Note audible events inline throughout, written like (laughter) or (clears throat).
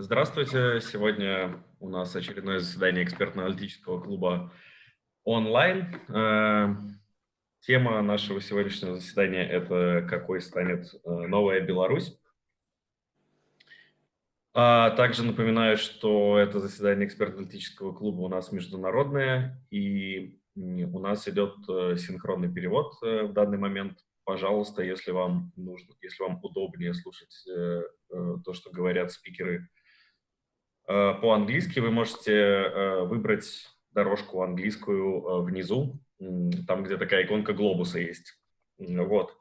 Здравствуйте. Сегодня у нас очередное заседание экспертно-аналитического клуба онлайн. Э, тема нашего сегодняшнего заседания – это какой станет э, новая Беларусь. А также напоминаю, что это заседание экспертно-аналитического клуба у нас международное, и у нас идет э, синхронный перевод в данный момент. Пожалуйста, если вам нужно, если вам удобнее слушать то, что говорят спикеры по-английски вы можете э, выбрать дорожку английскую э, внизу, там, где такая иконка глобуса есть. Вот.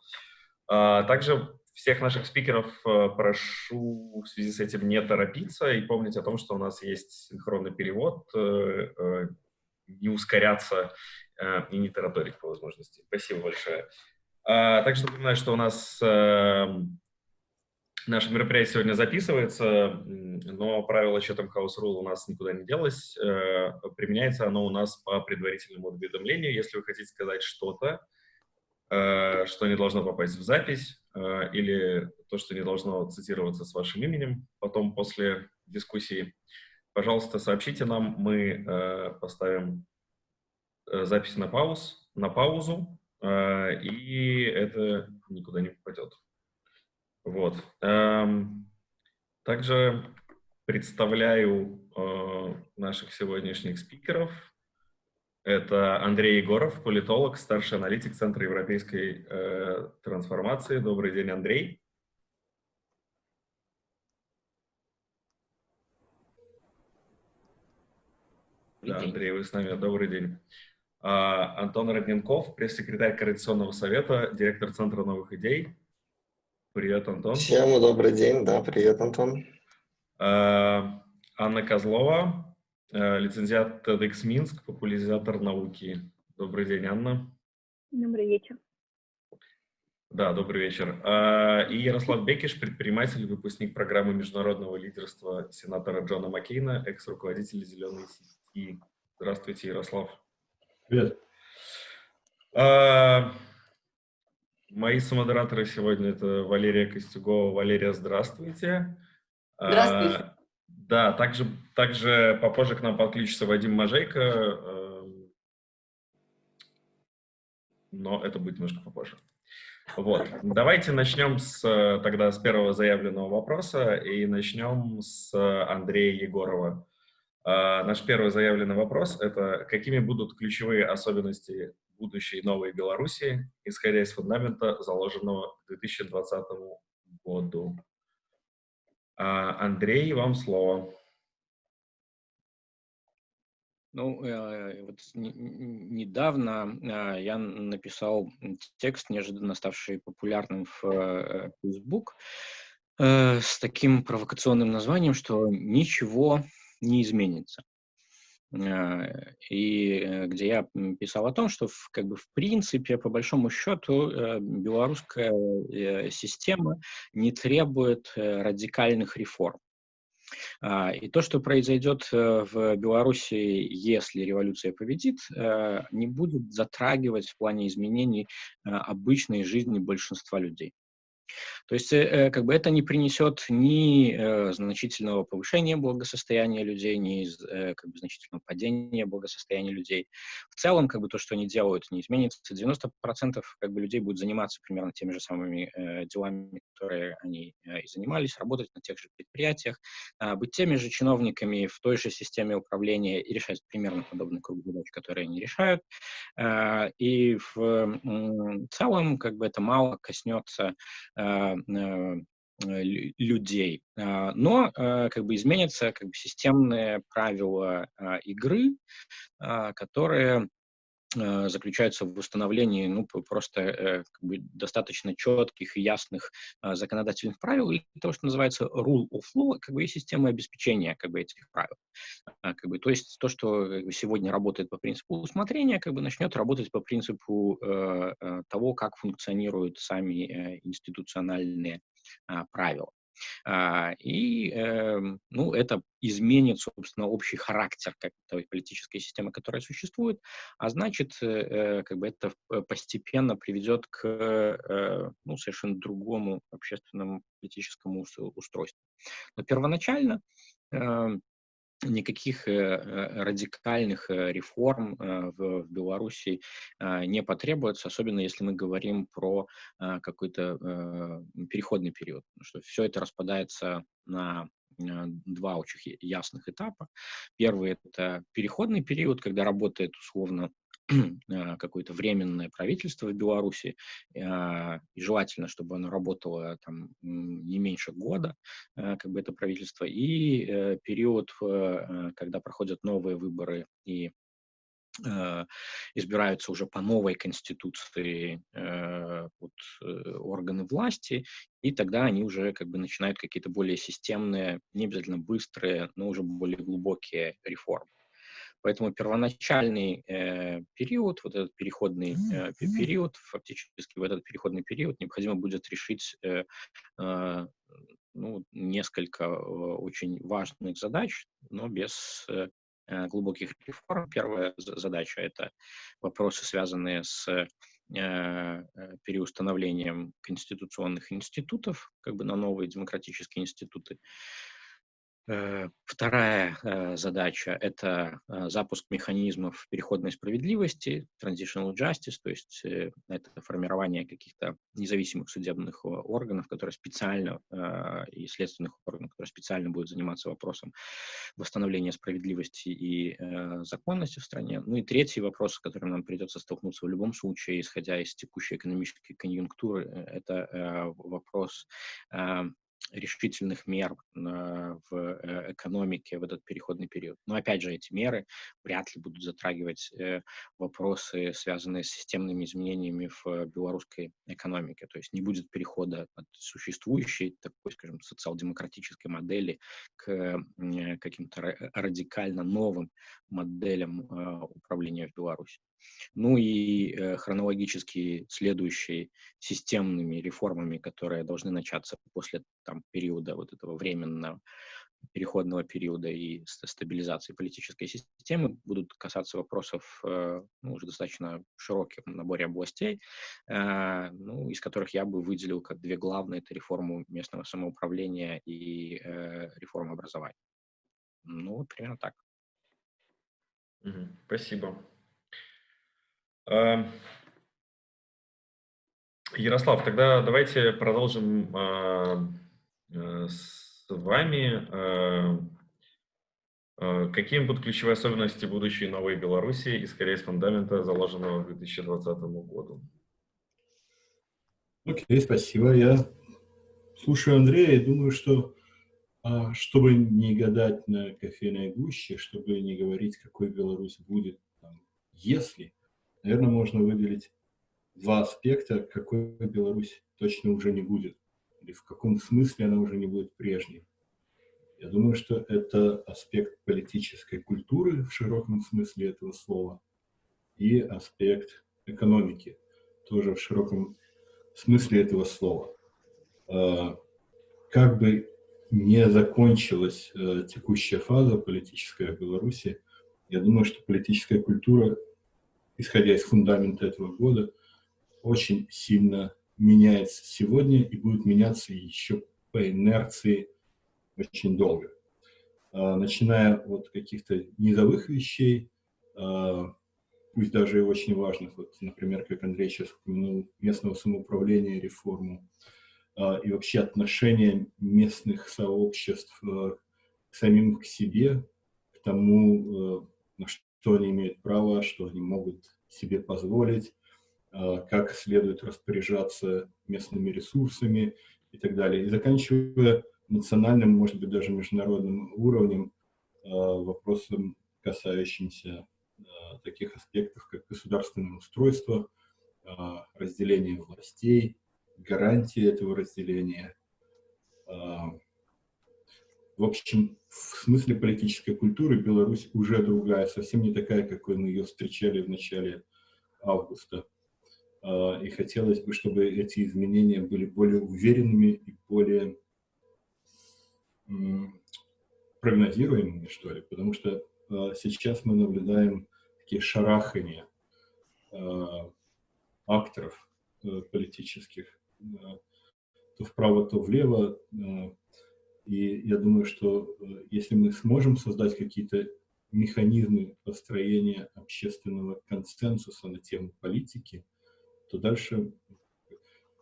А, также всех наших спикеров прошу в связи с этим не торопиться и помнить о том, что у нас есть синхронный перевод, не ускоряться и не тараторить по возможности. Спасибо большое. А, также напоминаю, что у нас Наше мероприятие сегодня записывается, но правило Chatham House Rule у нас никуда не делось. Э, применяется оно у нас по предварительному уведомлению. Если вы хотите сказать что-то, э, что не должно попасть в запись, э, или то, что не должно цитироваться с вашим именем, потом после дискуссии, пожалуйста, сообщите нам, мы поставим запись на, пауз, на паузу, и это никуда не попадет. Вот. Эм, также представляю э, наших сегодняшних спикеров. Это Андрей Егоров, политолог, старший аналитик Центра европейской э, трансформации. Добрый день, Андрей. Да, Андрей, вы с нами. Добрый день. А, Антон Родненков, пресс-секретарь Координационного совета, директор Центра новых идей. Привет, Антон. Всем добрый день, да, привет, Антон. А, Анна Козлова, э, лицензиат TEDx Минск, популяризатор науки. Добрый день, Анна. Добрый вечер. Да, добрый вечер. А, и Ярослав Бекиш, предприниматель, выпускник программы международного лидерства сенатора Джона Маккейна, экс-руководитель «Зеленой сети». Здравствуйте, Ярослав. Привет. А, Мои самодераторы сегодня это Валерия Костюгова. Валерия, здравствуйте. Здравствуйте. А, да, также, также попозже к нам подключится Вадим Мажейко, э, но это будет немножко попозже. Вот. Давайте начнем с, тогда с первого заявленного вопроса и начнем с Андрея Егорова. Uh, наш первый заявленный вопрос – это какими будут ключевые особенности будущей новой Беларуси, исходя из фундамента, заложенного к 2020 году. А, Андрей, вам слово. Ну, э, вот недавно э, я написал текст, неожиданно ставший популярным в э, Facebook, с таким провокационным названием, что ничего не изменится. Э, и э, где я писал о том, что в, как бы в принципе, по большому счету, э, белорусская система не требует радикальных реформ. А, и то, что произойдет в Беларуси, если революция победит, не будет затрагивать в плане изменений обычной жизни большинства людей. То есть, э, э, как бы это не принесет ни э, значительного повышения благосостояния людей, ни как бы, значительного падения благосостояния людей. В целом, как бы то, что они делают, не изменится. 90% как бы людей будут заниматься примерно теми же самыми делами, которые они и занимались, работать на тех же предприятиях, а, быть теми же чиновниками в той же системе управления и решать примерно подобный круг задач, которые они решают. А, и в целом, как бы это мало коснется Э, э, людей. А, но э, как бы изменятся как бы системные правила а, игры, а, которые Э, заключается в установлении ну, просто э, как бы достаточно четких и ясных э, законодательных правил, или того, что называется rule of law, как бы и системы обеспечения как бы, этих правил. А, как бы, то есть то, что сегодня работает по принципу усмотрения, как бы начнет работать по принципу того, как функционируют сами институциональные э, правила. А, и эм, ну, это изменит, собственно, общий характер как той политической системы, которая существует, а значит, э, э, как бы это постепенно приведет к ну, совершенно другому общественному политическому устройству. Но первоначально эм, никаких э, э, радикальных э, реформ в Беларуси не потребуется, особенно если мы говорим про какой-то переходный период, что все это распадается на два очень ясных этапа. Первый — это переходный период, когда работает условно (clears throat) какое-то временное правительство в Беларуси, а, и желательно, чтобы оно работало там не меньше года, э, как бы это правительство, и э, период, когда проходят новые выборы и избираются уже по новой конституции вот, органы власти, и тогда они уже как бы начинают какие-то более системные, не обязательно быстрые, но уже более глубокие реформы. Поэтому первоначальный э, период, вот этот переходный э, период, фактически в этот переходный период необходимо будет решить э, э, ну, несколько э, очень важных задач, но без э, э глубоких реформ. Первая задача — это вопросы, связанные с э, э, переустановлением конституционных институтов, как бы на новые демократические институты. Э, вторая э, задача – это э, запуск механизмов переходной справедливости, transitional justice, то есть это формирование каких-то независимых судебных органов, которые специально, и следственных органов, которые специально будут заниматься вопросом восстановления справедливости и законности в стране. Ну и третий вопрос, с которым нам придется столкнуться в любом случае, исходя из текущей экономической конъюнктуры, это вопрос решительных мер в э, экономике в этот переходный период. Но опять же, эти меры вряд ли будут затрагивать э, вопросы, связанные с системными изменениями в белорусской экономике. То есть не будет перехода от существующей, такой, скажем, социал-демократической модели к э, каким-то радикально новым моделям управления в Беларуси. Ну и э, хронологически следующие системными реформами, которые должны начаться после там, периода вот этого временного переходного периода и стабилизации политической системы будут касаться вопросов э, ну, уже достаточно широких наборе областей, э, ну, из которых я бы выделил как две главные. Это реформу местного самоуправления и э, реформа образования. Ну, примерно так. Спасибо. Эм, Ярослав, тогда давайте продолжим а, э, с вами. Э, э, какими будут ключевые особенности будущей новой Беларуси, исходя из фундамента, заложенного к 2020 году? Окей, okay, спасибо. Я слушаю Андрея и думаю, что а, чтобы не гадать на кофейной гуще, чтобы не говорить, какой Беларусь будет, если Наверное, можно выделить два аспекта, какой Беларусь точно уже не будет, или в каком смысле она уже не будет прежней. Я думаю, что это аспект политической культуры в широком смысле этого слова и аспект экономики, тоже в широком смысле этого слова. А, как бы не закончилась э, текущая фаза политическая в Беларуси, я думаю, что политическая культура исходя из фундамента этого года, очень сильно меняется сегодня и будет меняться еще по инерции очень долго. А, начиная от каких-то низовых вещей, а, пусть даже и очень важных, вот, например, как Андрей сейчас упомянул, местного самоуправления, реформу, а, и вообще отношения местных сообществ к самим к себе, к тому, на что что они имеют право, что они могут себе позволить, а, как следует распоряжаться местными ресурсами и так далее. И заканчивая национальным, может быть, даже международным уровнем, а, вопросом, касающимся а, таких аспектов, как государственное устройство, разделение властей, гарантии этого разделения, в общем, в смысле политической культуры Беларусь уже другая, совсем не такая, какой мы ее встречали в начале августа. А, и хотелось бы, чтобы эти изменения были более уверенными и более прогнозируемыми, что ли, потому что э, сейчас мы наблюдаем такие шарахания э, акторов э, политических, то вправо, то влево. И я думаю, что э, если мы сможем создать какие-то механизмы построения общественного консенсуса на тему политики, то дальше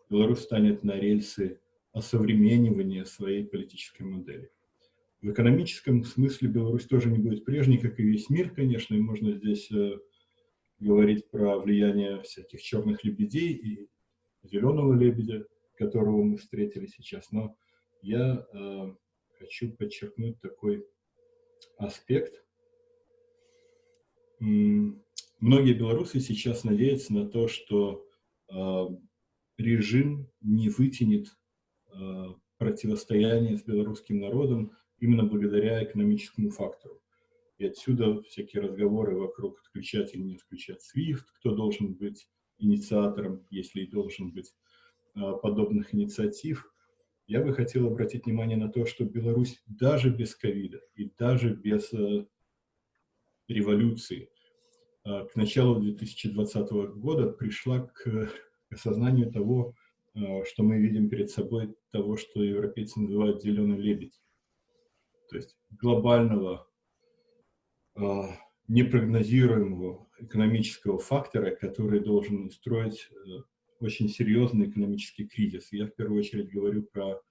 Беларусь станет на рельсы осовременивания своей политической модели. В экономическом смысле Беларусь тоже не будет прежней, как и весь мир, конечно, и можно здесь э, говорить про влияние всяких черных лебедей и зеленого лебедя, которого мы встретили сейчас. Но я э, хочу подчеркнуть такой аспект. Многие белорусы сейчас надеются на то, что э, режим не вытянет э, противостояние с белорусским народом именно благодаря экономическому фактору. И отсюда всякие разговоры вокруг отключать или не отключать SWIFT, кто должен быть инициатором, если и должен быть э, подобных инициатив. Я бы хотел обратить внимание на то, что Беларусь даже без ковида и даже без э, революции к началу 2020 года пришла к осознанию того, э, что мы видим перед собой, того, что европейцы называют «зеленый лебедь». То есть глобального, э, непрогнозируемого экономического фактора, который должен устроить э, очень серьезный экономический кризис. Я в первую очередь говорю про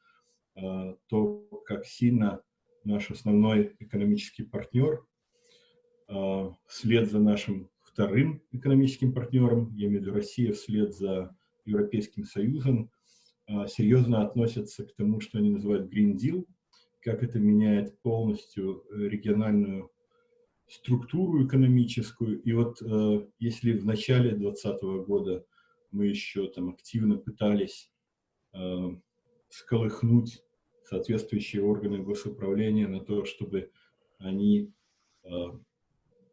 то, как сильно наш основной экономический партнер вслед за нашим вторым экономическим партнером, я имею в виду Россия вслед за Европейским Союзом, а, серьезно относятся к тому, что они называют Green Deal, как это меняет полностью э, региональную структуру экономическую. И вот э, если в начале 2020 года мы еще там активно пытались э, сколыхнуть соответствующие органы госуправления на то, чтобы они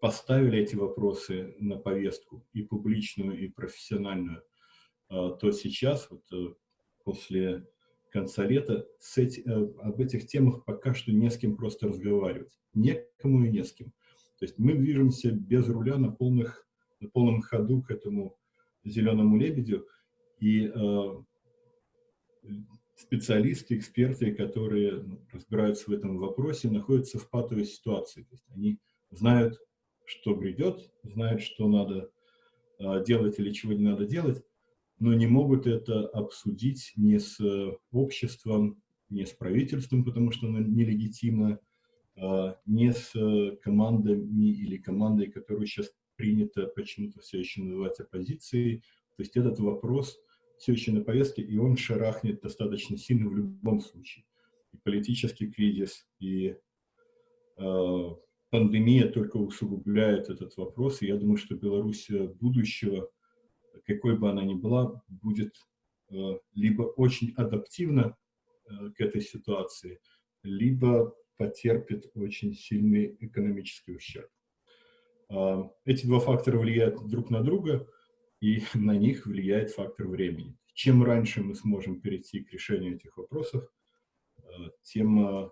поставили эти вопросы на повестку, и публичную, и профессиональную, а, то сейчас, вот, э, после конца лета, с эти, э, об этих темах пока что не с кем просто разговаривать. Некому и не с кем. То есть мы движемся без руля на, полных, на полном ходу к этому зеленому лебедю, и э, специалисты, эксперты, которые разбираются в этом вопросе, находятся в патовой ситуации. То есть они знают что грядет, знают, что надо э, делать или чего не надо делать, но не могут это обсудить ни с э, обществом, ни с правительством, потому что оно нелегитимно, ни с командами или командой, которую сейчас принято почему-то все еще называть оппозицией. То есть этот вопрос все еще на повестке, и он шарахнет достаточно сильно в любом случае. И политический кризис, и пандемия только усугубляет этот вопрос, и я думаю, что Беларусь будущего, какой бы она ни была, будет э, либо очень адаптивна э, к этой ситуации, либо потерпит очень сильный экономический ущерб. А, эти два фактора влияют друг на друга, и (laughs) на них влияет фактор времени. Чем раньше мы сможем перейти к решению этих вопросов, э, тем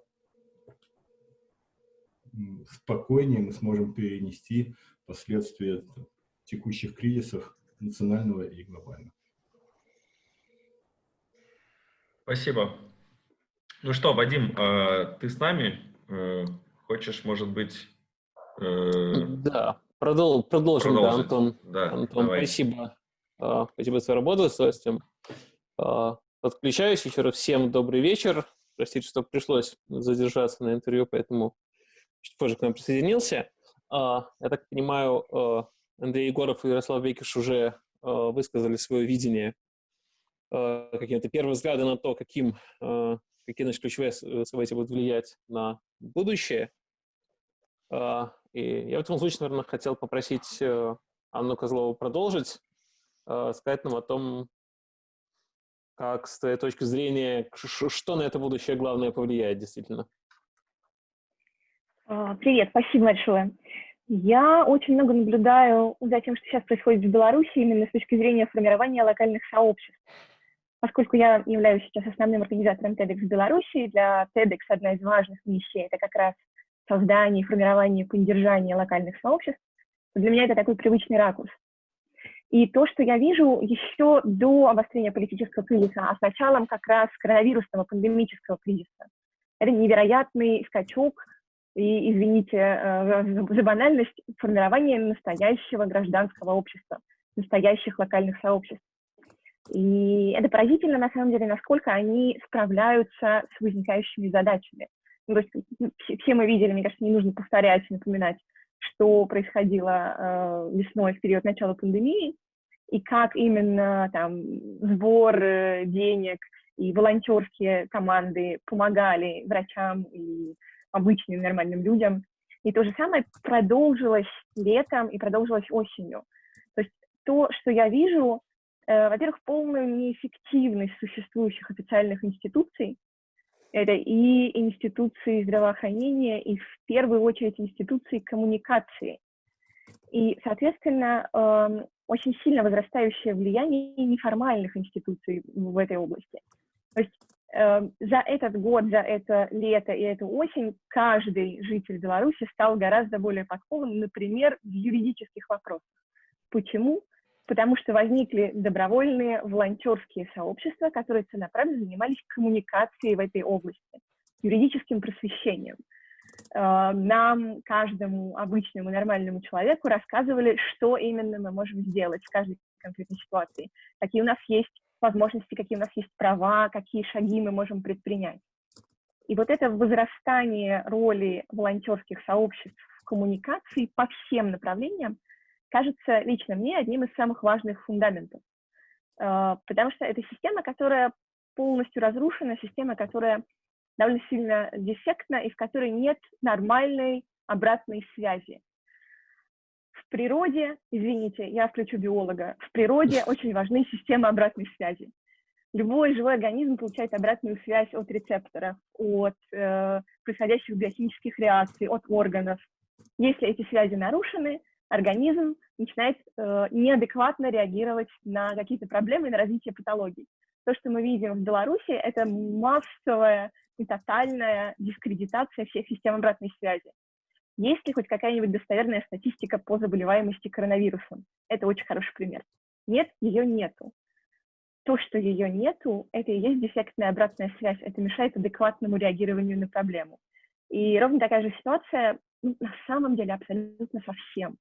спокойнее мы сможем перенести последствия текущих кризисов национального и глобального. Спасибо. Ну что, Вадим, а, ты с нами? Э, хочешь, может быть... Да, продол продолжим, да, Антон. Да, Антон, давай. спасибо. А, спасибо за работу, с удовольствием. А, подключаюсь еще раз. Всем добрый вечер. Простите, что пришлось задержаться на интервью, поэтому чуть позже к нам присоединился. А, я так понимаю, Андрей Егоров и Ярослав Векиш уже высказали свое видение, какие-то первые взгляды на то, каким, какие значит, ключевые события будут влиять на будущее. И я в этом случае, наверное, хотел попросить Анну Козлову продолжить, сказать нам о том, как с твоей точки зрения, что на это будущее главное повлияет действительно. А, привет, спасибо большое. Я очень много наблюдаю за тем, что сейчас происходит в Беларуси, именно с точки зрения формирования локальных сообществ. поскольку я являюсь сейчас основным организатором TEDx в Беларуси, для TEDx одна из важных миссий — это как раз создание, формирование, поддержание локальных сообществ, для меня это такой привычный ракурс. И то, что я вижу еще до обострения политического кризиса, а с началом как раз коронавирусного пандемического кризиса, это невероятный скачок и, извините э, за банальность, формирование настоящего гражданского общества, настоящих локальных сообществ. И это поразительно, на самом деле, насколько они справляются с возникающими задачами. Ну, то есть все, мы видели, мне кажется, не нужно повторять, напоминать, что происходило э, весной в период начала пандемии, и как именно там сбор э, денег и волонтерские команды помогали врачам и обычным нормальным людям. И то же самое продолжилось летом и продолжилось осенью. То есть то, что я вижу, э, во-первых, полную неэффективность существующих официальных институций, это и институции здравоохранения, и в первую очередь институции коммуникации. И, соответственно, э, очень сильно возрастающее влияние неформальных институций в этой области. То есть э, за этот год, за это лето и эту осень каждый житель Беларуси стал гораздо более подкованным, например, в юридических вопросах. Почему? Потому что возникли добровольные волонтерские сообщества, которые целенаправленно занимались коммуникацией в этой области, юридическим просвещением. Э, нам, каждому обычному нормальному человеку рассказывали, что именно мы можем сделать в каждой конкретной ситуации, какие у нас есть возможности, какие у нас есть права, какие шаги мы можем предпринять. И вот это возрастание роли волонтерских сообществ в коммуникации по всем направлениям кажется лично мне одним из самых важных фундаментов. Э, потому что это система, которая полностью разрушена, система, которая довольно сильно дефектна и в которой нет нормальной обратной связи. В природе, извините, я включу биолога, в природе (laughs) очень важны системы обратной связи. Любой живой организм получает обратную связь от рецепторов, от э, происходящих биохимических реакций, от органов. Если эти связи нарушены, организм начинает э, неадекватно реагировать на какие-то проблемы, на развитие патологий. То, что мы видим в Беларуси, это массовая и тотальная дискредитация всех систем обратной связи. Есть ли хоть какая-нибудь достоверная статистика по заболеваемости коронавирусом? Это очень хороший пример. Нет, ее нету. То, что ее нету, это и есть дефектная обратная связь. Это мешает адекватному реагированию на проблему. И ровно такая же ситуация ну, на самом деле абсолютно со всем.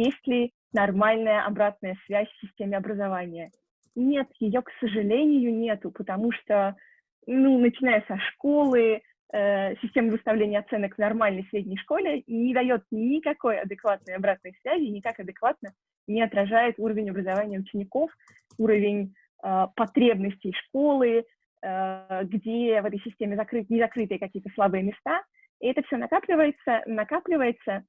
Есть ли нормальная обратная связь в системе образования? Нет, ее, к сожалению, нету, потому что ну, начиная со школы, э, система выставления оценок в нормальной средней школе не дает никакой адекватной обратной связи, никак адекватно не отражает уровень образования учеников, уровень э, потребностей школы, э, где в этой системе закрыт, не закрытые какие-то слабые места. И это все накапливается, накапливается.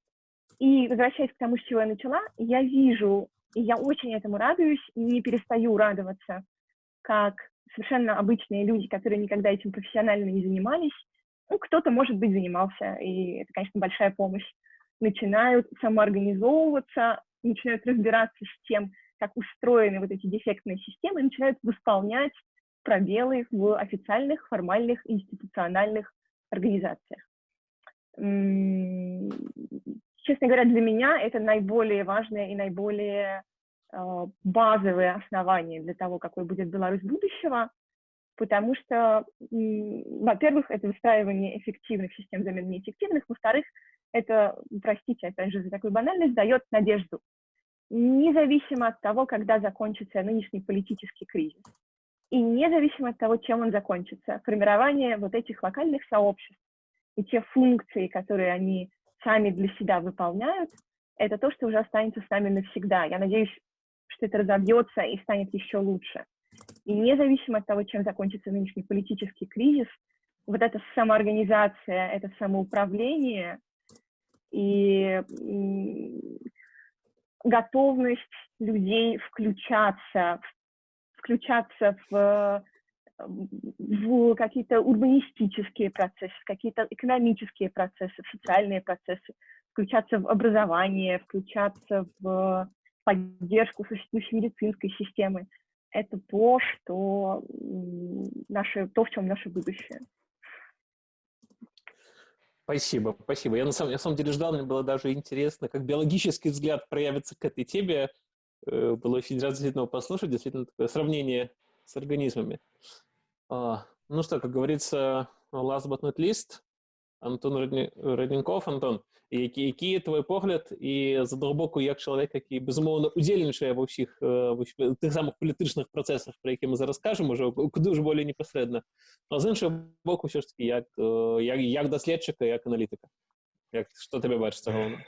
И возвращаясь к тому, с чего я начала, я вижу, и я очень этому радуюсь, и не перестаю радоваться, как совершенно обычные люди, которые никогда этим профессионально не занимались, ну, кто-то, может быть, занимался, и это, конечно, большая помощь, начинают самоорганизовываться, начинают разбираться с тем, как устроены вот эти дефектные системы, начинают восполнять пробелы в официальных, формальных, институциональных организациях. Честно говоря, для меня это наиболее важное и наиболее а, базовые основания для того, какой будет Беларусь будущего, потому что, во-первых, это выстраивание эффективных систем замены неэффективных, во-вторых, это, простите, опять же, за такую банальность, дает надежду, независимо от того, когда закончится нынешний политический кризис, и независимо от того, чем он закончится, формирование вот этих локальных сообществ и те функции, которые они сами для себя выполняют, это то, что уже останется с нами навсегда. Я надеюсь, что это разобьется и станет еще лучше. И независимо от того, чем закончится нынешний политический кризис, вот эта самоорганизация, это самоуправление и готовность людей включаться, включаться в, в какие-то урбанистические процессы, какие-то экономические процессы, социальные процессы, включаться в образование, включаться в поддержку существующей медицинской системы. это то, что наше, то, в чем наше будущее. Спасибо, спасибо. Я на самом, на самом деле ждал, мне было даже интересно, как биологический взгляд проявится к этой теме. Э, было очень действительно послушать, действительно такое сравнение с организмами. Ну что, как говорится, last but not least, Антон Радненков. Антон, які, які твой погляд і задалбоку як чалавек які безумоўна удзельнічае ва ўсіх э, тых самых палітычных працэсах про які мы зараз кажам ужо куды ж болей непасрэдна а з іншага боку ўсё ж таки э, як як, як даследчыка як аналітыка як што табе бачыцца галоўна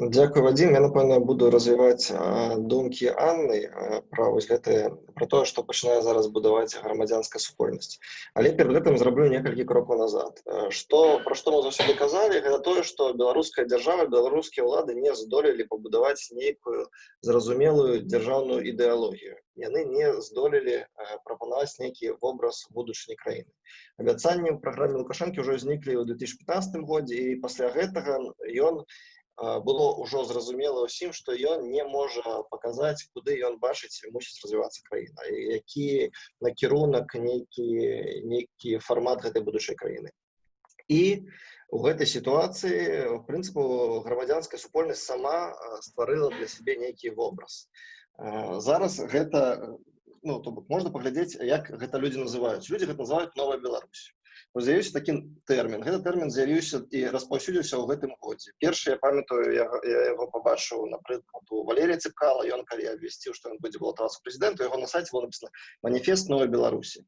Дякую, Вадим. Я, напевно, буду розвивати а, думки Анни а, про ось гэты, про то, що починає зараз будувати громадянська супольність. Але перед цим зроблю некалькі кроків назад. Что, про що ми завжди казали, це то, що білоруська держава, білоруські влади не здолели побудувати некую зрозумілу державну ідеологію. Яны не здолели пропонувати некий образ будучыні країни. Обяцанні в програмі Лукашенки вже зниклі у 2015 году, і після гэтага ён было ўжо зразумела ўсім што ён не можа паказаць куды ён бачыць мусіць развівацца краіна які накірунак нейкі нейкі фармат гэтай будучай краіны і у гэтай сітуацыі в прынцыпу грамадзянская супольнасць сама стварыла для сябе нейкі вобраз зараз гэта ну то бок можна паглядзець як гэта людзі называюць людзі гэта называюць новая Беларусь з'явіўся такі тэрмін гэты тэрмін з'явіўся і распаўсюдзіўся ў гэтым годзе першы я памятаю я, я яго пабачыў напрыклад у валерія цыкала ён калі абвясціў што ён будзе балатавацца прэзідэнту яго на сайце было написано маніфест новой беларусі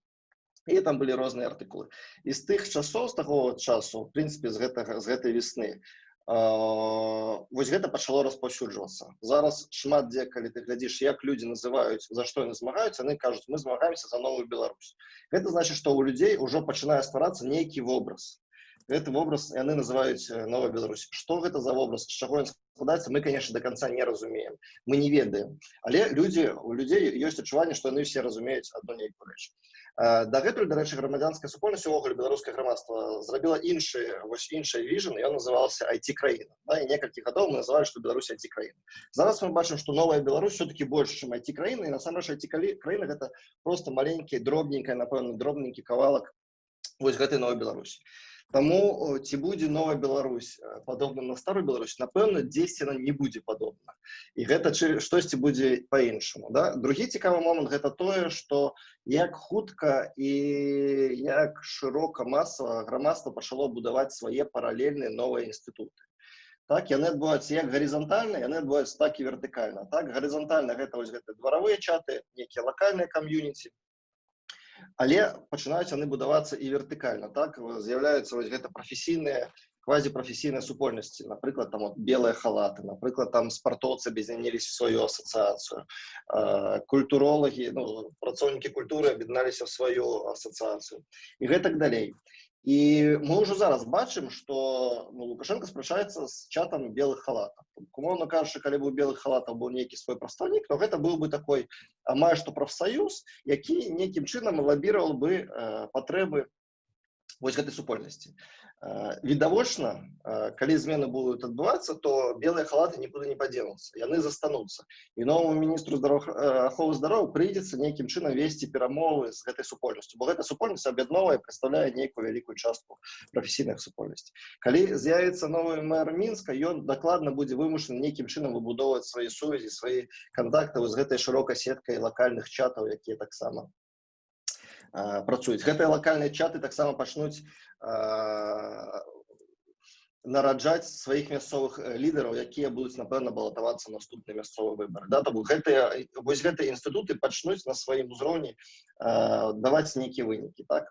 і там былі розныя артыкулы і з тых часоў з таго часу в прынцыпе з гэтага з гэтай весны вось гэта пачало распаўсюджвацца зараз шмат дзе калі ты глядзіш як людзі называюць за што яны змагаюць яны кажуць мы змагаемся за новую Беларусь гэта значит што ў людзей ужо пачынае стварацца нейкі вобраз гэты вобраз яны называюць новая Беларусь што гэта за вобраз з чаго ён складаецца мы конечно до конца не разумеем мы не ведаем але людзі у людзей ёсць адчуванне што яны все разумеюць адну нейкую рэч дагэтуль дарэчы грамадзянская супольнасць увогуле беларускае грамадства зрабіла іншы вось іншая віжн ён назывался айти краіна да, і некалькі гадоў мы называлі што Беларусь айти краіна зараз мы бачым што новая Беларусь все-таки больш чым айти краіна і насамрэч айти краіна гэта просто маленькі дробненькая напэўна дробненькі кавалак вось гэтай новой Беларусі Таму ці будзе новая Беларусь падобна на старую Беларусь напэўна дзесьці яна не будзе падобна і гэта штосьці будзе по-іншаму да? другі цікавы момант гэта тое што як хутка і як шырока масава грамадства пачало будаваць свае паралельныя новыя інстытуты. Так яны адбываюцца як гарызантальна яны адбываюцца так і вертыкальна. Так гарызантальна гэта вось гэта дваравыя чаты некія лакальныя кам'юніці але пачынаюць яны будавацца і вертыкальна так з'яўляюцца вось гэта прафесійныя квазіпрафесійнай супольнасці напрыклад там от белыя халаты напрыклад там спартоўцы аб'ядняліся сваю асацыяцыю культуролагі ну, працоўнікі культуры аб'ядналіся в сваю асацыяцыю і гэтак далей і мы ўжо зараз бачым што ну, лукашенко спрачаецца з чатам белых халатаў умоўна кажучы калі быў белых халатаў быў нейкі свой прадстаўнік то гэта быў бы такой амаль што прафсаюз які нейкім чынам лабіраваў бы э, патрэбы вось гэтай супольнасці відавочна калі змены будуць адбывацца то белыя халаты нікуды не падзенуцца яны застануцца і новому міністру здаров аховы здароў прыйдзецца нейкім чынам весці перамовы з гэтай супольнасцю бо гэта супольнасць аб'ядновая прадстаўляе нейкую вялікую частку прафесійных супольнасці калі з'явіцца новы мэр мінска ён дакладна будзе вымушаны нейкім чынам выбудоўваць свае сувязі свае кантакты з гэтай шырокай сеткай лакальных чатаў якія таксама працуюць. Гэтыя лакальныя чаты таксама пачнуць нараджаць сваіх мясцовых лідараў якія будуць напэўна балатавацца наступны мясцовы выбор да то гэтыя вось гэтыя інстытуты пачнуць на сваім узроўні даваць нейкія вынікі так?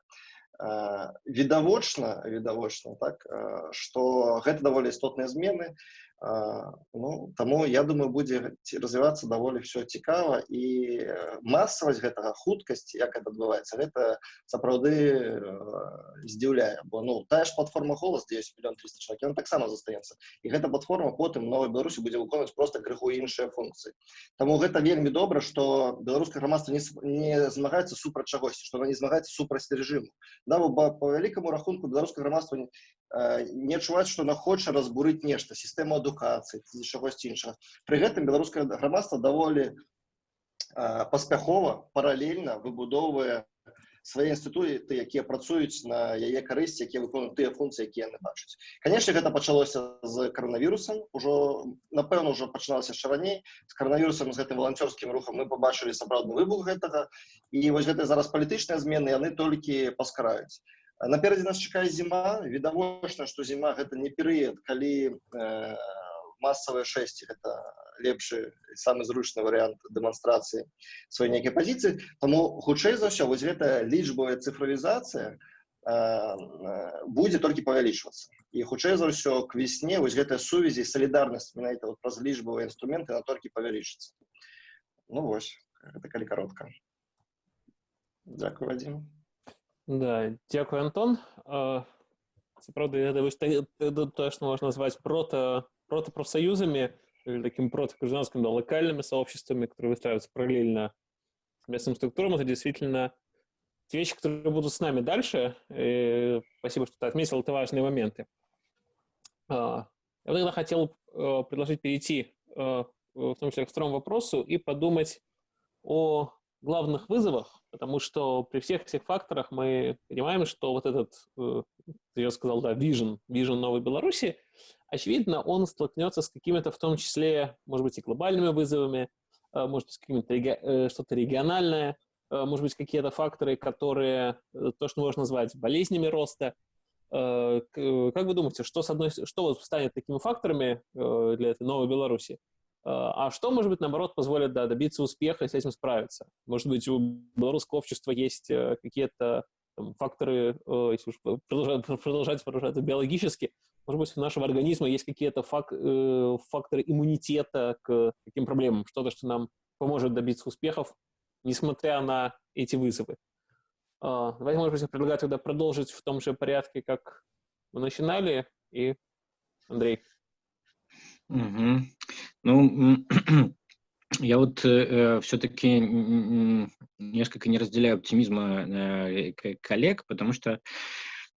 Відавочна відавочна так што гэта даволі істотныя змены ну таму я думаю будзе развівацца даволі все цікава і масавасць гэтага хуткасць як это адбываецца гэта сапраўды здзіўляе бо ну тая ж платформа голас 10 мільён 300 чалавек ён таксама застаецца і гэта платформа потым новой беларусі будзе выконваць просто крыху іншыя функцыі Таму гэта вельмі добра што беларускае грамадства не, не змагаецца супраць чагосьці што не змагаецца супраць рэжыму да по вялікаму рахунку беларускае грамадства не адчуваць што она хоча разбурыць нешта сістэму адукацыі ці чагосьці іншага. Пры гэтым беларускае грамадства даволі паспяхова паралельна выбудоўвае свае інстытуты якія працуюць на яе карысці якія выконуюць тыя функцыі якія яны бачаць. Канешне гэта пачалося з каранавірусам. Ужо напэўна ўжо пачыналася яшчэ раней. З каранавірусам з гэтым валанцёрскім рухам мы побачылі сапраўдны выбух гэтага. І вось гэтыя зараз палітычныя змены яны толькі паскараюць наперадзе нас чакае зіма відавочна што зіма гэта не перыяд калі э, масавыя шэсці гэта лепшы самы зручны варыянт дэманстрацыі сваёй нейкай пазіцыі таму хутчэй за ўсё вось гэтая лічбавая цифровізацыя будзе толькі павялічвацца і хутчэй за ўсё к весне вось гэтая сувязі салідарнасць менавіта вот праз лічбавыя інструменты на толькі павялічыцца ну вось гэта калі каротка Дякую Вадим да, дзякуй Антон сапраўды гэта тое што можна назваць прота протопрофсоюзами или таким протогражданским да, локальными сообществами, которые выстраиваются параллельно с местным структурам, это действительно те вещи, которые будут с нами дальше. Спасибо, что ты отметил, это важные моменты. Я тогда хотел предложить перейти в том числе к второму вопросу и подумать о главных вызовах, потому что при всех этих факторах мы понимаем, что вот этот, э, я сказал, да, vision, vision новой Беларуси, очевидно, он столкнется с какими-то, в том числе, может быть, и глобальными вызовами, э, может быть, какими-то э, что-то региональное, может быть, какие-то факторы, которые, то, что можно назвать болезнями роста. Как вы думаете, что, с одной, что станет такими факторами для этой новой Беларуси? А что, может быть, наоборот, позволит да, добиться успеха и с этим справиться? Может быть, у белорусского общества есть э, какие-то факторы, э, если уж продолжать, (laughs) продолжать выражаться биологически, может быть, у нашего организма есть какие-то фак, э, факторы иммунитета к таким проблемам, что-то, что нам поможет добиться успехов, несмотря на эти вызовы. Э, давайте, может быть, я предлагаю тогда продолжить в том же порядке, как мы начинали. И Андрей. Угу. Ну, (clears throat) я вот э, все-таки несколько не разделяю оптимизма э, коллег, потому что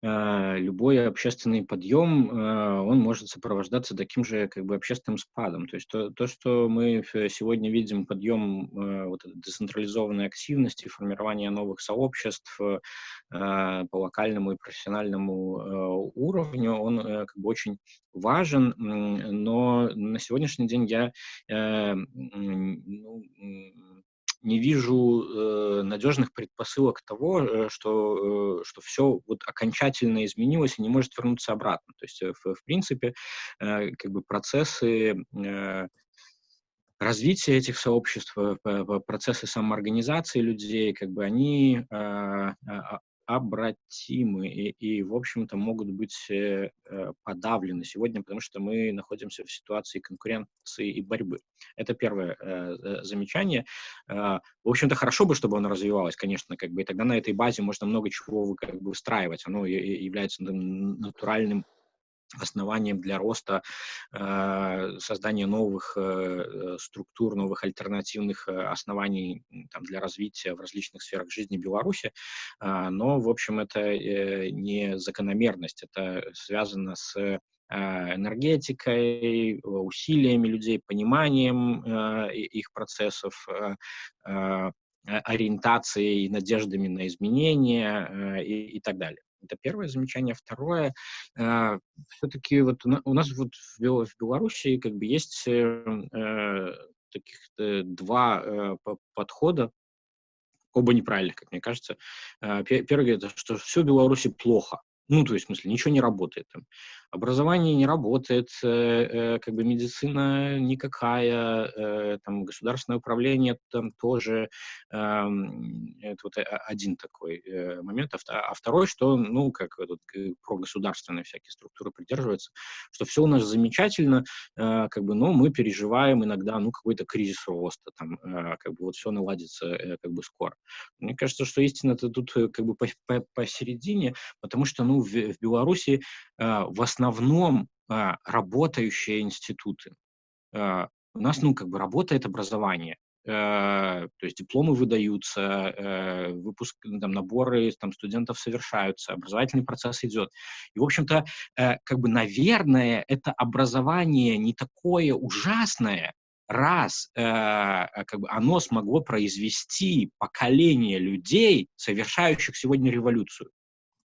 любой общественный подъем, а, он может сопровождаться таким же как бы общественным спадом. То есть то, то что мы сегодня видим, подъем а, вот децентрализованной активности, формирование новых сообществ по локальному и профессиональному уровню, он как бы очень важен, но на сегодняшний день я ну, не вижу э, надежных предпосылок того, э, что, э, что все вот окончательно изменилось и не может вернуться обратно. То есть, э, в, в принципе, э, как бы процессы э, развития этих сообществ, э, процессы самоорганизации людей, как бы они э, обратимы и, и в общем-то, могут быть э, э, подавлены сегодня, потому что мы находимся в ситуации конкуренции и борьбы. Это первое э, замечание. Э, в общем-то, хорошо бы, чтобы оно развивалось, конечно, как бы, и тогда на этой базе можно много чего как бы, выстраивать. Оно является натуральным основанием для роста, э, создания новых э, структур, новых альтернативных э, оснований там, для развития в различных сферах жизни Беларуси. Но, в общем, это не закономерность, это связано с энергетикой, усилиями людей, пониманием их процессов, ориентацией, надеждами на изменения и, и так далее. Это первое замечание. Второе, э, все-таки вот у, нас вот в, Бел, в Беларуси как бы есть э, э таких э, два э, подхода, оба неправильных, как мне кажется. Э, первый говорит, что все в Беларуси плохо. Ну, то есть, в смысле, ничего не работает. Там. Образование не работает, э, э, как бы медицина никакая, э, там, государственное управление там тоже. Э, это вот один такой э, момент. А, а второй, что, ну, как тут про государственные всякие структуры придерживаются, что все у нас замечательно, э, как бы, но мы переживаем иногда, ну, какой-то кризис роста, там, э, как бы вот все наладится, э, как бы, скоро. Мне кажется, что истина-то тут, э, как бы, посередине, потому что, ну, в, в Беларуси э, в основном э, работающие институты. Э, у нас, ну, как бы работает образование, то есть дипломы выдаются, выпуск, там, наборы там, студентов совершаются, образовательный процесс идет. И, в общем-то, как бы, наверное, это образование не такое ужасное, раз как бы оно смогло произвести поколение людей, совершающих сегодня революцию.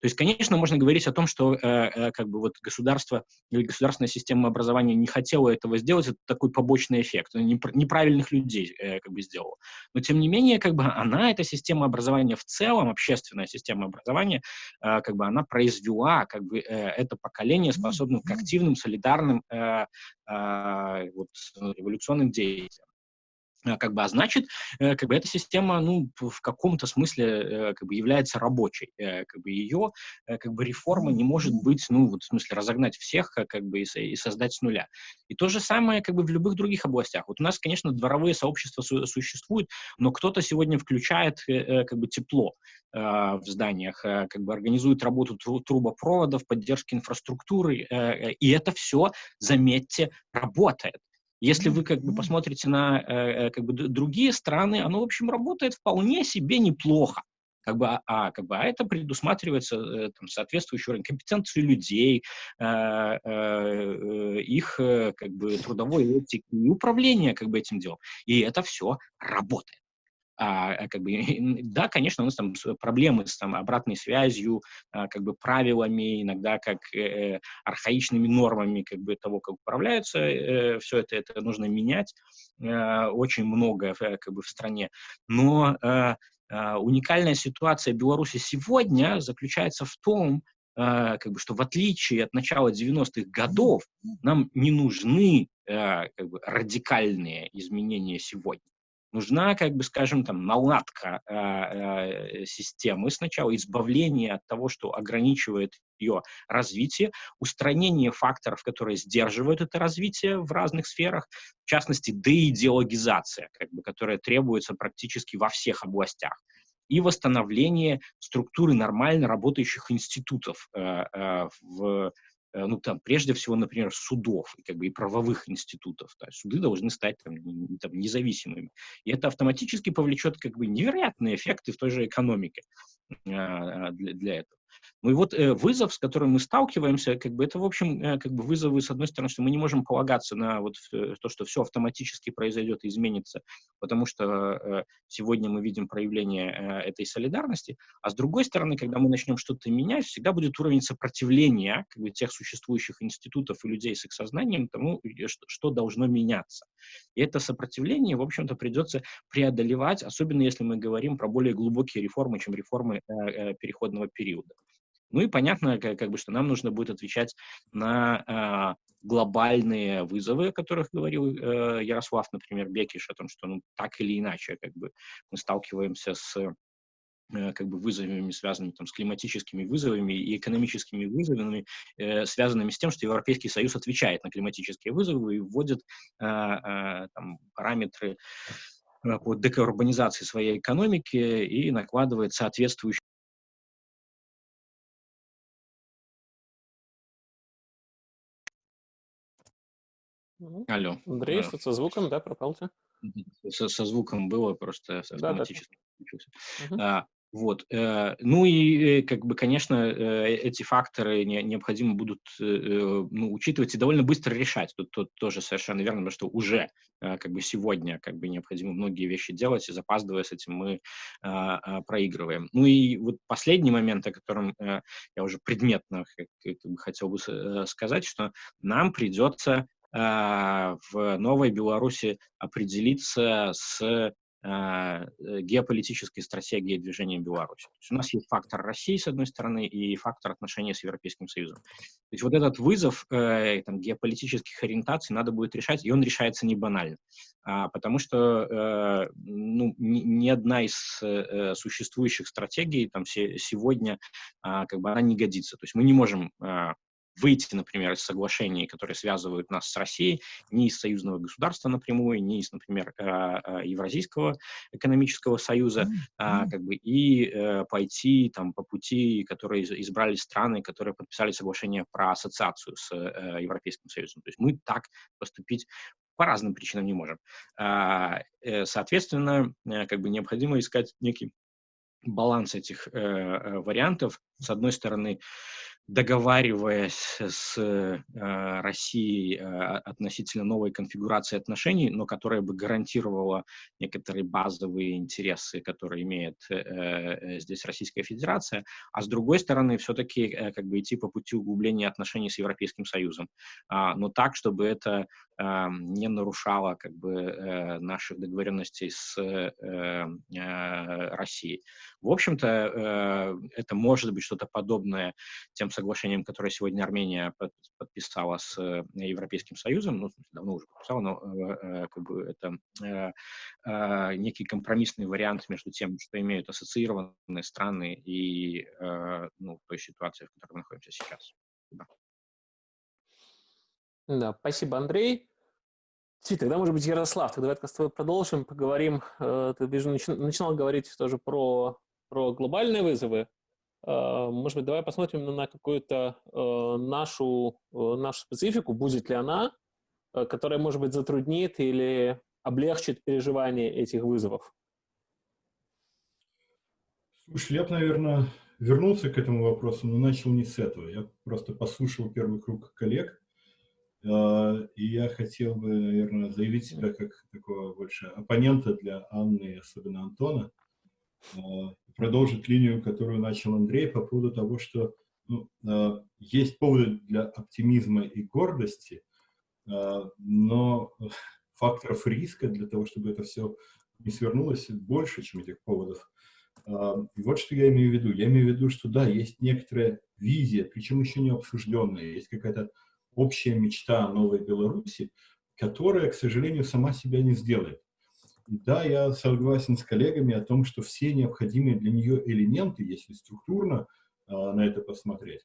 То есть, конечно, можно говорить о том, что э, э, как бы вот государство или государственная система образования не хотела этого сделать, это такой побочный эффект, неправильных людей э, как бы сделала. Но тем не менее, как бы она, эта система образования в целом, общественная система образования, э, как бы она произвела как бы э, это поколение, способное к активным, солидарным, э, э, вот, революционным действиям. Э, как бы, а значит, э, как бы эта система, ну, в каком-то смысле, э, как бы является рабочей, как бы ее, как бы реформа не может быть, ну, вот в смысле разогнать всех, как бы и, и создать с нуля. И то же самое, как бы в любых других областях. Вот у нас, конечно, дворовые сообщества су существуют, но кто-то сегодня включает, как бы тепло в зданиях, как бы организует работу трубопроводов, поддержки инфраструктуры, и это все, заметьте, работает. Если вы как бы посмотрите на э, э как бы другие страны, оно, в общем, работает вполне себе неплохо. Как бы, а, а как бы, а это предусматривается э, там, соответствующей уровень компетенции людей, э, э, э их э, как бы трудовой этики и управления как бы этим делом. И это все работает. А, а, как бы, да, конечно, у нас там проблемы с там, обратной связью, а, как бы правилами, иногда как э, архаичными нормами как бы, того, как управляются, э, все это, это нужно менять, э, очень много э, как бы, в стране. Но э, э, уникальная ситуация Беларуси сегодня заключается в том, как бы, что в отличие от начала 90-х годов нам не нужны как бы, радикальные изменения сегодня нужна, как бы, скажем, там, наладка э, э, системы сначала, избавление от того, что ограничивает ее развитие, устранение факторов, которые сдерживают это развитие в разных сферах, в частности, деидеологизация, как бы, которая требуется практически во всех областях и восстановление структуры нормально работающих институтов э, э, в ну, там, прежде всего, например, судов и, как бы, и правовых институтов. То есть суды должны стать там, там, независимыми. И это автоматически повлечет как бы, невероятные эффекты в той же экономике а, для, для этого. Ну и вот э, вызов, с которым мы сталкиваемся, как бы это, в общем, э, как бы вызовы, с одной стороны, что мы не можем полагаться на вот э, то, что все автоматически произойдет и изменится, потому что э, сегодня мы видим проявление э, этой солидарности, а с другой стороны, когда мы начнем что-то менять, всегда будет уровень сопротивления как бы, тех существующих институтов и людей с их сознанием тому, что, что должно меняться. И это сопротивление, в общем-то, придется преодолевать, особенно если мы говорим про более глубокие реформы, чем реформы э, э, переходного периода. Ну и понятно, как, как бы, что нам нужно будет отвечать на э, глобальные вызовы, о которых говорил э, Ярослав, например, Бекиш, о том, что ну, так или иначе как бы, мы сталкиваемся с э, как бы вызовами, связанными там, с климатическими вызовами и экономическими вызовами, э, связанными с тем, что Европейский Союз отвечает на климатические вызовы и вводит э, э, там, параметры э, по декарбонизации своей экономики и накладывает соответствующие Алло. Андрей, что со звуком, да, пропал ты? Со, со звуком было, просто автоматически да, да. А, вот. Э, ну и, э, как бы, конечно, э, эти факторы не, необходимо будут ну, учитывать и довольно быстро решать. Тут, тут тоже совершенно верно, потому что уже как бы сегодня как бы необходимо многие вещи делать, и запаздывая с этим мы а, а, проигрываем. Ну и вот последний момент, о котором я уже предметно как, бы хотел бы сказать, что нам придется в Новой Беларуси определиться с а, э, геополитической стратегией движения Беларуси. То есть у нас есть фактор России, с одной стороны, и фактор отношений с Европейским Союзом. То есть вот этот вызов э, там, геополитических ориентаций надо будет решать, и он решается не банально. А, потому что э, ну, ни, ни одна из э, существующих стратегий там, се, сегодня а, как бы она не годится. То есть мы не можем а, выйти, например, из соглашений, которые связывают нас с Россией, ни из союзного государства напрямую, ни из, например, э, э, Евразийского экономического союза, mm-hmm. как бы, и э, пойти там, по пути, которые избрали страны, которые подписали соглашение про ассоциацию с Европейским Союзом. То есть мы так поступить по разным причинам не можем. Соответственно, как бы необходимо искать некий баланс этих вариантов. С одной стороны, договариваясь с э, Россией э, относительно новой конфигурации отношений, но которая бы гарантировала некоторые базовые интересы, которые имеет э, э здесь Российская Федерация, а с другой стороны все-таки как бы идти по пути углубления отношений с Европейским Союзом, э, но так, чтобы это не нарушало как бы наших договоренностей с Россией. В общем-то, это может быть что-то подобное тем соглашением, которое сегодня Армения подписала с э, Европейским Союзом, ну, давно уже подписала, но э, э, как бы это некий компромиссный вариант между тем, что имеют ассоциированные страны и ну, той ситуацией, в которой мы находимся сейчас. Да. Да, спасибо, Андрей. Цвет, тогда, может быть, Ярослав, тогда давай с тобой продолжим, поговорим. Ты начинал говорить тоже про, про глобальные вызовы. Э, может быть, давай посмотрим на какую-то э, нашу, э, нашу специфику, будет ли она, которая, может быть, затруднит или облегчит переживание этих вызовов. Слушай, я бы, наверное, вернулся к этому вопросу, но начал не с этого. Я просто послушал первый круг коллег, и я хотел бы, наверное, заявить себя как такого больше оппонента для Анны, особенно Антона продолжить линию, которую начал Андрей по поводу того, что ну, э, есть поводы для оптимизма и гордости, э, но факторов риска для того, чтобы это все не свернулось, больше, чем этих поводов. Э, и вот что я имею в виду. Я имею в виду, что да, есть некоторая визия, причем еще не обсужденная, есть какая-то общая мечта о новой Беларуси, которая, к сожалению, сама себя не сделает. И да, я согласен с коллегами о том, что все необходимые для нее элементы, если структурно э, на это посмотреть,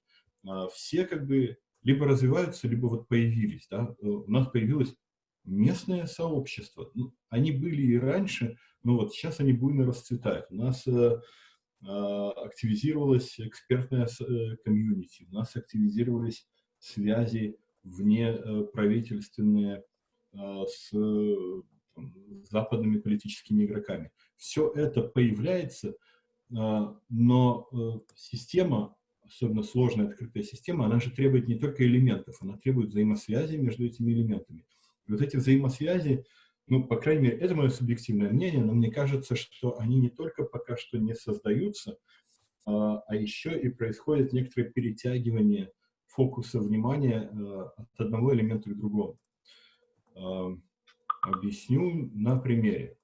э, все как бы либо развиваются, либо вот появились. Да? Э, у нас появилось местное сообщество. Ну, они были и раньше, но вот сейчас они буйно расцветают. У нас э, активизировалась экспертная комьюнити, у нас активизировались связи вне правительственные с западными политическими игроками. Все это появляется, а, но э, система, особенно сложная открытая система, она же требует не только элементов, она требует взаимосвязи между этими элементами. И вот эти взаимосвязи, ну, по крайней мере, это мое субъективное мнение, но мне кажется, что они не только пока что не создаются, а, а еще и происходит некоторое перетягивание фокуса внимания э, от одного элемента к другому. Объясню на примере.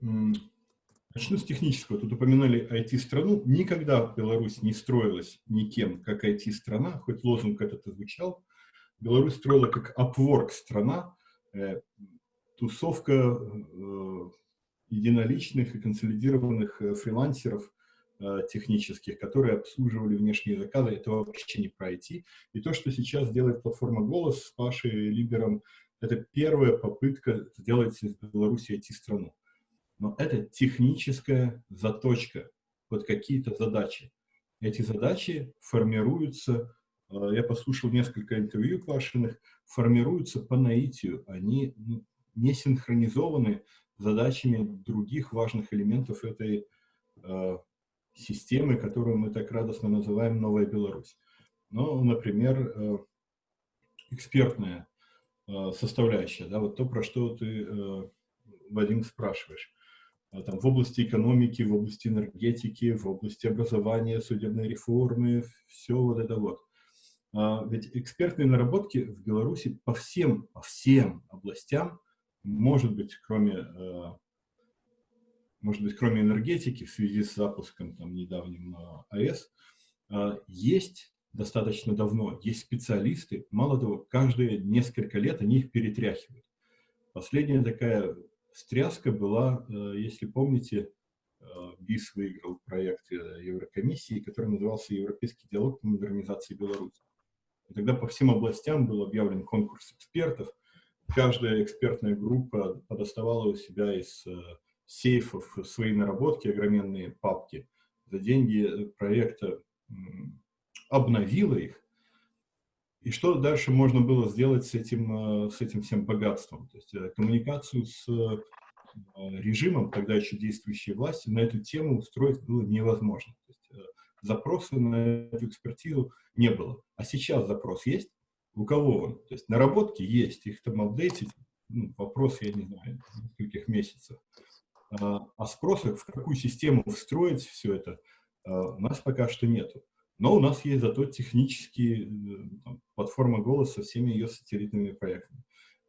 Начну с технического. Тут упоминали IT-страну. Никогда Беларусь не строилась никем, как IT-страна, хоть лозунг этот и звучал. Беларусь строила как Upwork-страна, э, тусовка э, единоличных и консолидированных э, фрилансеров технических, которые обслуживали внешние заказы. Это вообще не про IT. И то, что сейчас делает платформа «Голос» с Пашей Либером, это первая попытка сделать из Беларуси IT-страну. Но это техническая заточка под какие-то задачи. Эти задачи формируются, э, я послушал несколько интервью Пашиных, формируются по наитию. Они ну, не синхронизованы задачами других важных элементов этой э, системы, которую мы так радостно называем «Новая Беларусь». Ну, например, э, экспертная составляющая, да, вот то, про что ты, э, Вадим, спрашиваешь. А там, в области экономики, в области энергетики, в области образования, судебной реформы, все вот это вот. А ведь экспертные наработки в Беларуси по всем, по всем областям, может быть, кроме, э, может быть, кроме энергетики в связи с запуском там, недавним АЭС, есть достаточно давно. Есть специалисты, мало того, каждые несколько лет они их перетряхивают. Последняя такая стряска была, э, если помните, э, БИС выиграл проект э, Еврокомиссии, который назывался «Европейский диалог по модернизации Беларуси». И тогда по всем областям был объявлен конкурс экспертов. Каждая экспертная группа подоставала у себя из сейфов свои наработки, огроменные папки. За деньги проекта обновила их. И что дальше можно было сделать с этим, э, с этим всем богатством? То есть э, коммуникацию с э, режимом, тогда еще действующей власти, на эту тему устроить было невозможно. То есть запроса на эту экспертизу не было. А сейчас запрос есть? У кого он? То есть наработки есть, их там апдейтить, ну, вопрос, я не знаю, нескольких месяцев. А, а спроса, в какую систему встроить все это, у нас пока что нету. Но у нас есть зато технические э, там, платформа голоса со всеми ее сателлитными проектами.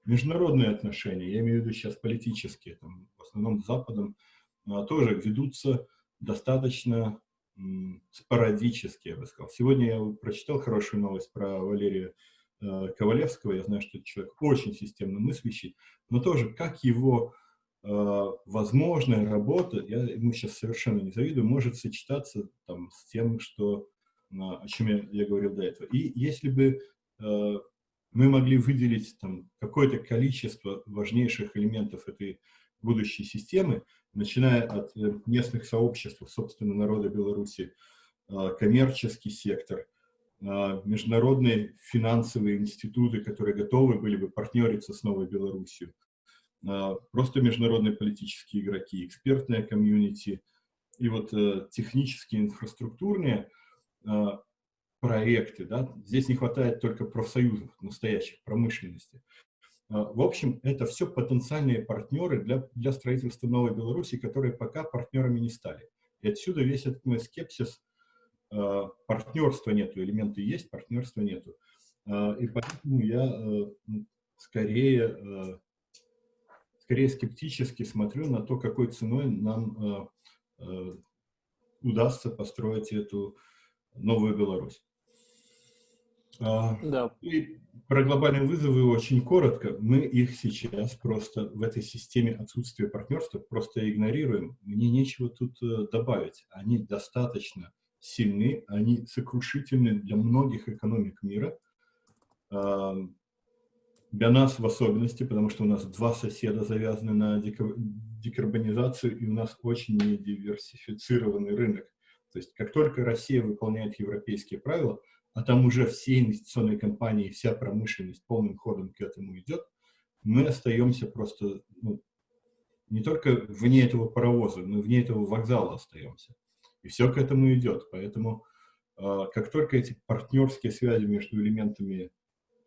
Международные отношения, я имею в виду сейчас политические, там, в основном с Западом, а, тоже ведутся достаточно спорадически, я бы сказал. Сегодня я прочитал хорошую новость про Валерия э, Ковалевского. Я знаю, что это человек очень системно мыслящий, но тоже как его э, возможная работа, я ему сейчас совершенно не завидую, может сочетаться там, с тем, что, э, о чем я, я говорил до этого. И если бы э, мы могли выделить какое-то количество важнейших элементов этой будущей системы, начиная от э, местных сообществ, собственно, народа Беларуси, а, коммерческий сектор, международные финансовые институты, которые готовы были бы партнериться с Новой Беларусью, просто международные политические игроки, экспертная комьюнити и вот э, технические, инфраструктурные проекты. Да? Здесь не хватает только профсоюзов, настоящих, промышленности. А, в общем, это все потенциальные партнеры для, для строительства Новой Беларуси, которые пока партнерами не стали. И отсюда весь этот мой скепсис. А, партнерства нету, элементы есть, партнерства нету. А, и поэтому я скорее, скорее скептически смотрю на то, какой ценой нам удастся построить эту новую Беларусь. Да. И про глобальные вызовы очень коротко. Мы их сейчас просто в этой системе отсутствия партнерства просто игнорируем. Мне нечего тут э, добавить. Они достаточно сильны, они сокрушительны для многих экономик мира. Для нас в особенности, потому что у нас два соседа завязаны на декарбонизацию, и у нас очень недиверсифицированный рынок. То есть как только Россия выполняет европейские правила, а там уже все инвестиционные компании, вся промышленность полным ходом к этому идет, мы остаемся просто ну, не только вне этого паровоза, но вне этого вокзала остаемся. И все к этому идет. Поэтому э, как только эти партнерские связи между элементами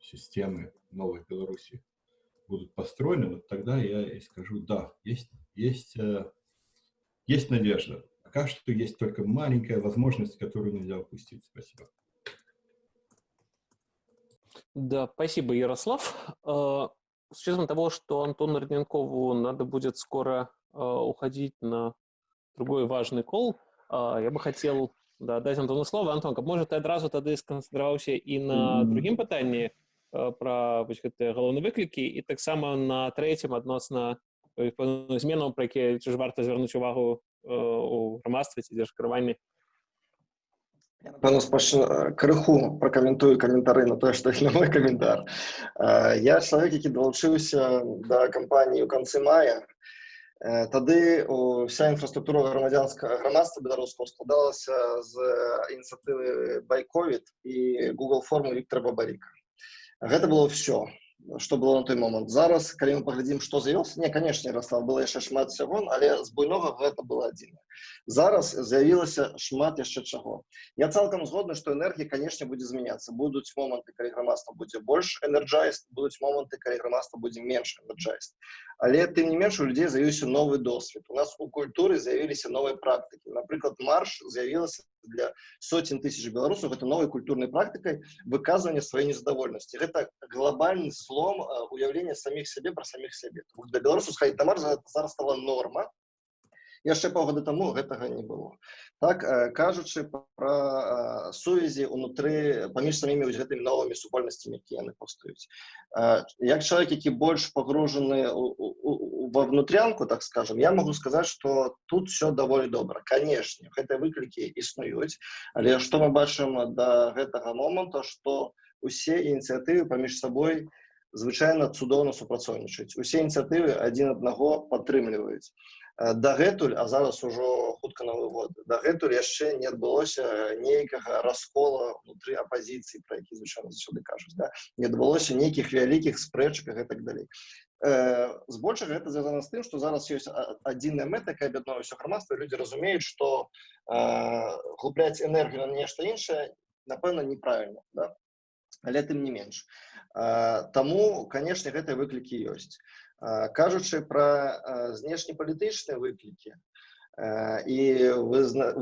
системы Новой Беларуси будут построены, вот тогда я и скажу, да, есть, есть, э, есть надежда Пока что есть только маленькая возможность, которую нельзя упустить. Спасибо. Да, спасибо, Ярослав. А, с учетом того, что Антону Родненкову надо будет скоро а, уходить на другой важный кол, а, я бы хотел да, даць Антону слово. Антон, каб можа ты адразу тады сканцэнтраваўся і на другім пытанні пра вось гэтыя галоўныя выклікі і таксама на трэцім адносна зменаў, пра якія ці ж варта звярнуць увагу у грамадстве ці дзяржкіраванні Я, напэўна, спачну крыху пракаментую каментары на тое, што на (laughs) мой каментар. Я чалавек, які далучыўся да кампаніі ў канцы мая. Тады вся інфраструктура грамадзянскага грамадства беларускага складалася з ініцыятывы байковід і Google форму Віктора Бабаріка. Гэта было ўсё што было на той момант зараз калі мы паглядзім што з'явілася не канешне расла было яшчэ шмат сяго але з буйнога гэта было адзіна зараз з'явілася шмат яшчэ чаго я цалкам згодны што энергія канешне будзе змяняцца будуць моманты калі грамадства будзе больш энерджайст будуць моманты калі грамадства будзе менш энерджайст але тым не менш у людзей з'явіўся новы досвед у нас у культуры з'явіліся новыя практыкі напрыклад марш з'явілася для сотен тысяч беларусаў гэта новай культурнай практыкай выказвання сваёй незадавольнасці гэта глобальны слом уяўлення саміх сябе пра саміх сябе для беларусу схадзіць на марш зараз стала норма яшчэ паўгода таму гэтага не было так кажучы пра сувязі унутры паміж самімі вось гэтымі новымі супольнасцямі якія яны паўстаюць як чалавек які больш пагружаны ва внутрянку так скажем я могу сказаць что тут все даволі добра канешне гэтыя выклікі існуюць але што мы бачым да гэтага моманта что усе ініцыятывы паміж сабой звычайна цудоўна супрацоўнічаюць. Усе ініцыятывы адзін аднаго падтрымліваюць дагэтуль а зараз ужо хутка новы год дагэтуль яшчэ не адбылося нейкага раскола внутри апозіцыі про які звычайно заўсёды кажуць да? не адбылося нейкіх вялікіх спрэчках і так далей збольшага гэта звязана з тым што зараз ёсць адзіная мэта якая аб'яднала ўсё грамадства людзі разумеюць што губляць энергію на нешта іншае напэўна неправільна да? але тым не менш таму канешне гэтыя выклікі ёсць кажучы пра знешнепалітычныя выклікі і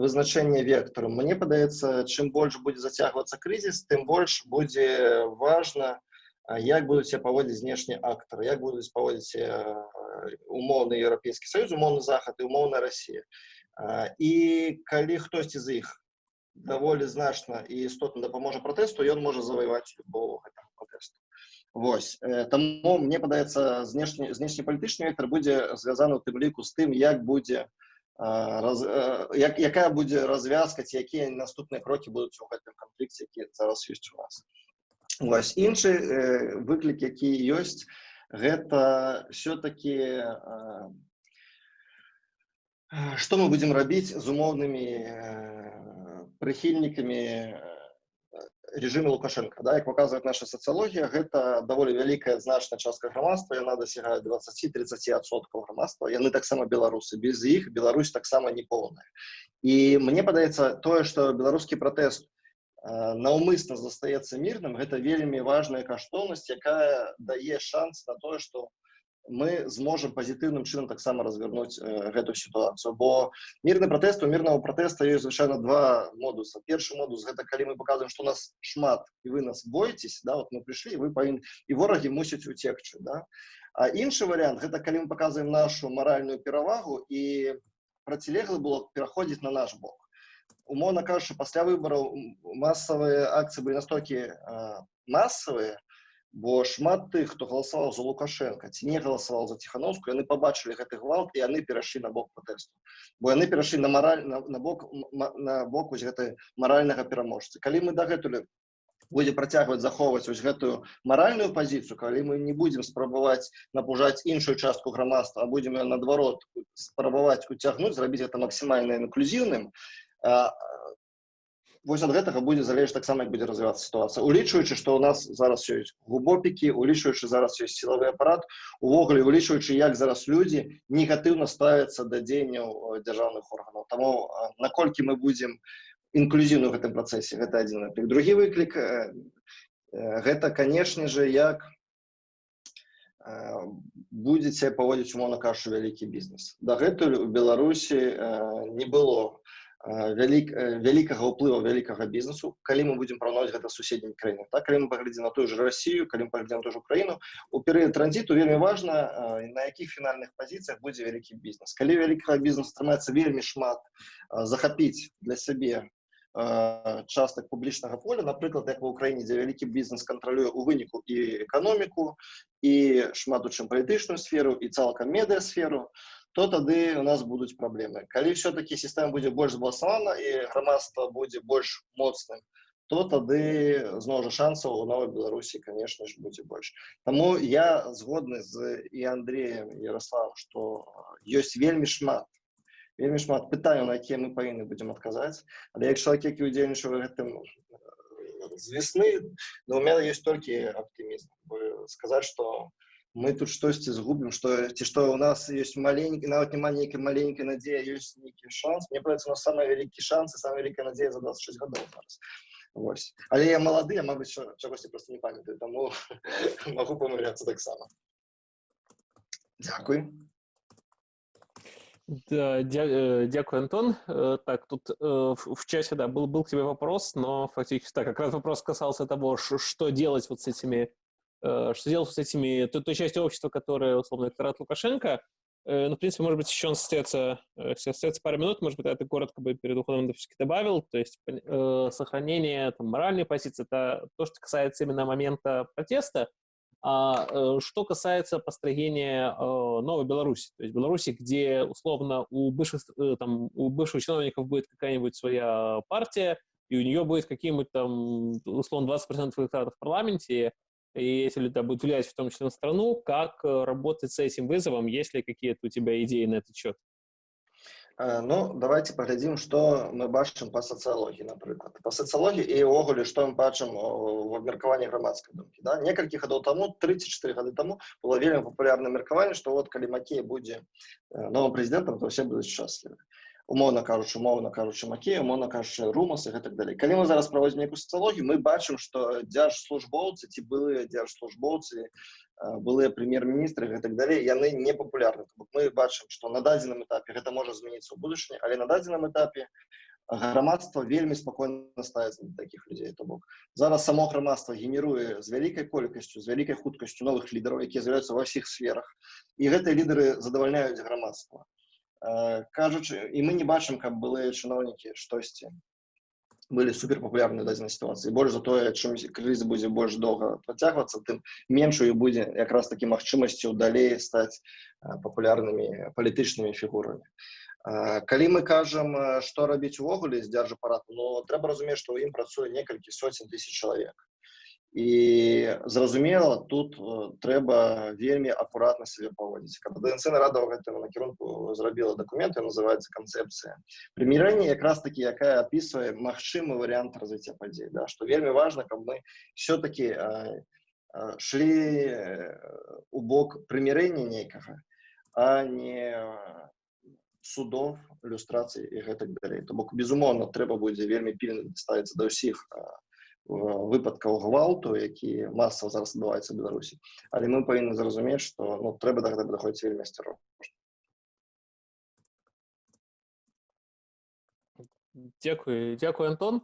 вызначэнне вектару мне падаецца чым больш будзе зацягвацца крызіс тым больш будзе важна як будуць себя паводзіць знешнія актары як будуць паводзіць умоўны еўрапейскі саюз умоўны захад і умоўная Росія і калі хтосьці з іх даволі значна і істотна дапаможа пратэсту ён можа заваяваць любого гэтага пратэсту Вось. Таму мне падаецца знешні знешнепалітычны вектор будзе звязаны у тым ліку з тым як будзе раз, як, якая будзе развязка ці якія наступныя крокі будуць у гэтым канфлікце які зараз ёсць у нас. Вось. Іншы э, выклік які ёсць гэта все-таки што мы будзем рабіць з умоўнымі прыхільнікамі режиме лукашенко да як показывает наша сацыялогія гэта даволі вялікая значная частка грамадства яна дасягае 20-30 адсоткаў грамадства яны таксама беларусы без іх Беларусь таксама не поўная і мне падаецца тое что беларускі пратэст наўмысна застаецца мірным гэта вельмі важная каштоўнасць якая дае шанс на тое что мы зможам пазітыўным чынам таксама разгарнуць э, гэту сітуацыю бо мірны пратэст у мірнага пратэста ёсць звычайна два модуса першы модус гэта калі мы показываем что у нас шмат і вы нас боитесь да вот мы пришли вы павін і ворагі мусяць уцекчы да а іншы вариант гэта калі мы показываем нашу маральную перавагу і процілеглы было пераходзіць на наш бок умоўна кажучы пасля выбораў массовыя акцыі былі настолькі э, массовые бо шмат тых хто галасаваў за лукашенко ці не галасаваў за ціхановску яны побачылі гэты гвалт і яны перайшлі на бок пратэсту бо яны перайшлі на мараль на, на бок на бок вось гэтай маральнага пераможцы калі мы дагэтуль будзе працягваць захоўваць вось гэтую маральную пазіцыю калі мы не будзем спрабаваць напужаць іншую частку грамадства а будзем наадварот спрабаваць уцягнуць зрабіць гэта максімальна інклюзіўным вось ад гэтага будзе залежаць таксама як будзе развівацца сітуацыя улічваючы што ў нас зараз ёсць глубопікі улічваючы зараз ёсць сілавы апарат увогуле улічваючы як зараз людзі негатыўна ставяцца да дзеянняў э, дзяржаўных органаў таму наколькі мы будзем інклюзіўны ў гэтым працэсе гэта адзін выклік другі выклік э, э, гэта канешне же як будзеце паводзіць умоўна кажучы вялікі бізнес дагэтуль у беларусі не было вялік, вялікага ўплыва вялікага бізнесу калі мы будзем параўнаваць гэта суседнімі краінамі так калі мы паглядзім на тую ж Россию калі мы паглядзім ту ж Украіну у перыяд транзіту вельмі важна на якіх фінальных пазіцыях будзе вялікі бізнес калі вялікага бізнесу трымаецца вельмі шмат захапіць для сябе частак публічнага поля напрыклад як ва ўкраіне дзе вялікі бізнес кантралюе у выніку і эканоміку і шмат у чым палітычную сферу і цалкам медыасферу то тады у нас будуць праблемы калі все-таки сістэма будзе больш збаласавана і грамадства будзе больш моцным то тады зноў жа шансаў у новой беларусі конечно ж будзе больш Таму я згодны з і Андреем Ярослав что ёсць вельмі шмат вельмі шмат пытанняў на якія мы павінны будзем адказаць але як чалавек які удзельнічаў гэтым з весны но у меня есть толькі оптимізм сказаць что у мы тут штосьці згубім што ці што ў нас ёсць маленькі нават няма нейкай маленькай надзея ёсць нейкі шанс мне праецца на самы вялікі шанс і самая вялікая надзея за 26 гадоў зараз Вось. але я малады я мабыць чагосьці просто не памятаю таму (laughs) могу памыляцца таксама Дякуй да, дя, э, дякую, Антон. Э, так, тут э, в, в чате, да, был, был к тебе вопрос, но фактически, так, как раз вопрос касался того, что делать вот с этими Э, что делать с этими, той, той частью общества, которая, условно, электорат Лукашенко. Э, ну, в принципе, может быть, еще он остается, э, остается пару минут, может быть, это коротко бы перед уходом все-таки добавил, то есть э, сохранение там, моральной позиции, это то, что касается именно момента протеста, а э, что касается построения э, новой Беларуси, то есть Беларуси, где, условно, у бывших, э, там, у бывших чиновников будет какая-нибудь своя партия, и у нее будет какие-нибудь там, условно, 20% электората в парламенте, и если это будет влиять в том числе на страну, как э, работать с этим вызовом, есть ли какие-то у тебя идеи на этот счет? Э, ну, давайте паглядзім, што мы бачым па сацыялогіі, напрыклад. Па сацыялогіі і ўвогуле, што мы бачым в абмеркаванні грамадскай думкі. Да? Некалькі гадоў таму, 34 гады таму, было вельмі папулярнае меркаванне, што вот калі Макей будзе новым прэзідэнтам, то ўсе будуць шчаслівы. Умоўна кажучы, умоўна кажучы, Макей, умоўна кажучы, Румас і гэтак далей. Калі мы зараз праводзім нейкую сацыялогію, мы бачым, што дзяржслужбоўцы ці былыя дзяржслужбоўцы былыя прэм'ер-міністры гэтак далей яны не папулярны мы бачым што на дадзеным этапе гэта можа змяніцца ў будучыні але на дадзеным этапе грамадства вельмі спакойна ставіцца да такіх людзей то бок зараз само грамадства генеруе з вялікай колькасцю з вялікай хуткасцю новых лідараў якія з'яўляюцца ва ўсіх сферах і гэтыя лідары задавальняюць грамадства кажучы і мы не бачым каб былыя чыноўнікі штосьці былі суперпапулярныя дадзенай сітуацыі больш за тое чым крызіс будзе больш доўга працягвацца тым меншую будзе якраз такі магчымасцю далей стаць папулярнымі палітычнымі фігурамі калі мы кажам што рабіць увогуле з дзяржапарату но трэба разумець што ў ім працуе некалькі соцень тысяч чалавек і зразумела тут трэба вельмі акуратна сябе паводзіць КДНЦ нарада ў гэтым накірунку зрабіла дакументы называется канцэпцыя прымірэнне якраз таки якая опісвае магчымы варыянт развіцця падзей да што вельмі важна каб мы все-таки шлі у бок прымірэння нейкага а не судов люстрацыі і гэтак далей то бок безумоўна трэба будзе вельмі пільна ставіцца да ўсіх выпадкаў гвалту які масава зараз адбываецца ў беларусі але мы павінны зразумець што ну трэба да гэта даходзіць вельмі асцярожна Дякую дзякую Антон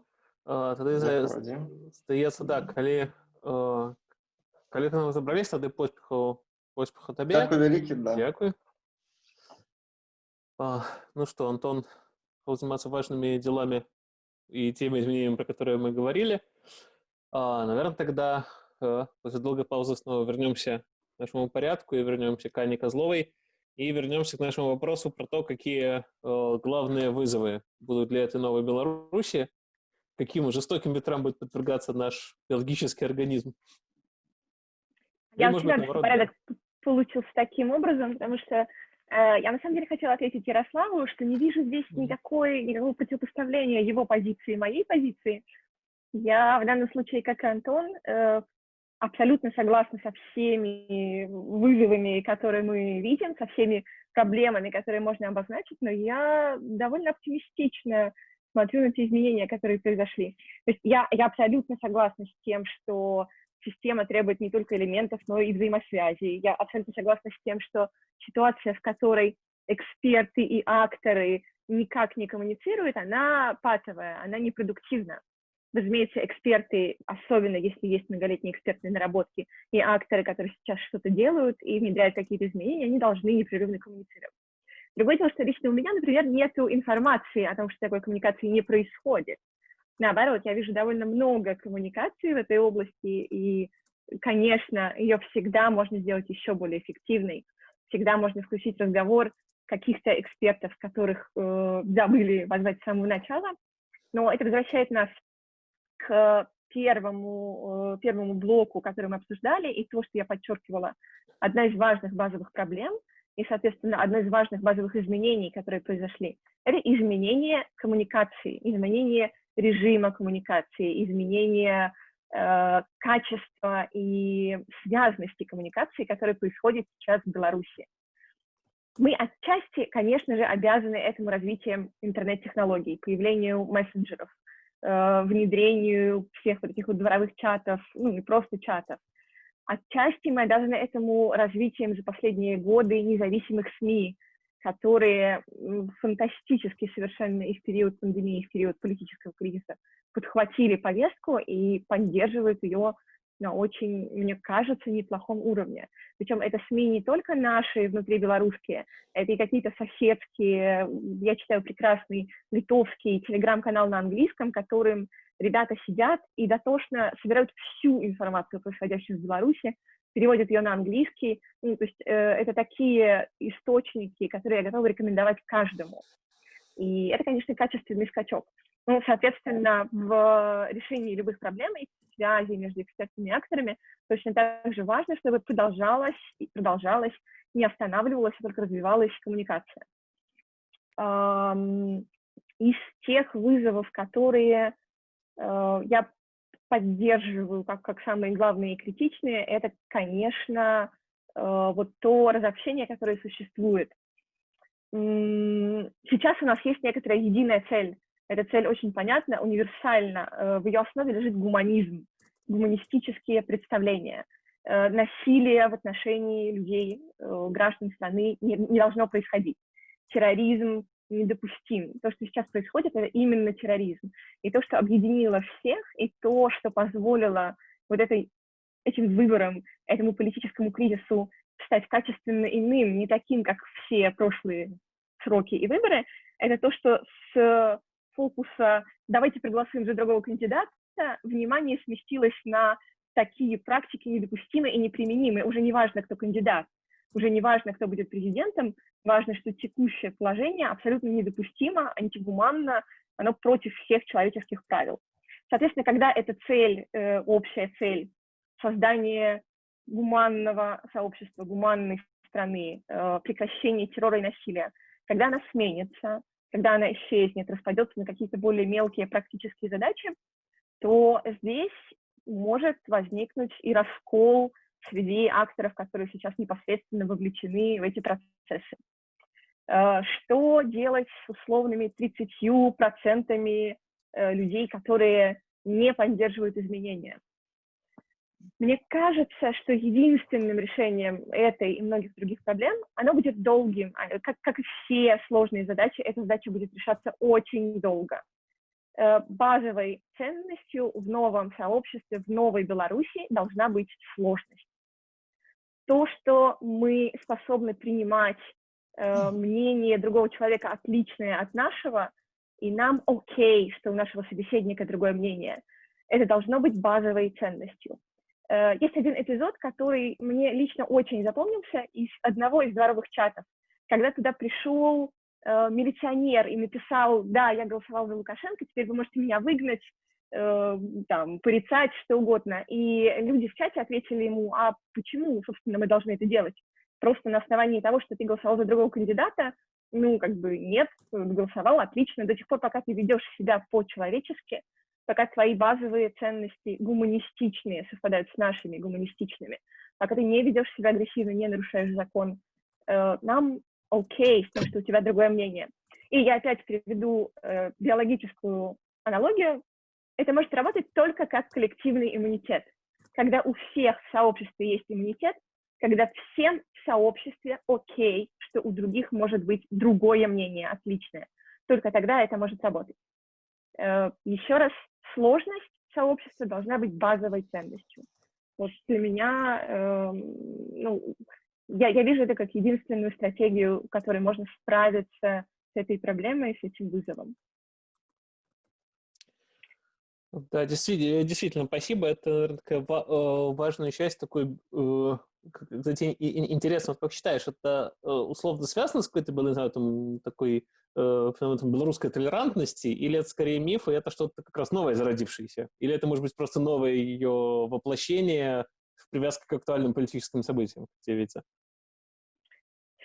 тады здаецца да калі калі ты нам забрались тады поспехаў поспеху табе Дякую вялікі да. Дякую а, ну что Антон заниматься важными делами и теми изменениями, про которые мы говорили. А, наверное, тогда э, после долгой паузы снова вернемся к нашему порядку и вернемся к Ане Козловой и вернемся к нашему вопросу про то, какие э, главные вызовы будут для этой новой Беларуси, каким жестоким ветрам будет подвергаться наш биологический организм. Я ну, всегда порядок получился таким образом, потому что я на самом деле хотела ответить Ярославу, что не вижу здесь никакой, никакого противопоставления его позиции и моей позиции. Я в данном случае, как и Антон, э, абсолютно согласна со всеми вызовами, которые мы видим, со всеми проблемами, которые можно обозначить, но я довольно оптимистично смотрю на те изменения, которые произошли. То есть я, я абсолютно согласна с тем, что система требует не только элементов, но и взаимосвязи. Я абсолютно согласна с тем, что ситуация, в которой эксперты и акторы никак не коммуницируют, она патовая, она непродуктивна. Разумеется, эксперты, особенно если есть многолетние экспертные наработки, и акторы, которые сейчас что-то делают и внедряют какие-то изменения, они должны непрерывно коммуницировать. Другое дело, что лично у меня, например, нет информации о том, что такой коммуникации не происходит. Наоборот, я вижу довольно много коммуникаций в этой области, и, конечно, ее всегда можно сделать еще более эффективной. Всегда можно включить разговор каких-то экспертов, которых э, забыли позвать с самого начала. Но это возвращает нас к первому, э, первому блоку, который мы обсуждали, и то, что я подчеркивала, одна из важных базовых проблем, и, соответственно, одно из важных базовых изменений, которые произошли, это изменение коммуникации, изменение режима коммуникации, изменения э, качества и связности коммуникации, которые происходят сейчас в Беларуси. Мы отчасти, конечно же, обязаны этому развитием интернет-технологий, появлению мессенджеров, э, внедрению всех вот этих вот дворовых чатов, ну, не просто чатов. Отчасти мы обязаны этому развитием за последние годы независимых СМИ, которые фантастически совершенно и в период пандемии, и в период политического кризиса подхватили повестку и поддерживают ее на очень, мне кажется, неплохом уровне. Причем это СМИ не только наши внутри белорусские, это и какие-то соседские, я читаю прекрасный литовский телеграм-канал на английском, которым ребята сидят и дотошно собирают всю информацию, происходящую в Беларуси, переводит ее на английский. Ну, то есть э, это такие источники, которые я готова рекомендовать каждому. И это, конечно, качественный скачок. Ну, соответственно, в решении любых проблем и связи между экспертами и акторами точно так же важно, чтобы продолжалась и продолжалась, не останавливалась, а только развивалась коммуникация. из тех вызовов, которые я поддерживаю как, как самые главные и критичные, это, конечно, вот то разобщение, которое существует. Сейчас у нас есть некоторая единая цель. Эта цель очень понятна, универсальна. В ее основе лежит гуманизм, гуманистические представления – Э, насилие в отношении людей, э, граждан страны не, не должно происходить. Терроризм недопустим. То, что сейчас происходит, это именно терроризм. И то, что объединило всех, и то, что позволило вот этой, этим выборам, этому политическому кризису стать качественно иным, не таким, как все прошлые сроки и выборы, это то, что с фокуса «давайте проголосуем за другого кандидата» внимание сместилось на такие практики недопустимы и неприменимы. Уже не важно, кто кандидат, уже не важно, кто будет президентом, важно, что текущее положение абсолютно недопустимо, антигуманно, оно против всех человеческих правил. Соответственно, когда эта цель, э, общая цель, создание гуманного сообщества, гуманной страны, э, прекращение террора и насилия, когда она сменится, когда она исчезнет, распадется на какие-то более мелкие практические задачи, то здесь может возникнуть и раскол среди акторов, которые сейчас непосредственно вовлечены в эти процессы. Э, что делать с условными 30% э, людей, которые не поддерживают изменения? Мне кажется, что единственным решением этой и многих других проблем, оно будет долгим. А, как, как и все сложные задачи, эта задача будет решаться очень долго. Э, базовой ценностью в новом сообществе, в новой Беларуси должна быть сложность. То, что мы способны принимать э, мнение другого человека отличное от нашего, и нам окей, что у нашего собеседника другое мнение, это должно быть базовой ценностью. Э, есть один эпизод, который мне лично очень запомнился из одного из дворовых чатов, когда туда пришел э, милиционер и написал, да, я голосовал за Лукашенко, теперь вы можете меня выгнать, э, там, порицать, что угодно. И люди в чате ответили ему, а почему, собственно, мы должны это делать? Просто на основании того, что ты голосовал за другого кандидата, ну, как бы нет, голосовал отлично, до тех пор, пока ты ведешь себя по-человечески, пока твои базовые ценности гуманистичные совпадают с нашими гуманистичными, пока ты не ведешь себя агрессивно, не нарушаешь закон, э, нам окей с тем, что у тебя другое мнение. И я опять приведу э, биологическую аналогию. Это может работать только как коллективный иммунитет. Когда у всех в сообществе есть иммунитет, когда всем в сообществе окей, что у других может быть другое мнение, отличное. Только тогда это может работать. Э, еще раз, сложность сообщества должна быть базовой ценностью. Вот для меня, э, ну, я, я вижу это как единственную стратегию, которой можно справиться с этой проблемой, с этим вызовом. Да, действительно, действительно, спасибо. Это, наверное, такая э, важная часть такой, э, кстати, интересно, как считаешь, это э, условно связано с какой-то, не знаю, там, такой феноменом белорусской толерантности, или это скорее миф, и это что-то как раз новое зародившееся? Или это, может быть, просто новое ее воплощение в привязке к актуальным политическим событиям, как тебе видится?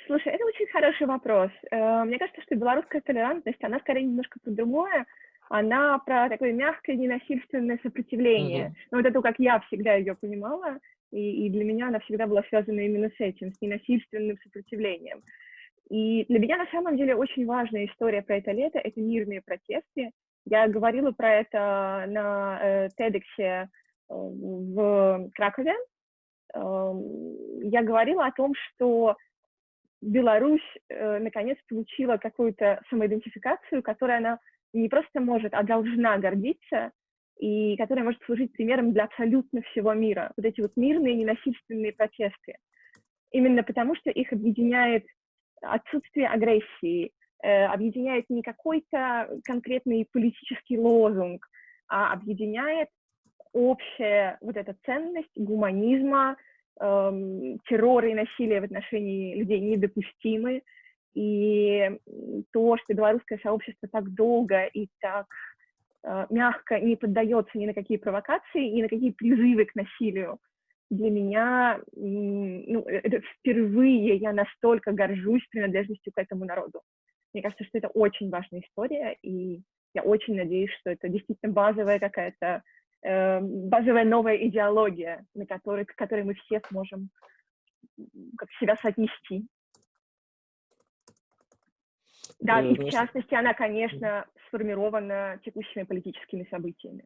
Слушай, это очень хороший вопрос. Э, мне кажется, что белорусская толерантность, она скорее немножко про другое. Она про такое мягкое, ненасильственное сопротивление. Mm-hmm. Ну, вот это как я всегда ее понимала, и, и для меня она всегда была связана именно с этим, с ненасильственным сопротивлением. И для меня на самом деле очень важная история про это лето — это мирные протесты. Я говорила про это на э, TEDx э, в Кракове. Э, я говорила о том, что Беларусь э, наконец получила какую-то самоидентификацию, которой она не просто может, а должна гордиться, и которая может служить примером для абсолютно всего мира. Вот эти вот мирные ненасильственные протесты. Именно потому, что их объединяет отсутствие агрессии, э, объединяет не какой-то конкретный политический лозунг, а объединяет общая вот эта ценность гуманизма, эм, террор и насилие в отношении людей недопустимы, и то, что белорусское сообщество так долго и так э, мягко не поддается ни на какие провокации, ни на какие призывы к насилию, для меня ну, это впервые я настолько горжусь принадлежностью к этому народу. Мне кажется, что это очень важная история, и я очень надеюсь, что это действительно базовая какая-то э, базовая новая идеология, на которой, к которой мы все сможем как себя соотнести. Да, и в частности, она, конечно, сформирована текущими политическими событиями.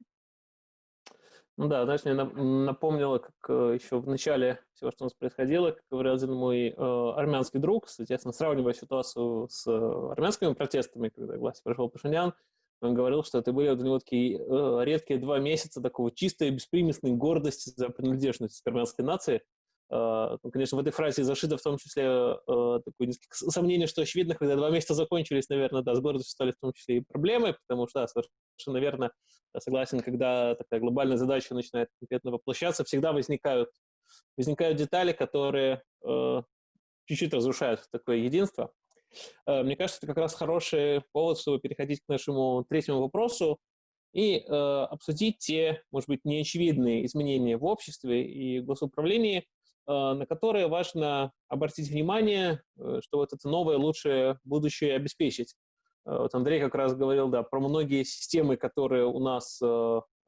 Ну да, знаешь, мне напомнило, как э, еще в начале всего, что у нас происходило, как говорил один мой э, армянский друг, соответственно, сравнивая ситуацию с э, армянскими протестами, когда к власти пришел Пашинян, он говорил, что это были у него такие э, редкие два месяца такого чистой, беспримесной гордости за принадлежность к армянской нации, конечно, в этой фразе зашито в том числе а, такое сомнение, что очевидно, когда два месяца закончились, наверное, да, с гордостью стали в том числе и проблемы, потому что, да, совершенно верно, согласен, когда такая глобальная задача начинает конкретно воплощаться, всегда возникают, возникают детали, которые э, чуть-чуть разрушают такое единство. Э, мне кажется, это как раз хороший повод, чтобы переходить к нашему третьему вопросу и э, обсудить те, может быть, неочевидные изменения в обществе и госуправлении, Э, на которые важно обратить внимание, э, что вот это новое, лучшее будущее обеспечить. Э, вот Андрей как раз говорил, да, про многие системы, которые у нас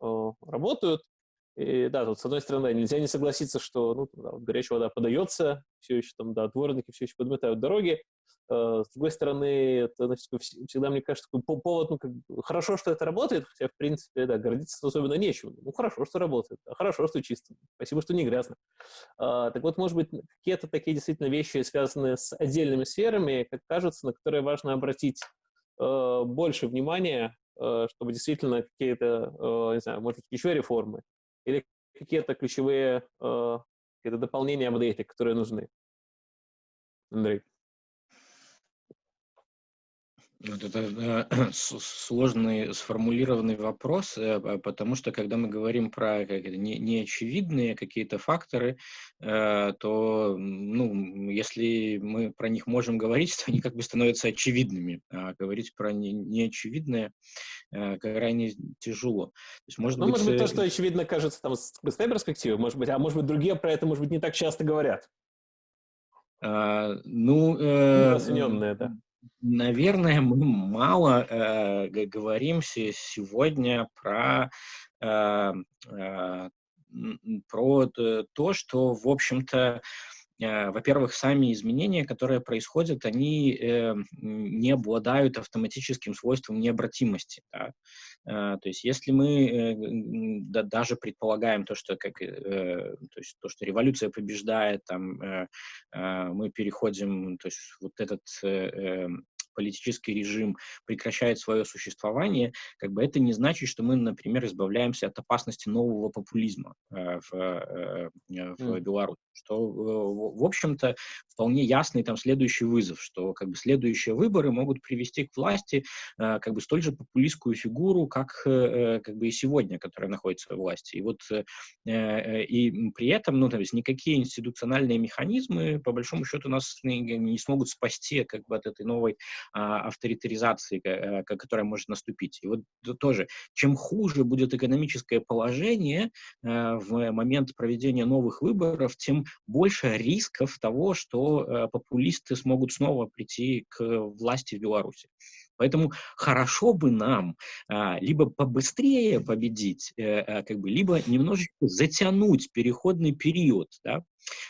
работают. И да, тут с одной стороны нельзя не согласиться, что ну, горячая вода подается, все еще там, да, дворники все еще подметают дороги, Э, с другой стороны, это значит, всегда, мне кажется, такой повод, ну, как, хорошо, что это работает, хотя, в принципе, да, гордиться особенно нечем. Ну, хорошо, что работает, да, хорошо, что чисто, спасибо, что не грязно. А, так вот, может быть, какие-то такие действительно вещи, связанные с отдельными сферами, как кажется, на которые важно обратить э, больше внимания, э, чтобы действительно какие-то, э, не знаю, может быть, еще реформы или какие-то ключевые э, какие-то дополнения, апдейты, которые нужны. Андрей. Вот это э, (clears throat) сложный сформулированный вопрос, э, потому что когда мы говорим про как это, не, неочевидные какие-то факторы, э, то ну, если мы про них можем говорить, (laughs) то они как бы становятся очевидными. А говорить про не, неочевидное крайне тяжело. То есть, может, ну, быть, может быть, то, что очевидно кажется там, с быстрой перспективы, может быть, а может быть, другие про это, может быть, не так часто говорят. А, ну, э, да. Наверное, мы мало э, говорим сегодня про, э, э, про то, что, в общем-то, во-первых, сами изменения, которые происходят, они э, не обладают автоматическим свойством необратимости. Да? Э, то есть, если мы э, да, даже предполагаем то, что как, э, то есть то, что революция побеждает, там э, э, мы переходим, то есть вот этот э, политический режим прекращает свое существование, как бы это не значит, что мы, например, избавляемся от опасности нового популизма э, в, э, в mm. Беларуси. Что, э, в общем-то, вполне ясный там следующий вызов, что как бы следующие выборы могут привести к власти э, как бы столь же популистскую фигуру, как э, как бы и сегодня, которая находится в власти. И вот э, э, и при этом, ну, то есть никакие институциональные механизмы, по большому счету, нас не, не смогут спасти как бы от этой новой а, авторитаризации, э, которая может наступить. И вот тоже, чем хуже будет экономическое положение э, в момент проведения новых выборов, тем больше рисков того, что э, популисты смогут снова прийти к власти в Беларуси. Поэтому хорошо бы нам а, либо побыстрее победить, а, как бы, либо немножечко затянуть переходный период, да,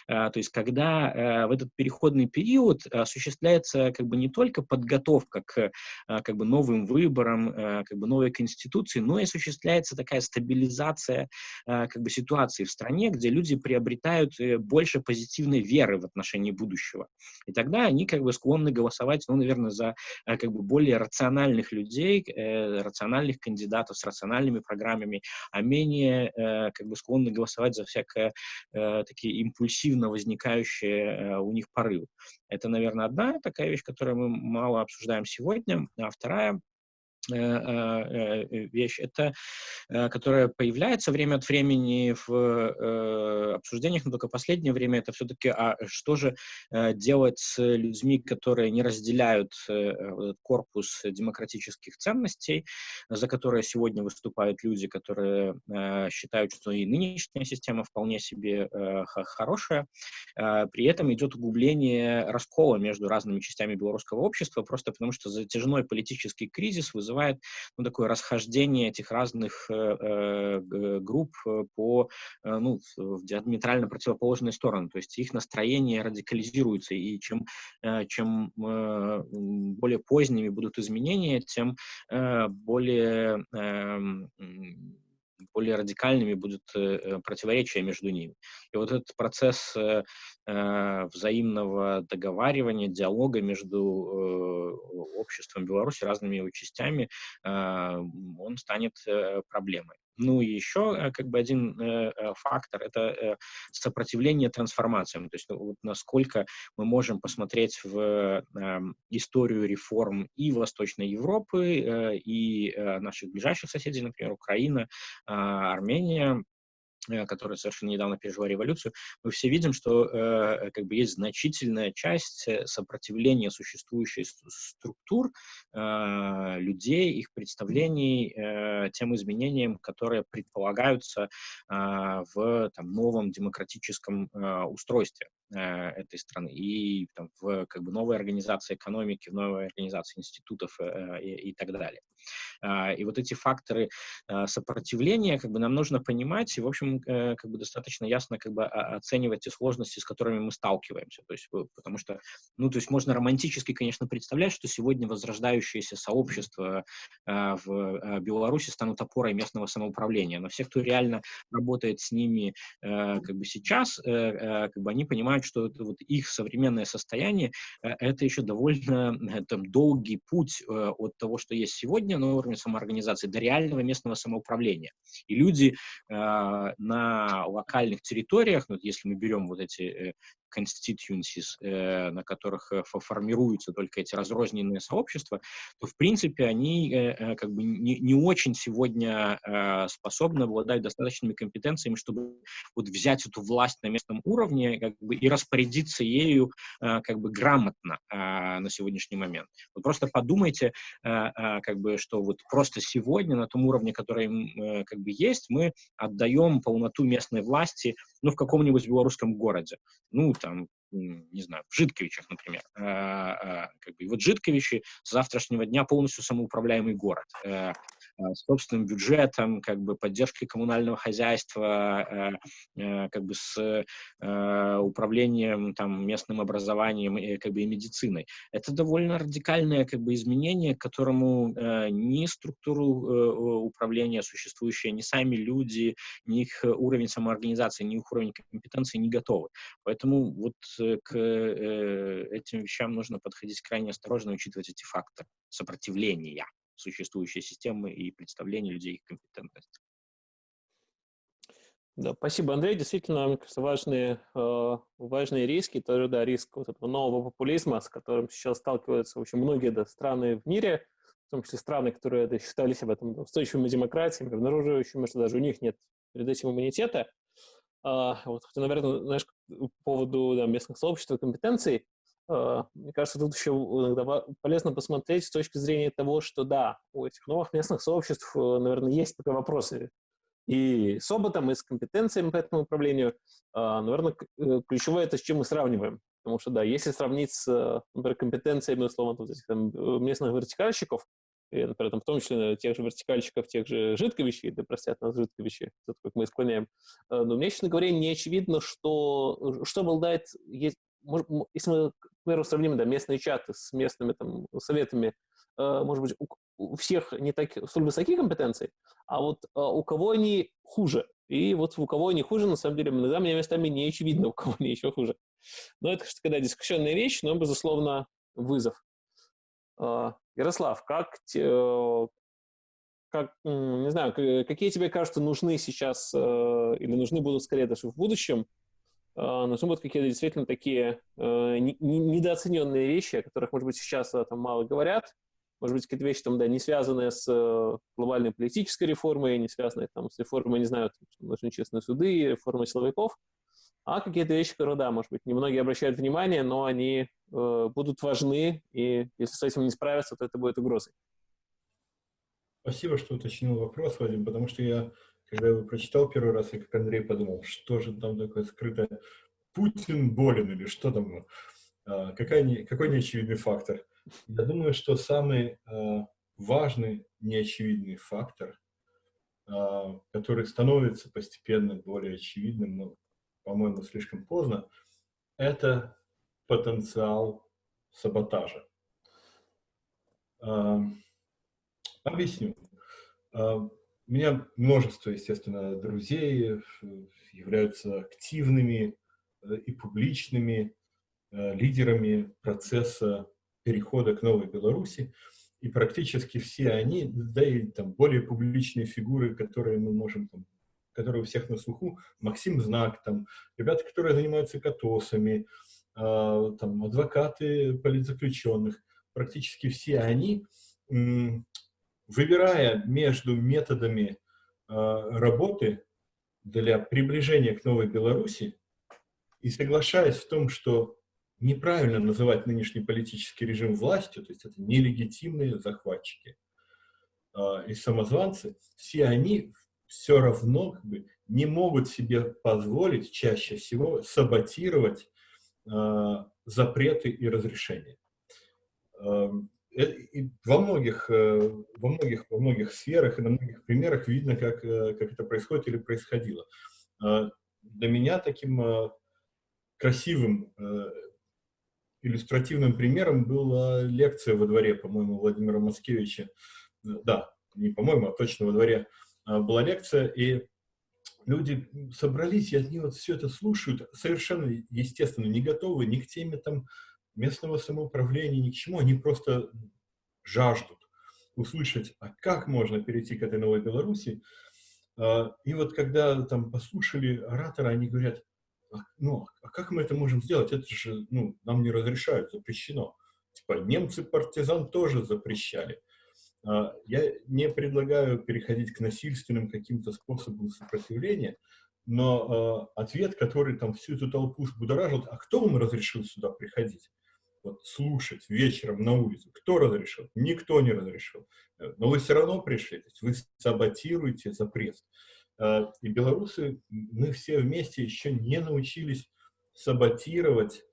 то есть когда а, в этот переходный период осуществляется как бы не только подготовка к как бы новым выборам, как бы новой конституции, но и осуществляется такая стабилизация как бы ситуации в стране, где люди приобретают э, больше позитивной веры в отношении будущего. И тогда они как бы склонны голосовать, ну, наверное, за как бы более рациональных людей, э, рациональных кандидатов с рациональными программами, а менее э, как бы склонны голосовать за всякое такие импульсы импульсивно возникающие э, у них порывы. Это, наверное, одна такая вещь, которую мы мало обсуждаем сегодня. А вторая вещь, это которая появляется время от времени в обсуждениях, но только последнее время это все-таки, а что же делать с людьми, которые не разделяют корпус демократических ценностей, за которые сегодня выступают люди, которые считают, что и нынешняя система вполне себе хорошая, при этом идет углубление раскола между разными частями белорусского общества, просто потому что затяжной политический кризис вызывает вызывает ну, такое расхождение этих разных э, э групп э, по, э, ну, в диаметрально противоположные стороны. То есть их настроение радикализируется, и чем, э, чем э, более поздними будут изменения, тем э, более э, более радикальными будут э, противоречия между ними. И вот этот процесс э, э, взаимного договаривания, диалога между обществом Беларуси, разными его частями, он станет проблемой. Ну и еще э, как бы один э, э, фактор – это сопротивление трансформациям. То есть ну, вот насколько мы можем посмотреть в эм, историю реформ и Восточной Европы, и наших ближайших соседей, например, Украина, а, Армения, Э, которая совершенно недавно пережила революцию, мы все видим, что э, как бы есть значительная часть э, сопротивления существующих структур, э, людей, их представлений э, тем изменениям, которые предполагаются э, в там, новом демократическом э, устройстве этой страны и там, в как бы, новой организации экономики, в новой организации институтов э, и, и так далее. Э, и вот эти факторы э, сопротивления как бы, нам нужно понимать, и, в общем, Э, как бы достаточно ясно как бы оценивать те сложности, с которыми мы сталкиваемся. То есть, потому что, ну, то есть можно романтически, конечно, представлять, что сегодня возрождающиеся сообщества э, в э, Беларуси станут опорой местного самоуправления. Но все, кто реально работает с ними как бы сейчас, как бы они понимают, что это вот их современное состояние это еще довольно там, долгий путь от того, что есть сегодня на уровне самоорганизации, до реального местного самоуправления. И люди на локальных территориях, ну, если мы берем вот эти э, constituencies, э, на которых э, формируются только эти разрозненные сообщества, то, в принципе, они э, как бы не, не очень сегодня способны обладать достаточными компетенциями, чтобы вот взять эту власть на местном уровне как бы, и распорядиться ею как бы грамотно на сегодняшний момент. Вот просто подумайте, как бы, что вот просто сегодня на том уровне, который как бы есть, мы отдаем полноту местной власти ну, в каком-нибудь белорусском городе. Ну, там, не знаю, в Житковичах, например. А, а, как бы, и вот Житковичи с завтрашнего дня полностью самоуправляемый город. Э, Э, собственным бюджетом, как бы поддержкой коммунального хозяйства, э, э, как бы с управлением там местным образованием и как бы и медициной. Это довольно радикальное как бы изменение, к которому ни структуру управления существующие, ни сами люди, ни их уровень самоорганизации, ни их уровень компетенции не готовы. Поэтому вот к этим вещам нужно подходить крайне осторожно, учитывать эти факторы сопротивления существующие системы и представления людей их компетентности. Да, спасибо, Андрей. Действительно, мне кажется, важные, э, важные риски, тоже, да, риск вот этого нового популизма, с которым сейчас сталкиваются очень многие да, страны в мире, в том числе страны, которые да, считали себя там, устойчивыми демократиями, обнаруживающими, что даже у них нет перед этим иммунитета. А, вот, наверное, знаешь, по поводу да, местных сообществ и компетенций, мне кажется, тут еще иногда полезно посмотреть с точки зрения того, что да, у этих новых местных сообществ, э, наверное, есть пока вопросы и с опытом, и с компетенциями по этому управлению. А, наверное, э, ключевое это с чем мы сравниваем. Потому что, да, если сравнить с, например, компетенциями, условно, вот этих там, э, местных вертикальщиков, и, например, там, в том числе тех же вертикальщиков, тех же жидковищей, да простят нас жидковищи, это как мы склоняем, но мне, честно говоря, не очевидно, что, что обладает, если мы, к примеру, сравним да, местные чаты с местными там, советами, э, может быть, у, у всех не так столь высокие компетенции, а вот э, у кого они хуже. И вот у кого они хуже, на самом деле, иногда мне местами не очевидно, у кого они еще хуже. Но это, когда дискуссионная вещь, но, безусловно, вызов. Э, Ярослав, как, как, не знаю, какие тебе кажется нужны сейчас или нужны будут скорее даже в будущем а, нужны будут какие-то действительно такие э, недооцененные вещи, о которых, может быть, сейчас там мало говорят, может быть, какие-то вещи там, да, не связанные с э, глобальной политической реформой, не связанные там с реформой, не знаю, там, нужны честные суды, реформой силовиков, а какие-то вещи, которые, да, может быть, немногие обращают внимание, но они э, будут важны, и если с этим не справиться, то это будет угрозой. Спасибо, что уточнил вопрос, Вадим, потому что я, когда его прочитал первый раз, я как Андрей подумал, что же там такое скрытое. Путин болен или что там? А, какая не, какой неочевидный фактор? Я думаю, что самый а, важный неочевидный фактор, а, который становится постепенно более очевидным, но, по-моему, слишком поздно, это потенциал саботажа. Объясню. У меня множество, естественно, друзей являются активными э, и публичными Э, лидерами процесса перехода к новой Беларуси, и практически все они, да и там более публичные фигуры, которые мы можем, там, которые у всех на слуху, Максим Знак, там, ребята, которые занимаются катосами, э, там, адвокаты политзаключенных, практически все они, выбирая между методами э, работы для приближения к новой Беларуси и соглашаясь в том, что неправильно называть нынешний политический режим властью, то есть это нелегитимные захватчики э, и самозванцы, все они все равно как бы, не могут себе позволить чаще всего саботировать э, запреты и разрешения. Э, и во многих, э, во многих, во многих сферах и на многих примерах видно, как, э, как это происходит или происходило. Э, для меня таким красивым иллюстративным примером была лекция во дворе, по-моему, Владимира Маскевича. Да, не по-моему, а точно во дворе а, была лекция, и люди собрались, и они вот все это слушают, совершенно, естественно, не готовы ни к теме там местного самоуправления, ни к чему, они просто жаждут услышать, а как можно перейти к этой новой Беларуси. А, и вот когда там послушали оратора, они говорят, а, ну, а как мы это можем сделать? Это же, ну, нам не разрешают, запрещено. Типа, немцы партизан тоже запрещали. А, я не предлагаю переходить к насильственным каким-то способам сопротивления, но ответ, который там всю эту толпу взбудоражил, а кто вам разрешил сюда приходить? Вот слушать вечером на улице. Кто разрешил? Никто не разрешил. Э, но вы все равно пришли, вы саботируете запрет. Э, и белорусы, мы все вместе еще не научились саботировать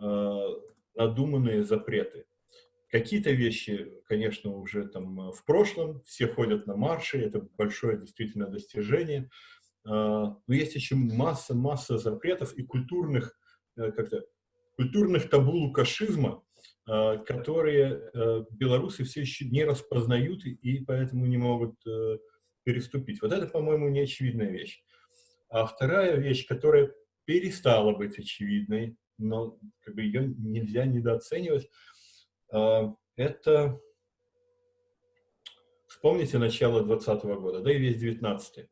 э, надуманные запреты. Какие-то вещи, конечно, уже там в прошлом, все ходят на марши, это большое действительно достижение. Но есть еще масса-масса запретов и культурных, как-то, культурных табу лукашизма, которые белорусы все еще не распознают и поэтому не могут переступить. Вот это, по-моему, не очевидная вещь. А вторая вещь, которая перестала быть очевидной, но как бы ее нельзя недооценивать, это, вспомните начало 2020 года, да и весь 19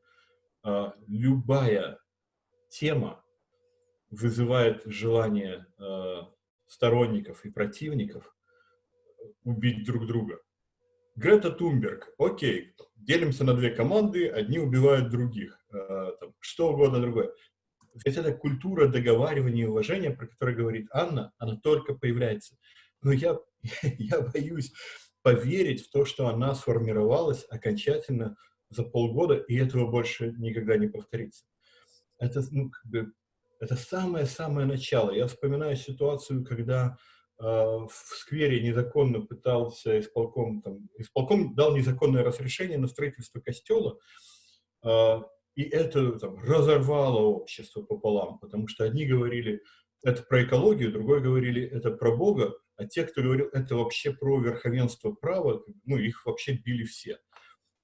а, любая тема вызывает желание а, сторонников и противников убить друг друга. Грета Тумберг, окей, делимся на две команды, одни убивают других, э, там, что угодно другое. Ведь эта культура договаривания и уважения, про которую говорит Анна, она только появляется. Но я, (laughs) я боюсь поверить в то, что она сформировалась окончательно за полгода, и этого больше никогда не повторится. Это, ну, как бы, это самое-самое начало. Я вспоминаю ситуацию, когда в сквере незаконно пытался исполком, там, исполком дал незаконное разрешение на строительство костела, а, и это там, разорвало общество пополам, потому что одни говорили, это про экологию, другой говорили, это про Бога, а те, кто говорил, это вообще про верховенство права, ну, их вообще били все.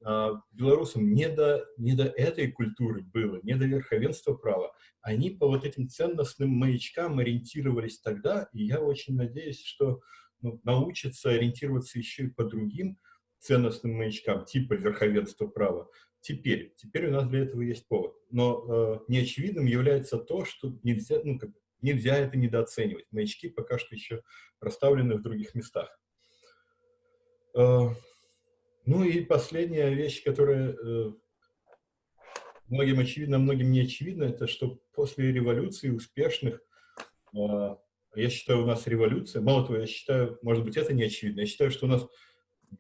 А, белорусам не до, не до этой культуры было, не до верховенства права. Они по вот этим ценностным маячкам ориентировались тогда, и я очень надеюсь, что ну, научатся ориентироваться еще и по другим ценностным маячкам, типа верховенства права. Теперь, теперь у нас для этого есть повод. Но э, неочевидным является то, что нельзя, ну, как, нельзя это недооценивать. Маячки пока что еще расставлены в других местах. Ну и последняя вещь, которая э, многим очевидно, многим не очевидно, это что после революции успешных, э, я считаю, у нас революция, мало того, я считаю, может быть, это не очевидно, я считаю, что у нас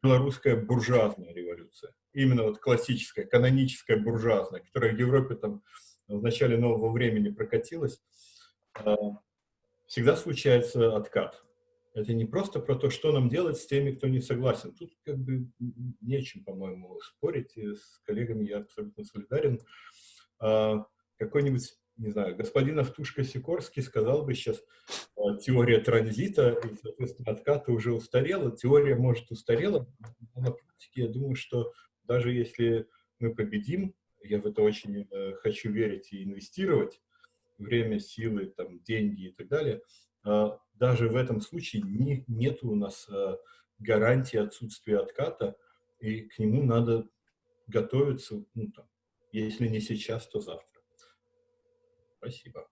белорусская буржуазная революция, именно вот классическая, каноническая буржуазная, которая в Европе там в начале нового времени прокатилась, всегда случается откат. Это не просто про то, что нам делать с теми, кто не согласен. Тут как бы нечем, по-моему, спорить. И с коллегами я абсолютно солидарен. А, Какой-нибудь, не знаю, господин Автушка-Сикорский сказал бы сейчас, а, теория транзита и, соответственно, отката уже устарела. Теория, может, устарела, но на практике я думаю, что даже если мы победим, я в это очень э, хочу верить и инвестировать, время, силы, там, деньги и так далее – а, даже в этом случае не, нет у нас а, гарантии отсутствия отката, и к нему надо готовиться, ну, там, если не сейчас, то завтра. Спасибо.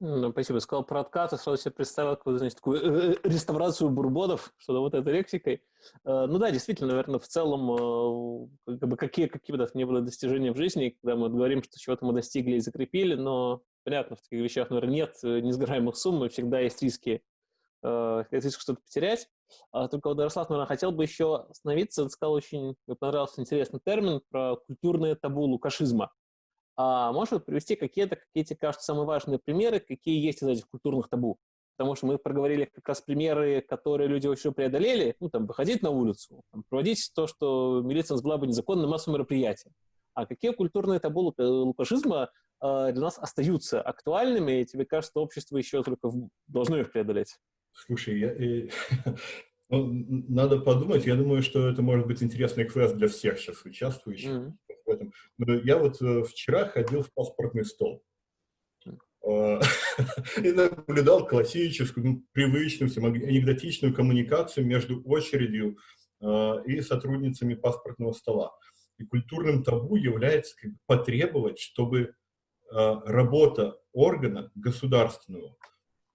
Ну, спасибо. Сказал про откат, сразу себе представил какую значит, такую э, э, реставрацию бурбонов, что вот этой лексикой. Э, ну да, действительно, наверное, в целом, как бы какие, какие бы не было достижения в жизни, когда мы говорим, что чего-то мы достигли и закрепили, но понятно, в таких вещах, наверное, нет несгораемых сумм, и всегда есть риски, есть риск что-то потерять. А только вот Ярослав, наверное, хотел бы еще остановиться, сказал очень, мне понравился интересный термин про культурное табу лукашизма. А можешь привести какие-то, какие тебе кажутся самые важные примеры, какие есть из этих культурных табу? Потому что мы проговорили как раз примеры, которые люди еще преодолели, ну, там, выходить на улицу, там, проводить то, что милиция назвала бы незаконным массовым мероприятием. А какие культурные табу лукашизма э, для нас остаются актуальными, и тебе кажется, что общество еще только должно их преодолеть? Слушай, я, э, (laughs) ну, надо подумать. Я думаю, что это может быть интересный квест для всех сейчас участвующих. Mm -hmm в этом. Но я вот э, вчера ходил в паспортный стол а, (laughs) и наблюдал классическую, ну, привычную, анекдотичную коммуникацию между очередью а, и сотрудницами паспортного стола. И культурным табу является как бы, потребовать, чтобы работа органа государственного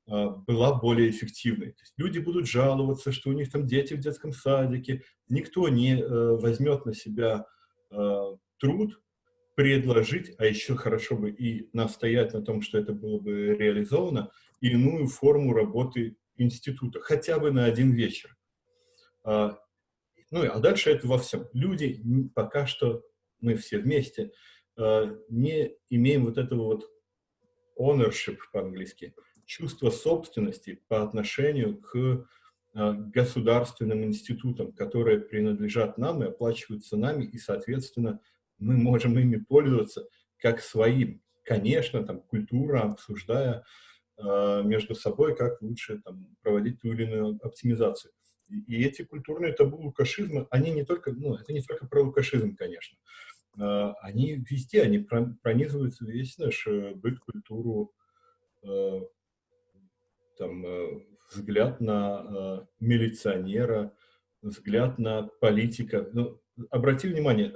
была более эффективной. То есть люди будут жаловаться, что у них там дети в детском садике, никто не э, возьмет на себя труд предложить, а еще хорошо бы и настоять на том, что это было бы реализовано, иную форму работы института, хотя бы на один вечер. А, ну, а дальше это во всем. Люди пока что, мы все вместе, не имеем вот этого вот ownership по-английски, чувство собственности по отношению к а, государственным институтам, которые принадлежат нам и оплачиваются нами, и, соответственно, мы можем ими пользоваться как своим. Конечно, там, культура, обсуждая э, между собой, как лучше там, проводить ту или иную оптимизацию. И, и эти культурные табу лукашизма, они не только, ну, это не только про лукашизм, конечно, э, они везде, они пронизывают весь наш э, быт, культуру, э, там, э, взгляд на милиционера, взгляд на политика. Ну, обрати внимание,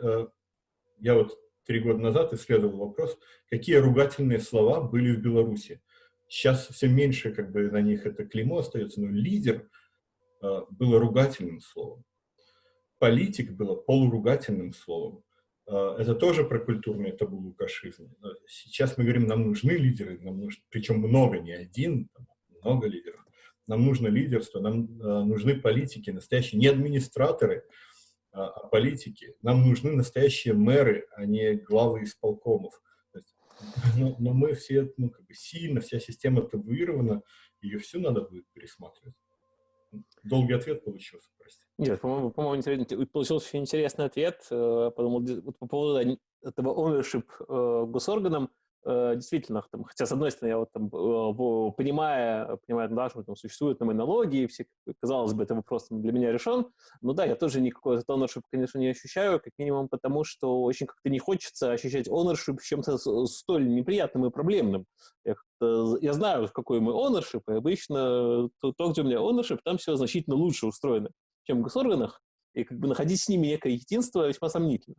я вот три года назад исследовал вопрос, какие ругательные слова были в Беларуси. Сейчас все меньше как бы на них это клеймо остается, но лидер было ругательным словом. Политик было полуругательным словом. Э, это тоже про культурное табу лукашизм. Сейчас мы говорим, нам нужны лидеры, нам нужно, причем много, не один, много лидеров. Нам нужно лидерство, нам э, нужны политики, настоящие, не администраторы, а, о политике. Нам нужны настоящие мэры, а не главы исполкомов. Но, но мы все ну, как бы сильно, вся система табуирована, ее всю надо будет пересматривать. Долгий ответ получился, прости. Нет, по-моему, по получился очень интересный ответ. Э, подумал, вот по поводу этого ownership э, госорганом, действительно, там, хотя, с одной стороны, я вот там, э, понимая, понимая, да, что там существуют там, и налоги, и все, казалось бы, это вопрос для меня решен, но да, я тоже никакой ownership, конечно, не ощущаю, как минимум потому, что очень как-то не хочется ощущать ownership чем-то столь неприятным и проблемным. Я, я знаю, какой мой ownership, и обычно то, то, где у меня ownership, там все значительно лучше устроено, чем в госорганах, и как бы находить с ними некое единство весьма сомнительно.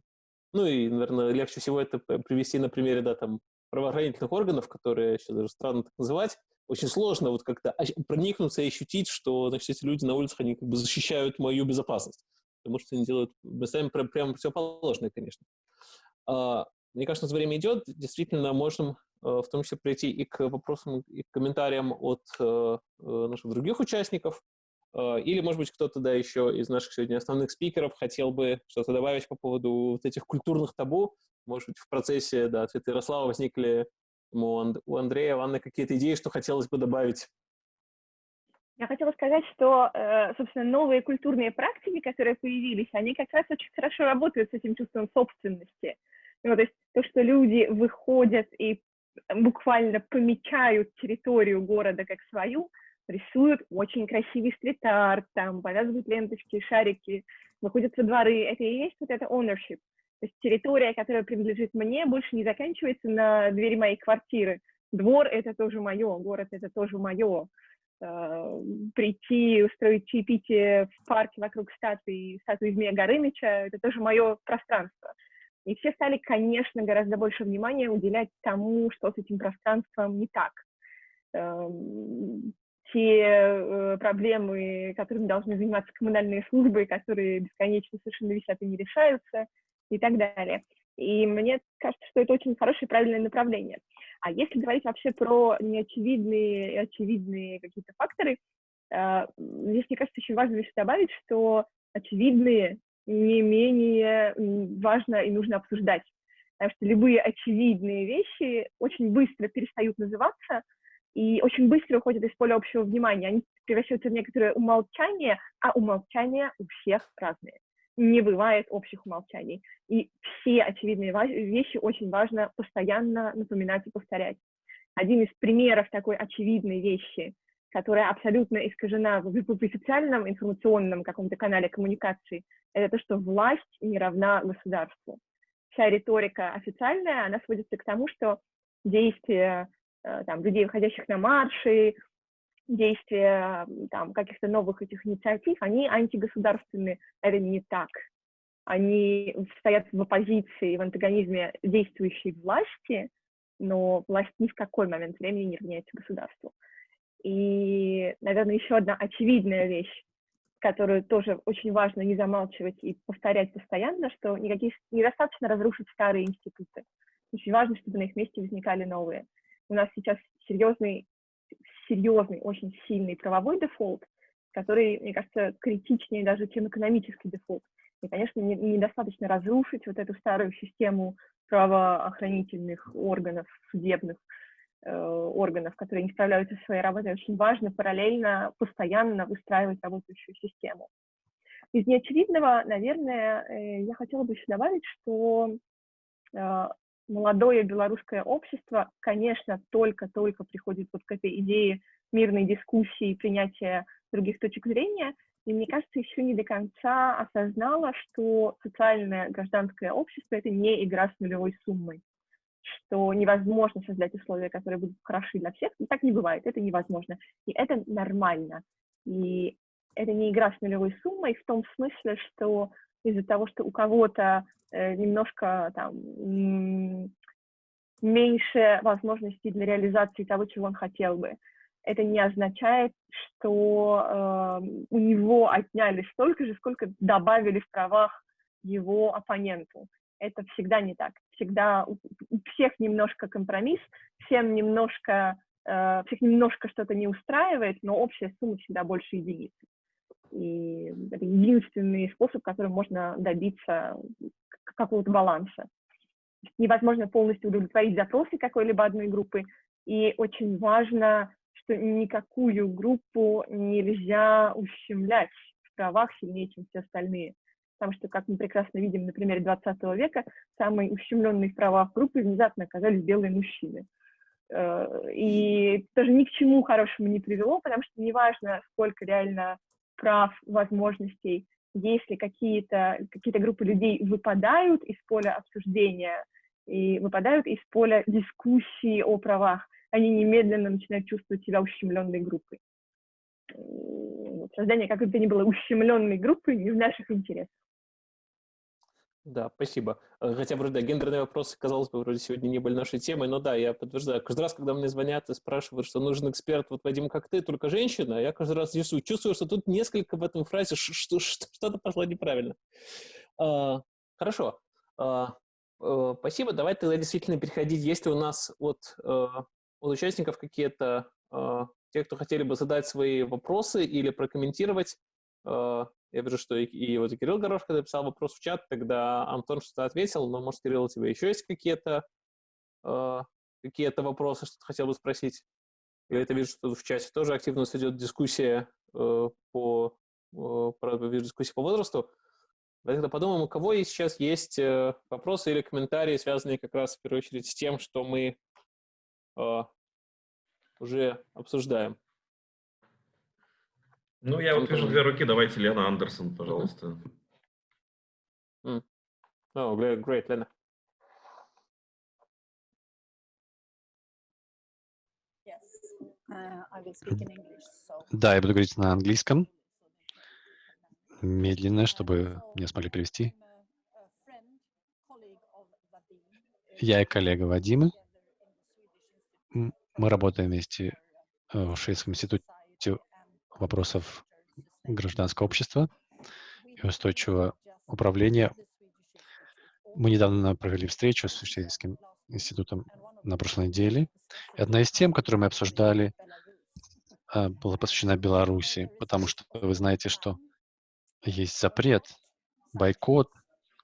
Ну и, наверное, легче всего это привести на примере, да, там, правоохранительных органов, которые сейчас даже странно так называть, очень сложно вот как-то проникнуться и ощутить, что значит, эти люди на улицах, они как бы защищают мою безопасность. потому что они делают сами прямо противоположное, конечно. А, мне кажется, время идет, действительно можем в том числе прийти и к вопросам, и к комментариям от наших других участников. Или, может быть, кто-то, да, еще из наших сегодня основных спикеров хотел бы что-то добавить по поводу вот этих культурных табу. Может быть, в процессе, да, ответа Ярослава возникли у Андрея, у Анны какие-то идеи, что хотелось бы добавить? Я хотела сказать, что, э, собственно, новые культурные практики, которые появились, они как раз очень хорошо работают с этим чувством собственности. Ну, то есть то, что люди выходят и буквально помечают территорию города как свою, рисуют очень красивый стрит-арт, там, повязывают ленточки, шарики, выходят во дворы. Это и есть вот это ownership. То есть территория, которая принадлежит мне, больше не заканчивается на двери моей квартиры. Двор — это тоже мое, город — это тоже мое. Э, прийти, устроить чаепитие в парке вокруг статуи, статуи Змея Горыныча — это тоже мое пространство. И все стали, конечно, гораздо больше внимания уделять тому, что с этим пространством не так. Эм, те э, проблемы, которыми должны заниматься коммунальные службы, которые бесконечно совершенно висят и не решаются — и так далее. И мне кажется, что это очень хорошее правильное направление. А если говорить вообще про неочевидные и очевидные какие-то факторы, э, здесь, мне кажется, очень важно еще добавить, что очевидные не менее важно и нужно обсуждать. Потому что любые очевидные вещи очень быстро перестают называться и очень быстро уходят из поля общего внимания. Они превращаются в некоторое умолчание, а умолчания у всех разные не бывает общих умолчаний. И все очевидные вещи очень важно постоянно напоминать и повторять. Один из примеров такой очевидной вещи, которая абсолютно искажена в, официальном информационном каком-то канале коммуникации, это то, что власть не равна государству. Вся риторика официальная, она сводится к тому, что действия э, там, людей, выходящих на марши, действия там, каких-то новых этих инициатив, они антигосударственные. Это не так. Они стоят в оппозиции, в антагонизме действующей власти, но власть ни в какой момент времени не равняется государству. И, наверное, еще одна очевидная вещь, которую тоже очень важно не замалчивать и повторять постоянно, что никаких, недостаточно разрушить старые институты. Очень важно, чтобы на их месте возникали новые. У нас сейчас серьезный серьезный, очень сильный правовой дефолт, который, мне кажется, критичнее даже, чем экономический дефолт. И, конечно, недостаточно разрушить вот эту старую систему правоохранительных органов, судебных э, органов, которые не справляются со своей работой. Очень важно параллельно, постоянно выстраивать работающую систему. Из неочевидного, наверное, э, я хотела бы еще добавить, что э, молодое белорусское общество, конечно, только-только приходит вот к этой идее мирной дискуссии, принятия других точек зрения, и мне кажется, еще не до конца осознала, что социальное гражданское общество — это не игра с нулевой суммой, что невозможно создать условия, которые будут хороши для всех. И так не бывает, это невозможно. И это нормально. И это не игра с нулевой суммой в том смысле, что из-за того, что у кого-то немножко там меньше возможностей для реализации того, чего он хотел бы. Это не означает, что э, у него отняли столько же, сколько добавили в правах его оппоненту. Это всегда не так. Всегда у всех немножко компромисс, всем немножко, э, всех немножко что-то не устраивает, но общая сумма всегда больше единицы. И это единственный способ, которым можно добиться какого-то баланса. Невозможно полностью удовлетворить запросы какой-либо одной группы, и очень важно, что никакую группу нельзя ущемлять в правах сильнее, чем все остальные. Потому что, как мы прекрасно видим на примере 20 века, самые ущемленные в правах группы внезапно оказались белые мужчины. Э, и тоже ни к чему хорошему не привело, потому что неважно, сколько реально прав, возможностей, если какие-то какие группы людей выпадают из поля обсуждения и выпадают из поля дискуссии о правах, они немедленно начинают чувствовать себя ущемленной группой. Создание как бы то ни было ущемленной группы не в наших интересах. Да, спасибо. Э, хотя вроде да, гендерные вопросы, казалось бы, вроде сегодня не были нашей темой, но да, я подтверждаю. Каждый раз, когда мне звонят и спрашивают, что нужен эксперт, вот, Вадим, как ты, только женщина, я каждый раз чувствую, чувствую что тут несколько в этом фразе, (laughs) что-то пошло неправильно. А, хорошо. А, а, спасибо. Давай тогда действительно переходить. Есть ли у нас от, от участников какие-то, те, кто хотели бы задать свои вопросы или прокомментировать, я вижу, что и, и вот и Кирилл Горошко написал вопрос в чат, тогда Антон что-то ответил, но, может, Кирилл, у тебя еще есть какие-то э, какие-то вопросы, что ты хотел бы спросить? Я это вижу, что в чате тоже активно идет дискуссия э, по, э, вижу, дискуссия по возрасту. Тогда подумаем, у кого сейчас есть э, вопросы или комментарии, связанные как раз в первую очередь с тем, что мы э, уже обсуждаем. Ну, я вот вижу две руки. Давайте Лена Андерсон, пожалуйста. Mm. Oh, great, Lena. Uh, да, я буду говорить на английском, медленно, чтобы меня смогли перевести. Я и коллега Вадима. Мы работаем вместе э, в Шведском институте вопросов гражданского общества и устойчивого управления. Мы недавно провели встречу с Швейцарским институтом на прошлой неделе. И одна из тем, которую мы обсуждали, а, была посвящена Беларуси, потому что вы знаете, что есть запрет, бойкот,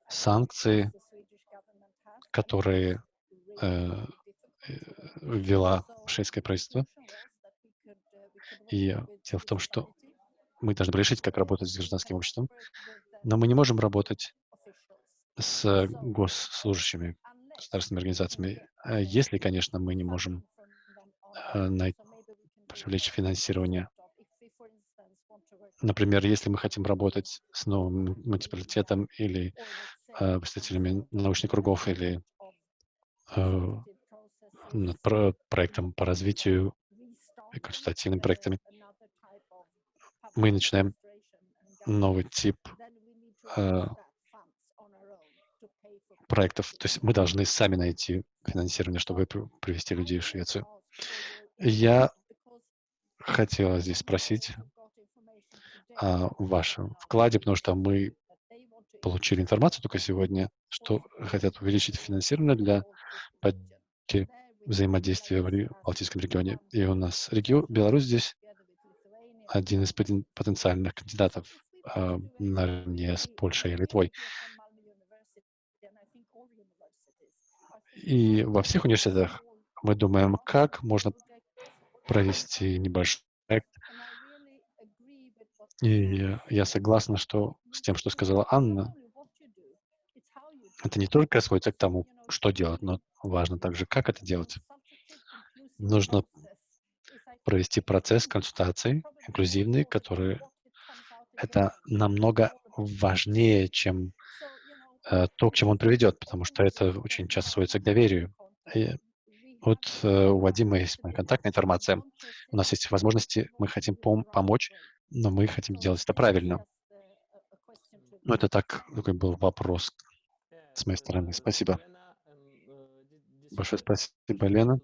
санкции, которые э, э ввела шведское правительство. И дело в том, что мы должны решить, как работать с гражданским обществом, но мы не можем работать с госслужащими, государственными организациями, а если, конечно, мы не можем э, привлечь финансирование. Например, если мы хотим работать с новым муниципалитетом или э, представителями научных кругов или э, над про проектом по развитию и консультативными проектами, мы начинаем новый тип э, проектов. То есть мы должны сами найти финансирование, чтобы привести людей в Швецию. Я хотела здесь спросить о вашем вкладе, потому что мы получили информацию только сегодня, что хотят увеличить финансирование для поддержки взаимодействия в Балтийском регионе. И у нас регион, Беларусь здесь один из потенциальных кандидатов э, наравне с Польшей и Литвой. И во всех университетах мы думаем, как можно провести небольшой проект. И я согласна что, с тем, что сказала Анна. Это не только сводится к тому, что делать, но важно также, как это делать. Нужно провести процесс консультаций инклюзивный, который это намного важнее, чем э, то, к чему он приведет, потому что это очень часто сводится к доверию. И вот э, у Вадима есть моя контактная информация, у нас есть возможности, мы хотим пом помочь, но мы хотим делать это правильно. Ну, это так, такой был вопрос с моей стороны. Спасибо. Большое спасибо, Лена.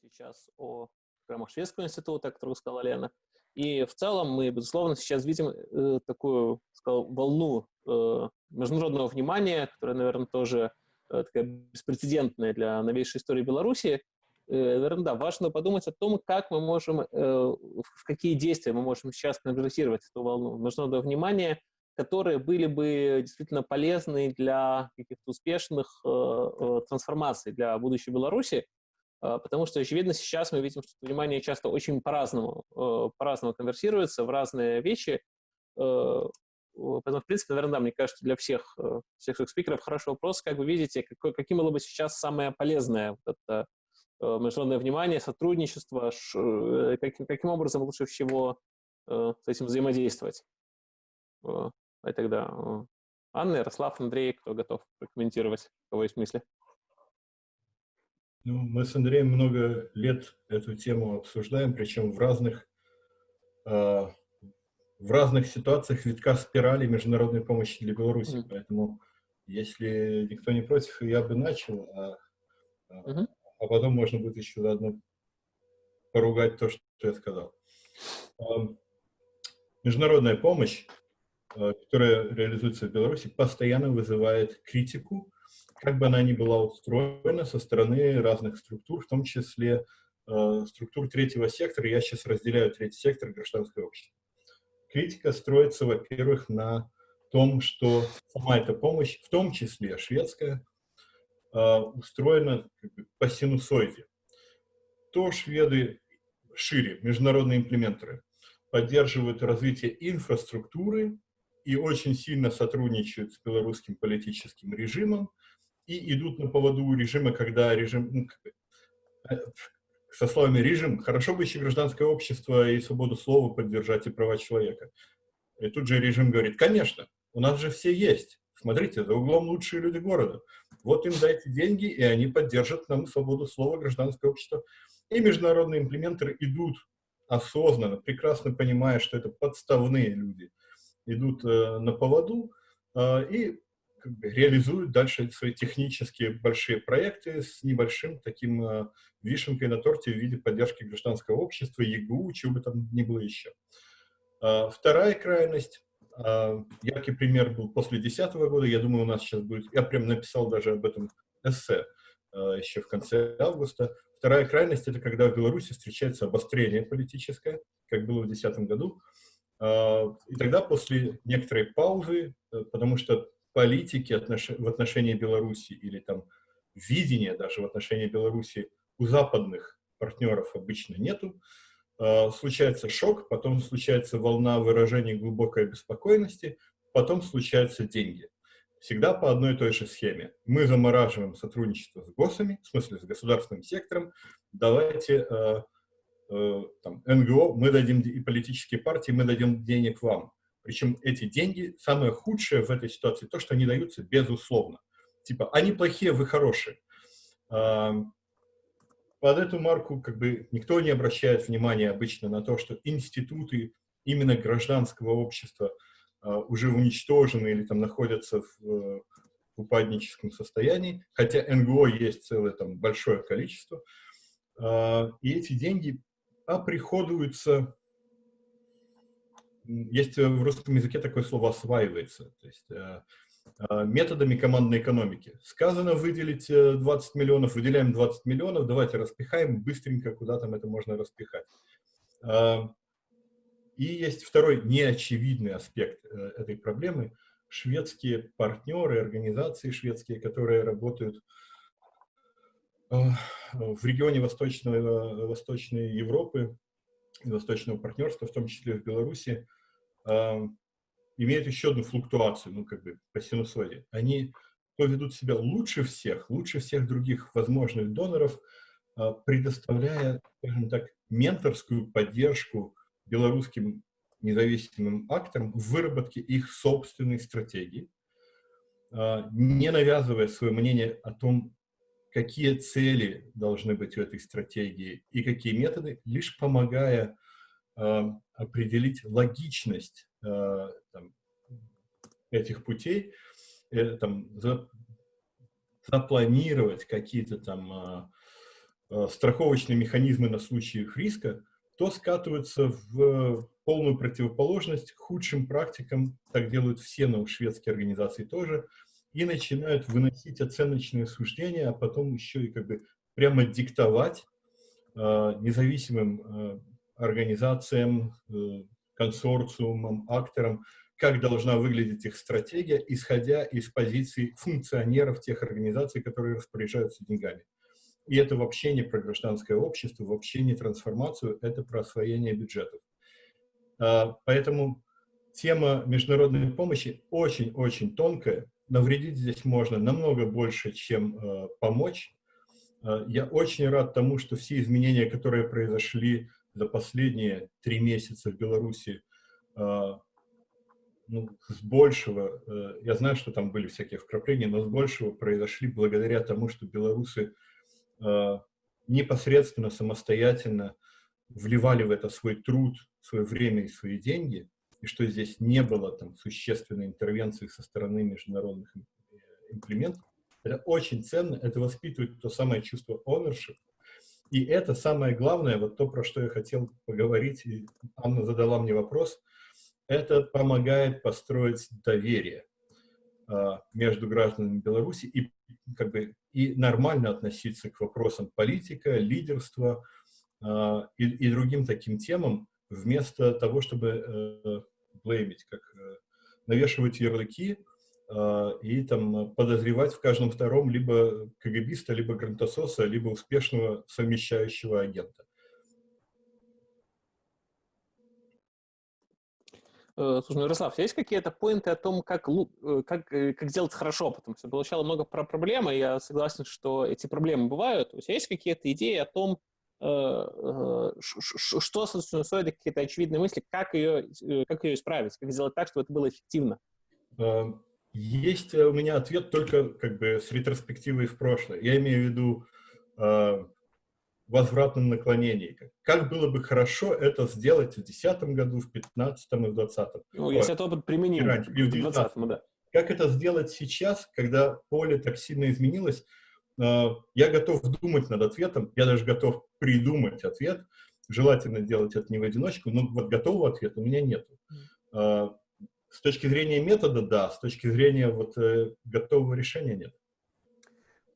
сейчас о программах Шведского института, о которых сказала Лена. И в целом мы, безусловно, сейчас видим э, такую сказал, волну э, международного внимания, которая, наверное, тоже э, такая беспрецедентная для новейшей истории Беларуси. Э, наверное, да, важно подумать о том, как мы можем, э, в какие действия мы можем сейчас конвертировать эту волну международного внимания, которые были бы действительно полезны для каких-то успешных э, э трансформаций для будущей Беларуси. А, потому что, очевидно, сейчас мы видим, что внимание часто очень по-разному, э, по-разному конверсируется в разные вещи. Э, поэтому, в принципе, наверное, да, мне кажется, для всех, э, всех спикеров хороший вопрос, как вы видите, какой, каким было бы сейчас самое полезное вот это международное внимание, сотрудничество, каким, каким образом лучше всего с этим взаимодействовать. И тогда Анна, Ярослав, Андрей, кто готов прокомментировать, у кого есть мысли? Ну, мы с Андреем много лет эту тему обсуждаем, причем в разных, э, в разных ситуациях витка спирали международной помощи для Беларуси. Мгм. Поэтому, если никто не против, я бы начал, а, а, Мгм. а потом можно будет еще заодно поругать то, что я сказал. Ам, Международная помощь, э, которая реализуется в Беларуси, постоянно вызывает критику, как бы она ни была устроена со стороны разных структур, в том числе э, структур третьего сектора. Я сейчас разделяю третий сектор гражданское общество. Критика строится, во-первых, на том, что сама эта помощь, в том числе шведская, э, устроена как бы по синусоиде. То шведы шире, международные имплементеры, поддерживают развитие инфраструктуры и очень сильно сотрудничают с белорусским политическим режимом и идут на поводу режима, когда режим, ну, э, со словами «режим», хорошо бы еще гражданское общество и свободу слова поддержать и права человека. И тут же режим говорит, конечно, у нас же все есть. Смотрите, за углом лучшие люди города. Вот им дайте деньги, и они поддержат нам свободу слова, гражданское общество. И международные имплементеры идут осознанно, прекрасно понимая, что это подставные люди, идут э, на поводу э, и как бы, реализуют дальше свои технические большие проекты с небольшим таким э, вишенкой на торте в виде поддержки гражданского общества, ЕГУ, чего бы там ни было еще. Э, вторая крайность, э, яркий пример был после 2010 года, я думаю, у нас сейчас будет, я прям написал даже об этом эссе еще в конце августа, Вторая крайность – это когда в Беларуси встречается обострение политическое, как было в 2010 году. А, и тогда после некоторой паузы, э, потому что политики в отношении Беларуси или там видения даже в отношении Беларуси у западных партнеров обычно нету, а, случается шок, потом случается волна выражений глубокой обеспокоенности, потом случаются деньги всегда по одной и той же схеме. Мы замораживаем сотрудничество с ГОСами, в смысле с государственным сектором, давайте э, там, НГО, мы дадим, и политические партии, мы дадим денег вам. Причем эти деньги, самое худшее в этой ситуации, то, что они даются безусловно. Типа, они плохие, вы хорошие. Э, под эту марку как бы никто не обращает внимания обычно на то, что институты именно гражданского общества – а, уже уничтожены или там находятся в, в упадническом состоянии, хотя НГО есть целое там большое количество, а, и эти деньги оприходуются, есть в русском языке такое слово «осваивается», то есть а, методами командной экономики. Сказано выделить 20 э, миллионов, выделяем 20 миллионов, давайте распихаем быстренько, куда там это можно распихать. И есть второй неочевидный аспект э, этой проблемы. Шведские партнеры, организации шведские, которые работают э, в регионе Восточного, Восточной Европы, Восточного партнерства, в том числе в Беларуси, э, имеют еще одну флуктуацию, ну, как бы по синусоиде. Они поведут себя лучше всех, лучше всех других возможных доноров, предоставляя, скажем так, менторскую поддержку белорусским независимым акторам в выработке их собственной стратегии, не навязывая свое мнение о том, какие цели должны быть у этой стратегии и какие методы, лишь помогая а, определить логичность а, там, этих путей, э, там, за, запланировать какие-то там страховочные механизмы на случай риска, то скатываются в полную противоположность худшим практикам, так делают все но шведские организации тоже, и начинают выносить оценочные суждения, а потом еще и как бы прямо диктовать э, независимым э, организациям, э, консорциумам, акторам, как должна выглядеть их стратегия, исходя из позиций функционеров тех организаций, которые распоряжаются деньгами. И это вообще не про гражданское общество, вообще не трансформацию, это про освоение бюджетов. А, поэтому тема международной помощи очень-очень тонкая. Навредить здесь можно намного больше, чем э, помочь. Э, я очень рад тому, что все изменения, которые произошли за последние три месяца в Беларуси, э, ну, с большего, э, я знаю, что там были всякие вкрапления, но с большего произошли благодаря тому, что белорусы Э, непосредственно, самостоятельно вливали в это свой труд, свое время и свои деньги, и что здесь не было там существенной интервенции со стороны международных имплементов, это очень ценно, это воспитывает то самое чувство ownership, и это самое главное, вот то, про что я хотел поговорить, и Анна задала мне вопрос, это помогает построить доверие а, между гражданами Беларуси и, как бы, и нормально относиться к вопросам политика, лидерства а, и, и другим таким темам, вместо того, чтобы э, блеймить, как э, навешивать ярлыки, а, и там подозревать в каждом втором либо КГБиста, либо грантососа, либо успешного совмещающего агента. Э, слушай, ну, Ярослав, есть какие-то поинты о том, как, как, как сделать хорошо? Потому что получало много про проблемы, и я согласен, что эти проблемы бывают. У тебя есть какие-то идеи о том, что, собственно, стоит какие-то очевидные мысли, как ее, как ее исправить, как сделать так, чтобы это было эффективно? Эм, есть у меня ответ только как бы с ретроспективой в прошлое. Я имею в виду э, возвратном наклонении. Как было бы хорошо это сделать в 2010 году, в 2015 и в 2020. Ну, если этот опыт применим раньше, и в 2020, да. Как это сделать сейчас, когда поле так сильно изменилось? Э, я готов думать над ответом, я даже готов придумать ответ. Желательно делать это не в одиночку, но вот готового ответа у меня нет. Э, с точки зрения метода, да, с точки зрения вот э, готового решения нет.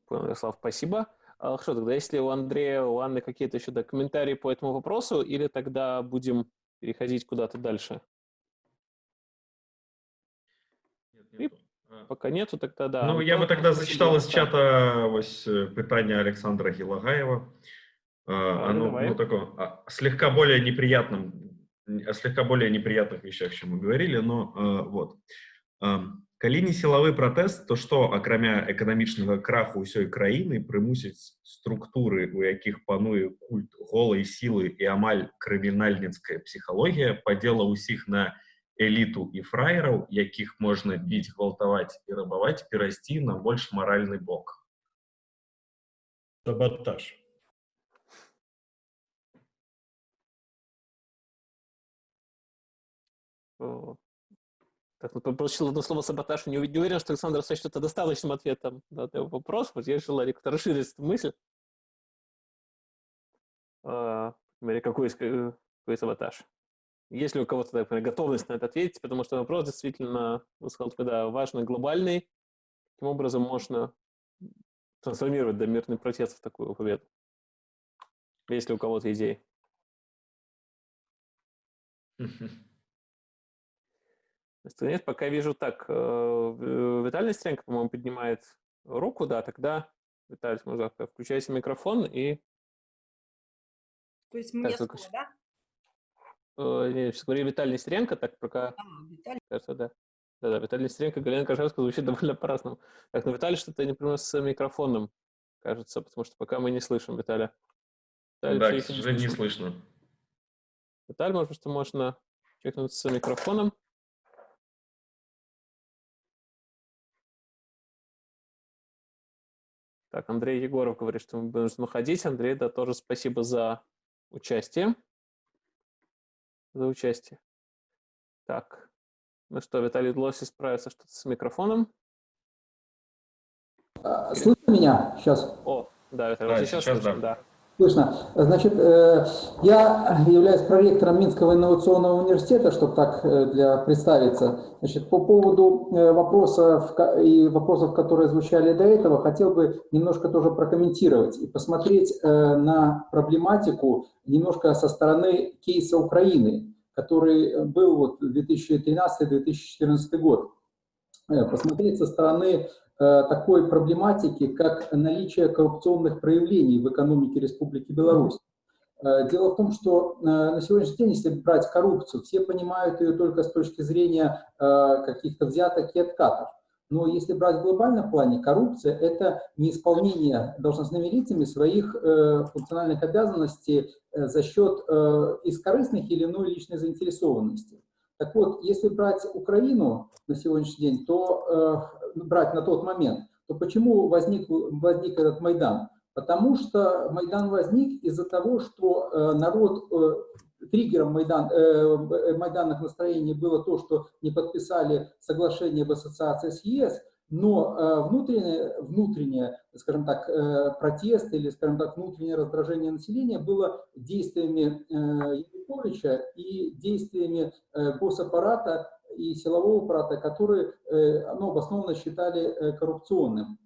Понял, Ярослав, спасибо. А, хорошо, тогда если у Андрея, у Анны какие-то еще да, комментарии по этому вопросу, или тогда будем переходить куда-то дальше? Нет, нету. А Пока нету, тогда да. Ну, я бы тогда зачитал из чата ось, э, питание Александра Гилагаева. А, оно, ну, такое, слегка более неприятным о слегка более неприятных вещах, чем мы говорили, но э, вот. Э, калі не сілавы пратэст то што акрамя эканамічнага краху ўсёй краіны прымусіць структуры у якіх пануе культ голай сілы і амаль крымінальніцкая псіхалогія падзела ўсіх на эліту і фраераў якіх можна біць гвалтаваць і рабаваць перайсці на больш маральны бок саботаж Так, ну, получил одно слово саботаж, не, не уверен, что Александр сочтет это достаточным ответом на этот вопрос. Вот я решил, как-то расширить эту мысль. А, какой, какой саботаж? Есть ли у кого-то, например, готовность на это ответить? Потому что вопрос действительно, вы сказали, когда важный, глобальный, каким образом можно трансформировать да, мирный протест в такую победу? Есть ли у кого-то идеи? Нет, пока вижу так. Э, э, Виталий Нестеренко, по-моему, поднимает руку, да, тогда, Виталий Музака, включайте микрофон и... То есть мне так, слово, только... да? Э, нет, сейчас говорили Виталий Нестеренко, так пока... А, Виталий. Кажется, да. Да-да, Виталий Нестеренко, Галина Кожевская звучит (laughs) довольно по-разному. Так, но Виталий что-то не принес с микрофоном, кажется, потому что пока мы не слышим Виталия. Виталий, да, к сожалению, не слышно. Виталий, может, что можно чекнуть с микрофоном. Так, Андрей Егоров говорит, что мы будем уходить. Андрей, да, тоже спасибо за участие. За участие. Так, ну что, Виталий Лоси справится что-то с микрофоном. А, слышно меня сейчас? О, да, Виталий, да, сейчас, сейчас слышно, да. да. Слышно. Значит, э, я являюсь проректором Минского инновационного университета, чтобы так э, для представиться. Значит, по поводу э, вопросов и вопросов, которые звучали до этого, хотел бы немножко тоже прокомментировать и посмотреть на проблематику немножко со стороны кейса Украины, который был вот 2013-2014 год. Посмотреть со стороны такой проблематики, как наличие коррупционных проявлений в экономике Республики Беларусь. Э, дело в том, что э, на сегодняшний день, если брать коррупцию, все понимают ее только с точки зрения каких-то взяток и откатов. Но если брать в глобальном плане, коррупция – это неисполнение должностными лицами своих функциональных обязанностей за счет искорыстных или иной личной заинтересованности. Так вот, если брать Украину на сегодняшний день, то брать на тот момент, то почему возник, возник этот Майдан? Потому что Майдан возник из-за того, что э, народ э, триггером Майдан, э, майданных настроений было то, что не подписали соглашение об ассоциации с ЕС, но внутреннее, внутреннее, скажем так, протест или, скажем так, внутреннее раздражение населения было действиями Януковича и действиями госаппарата и силового аппарата, которые э, ну, обоснованно считали э, коррупционным.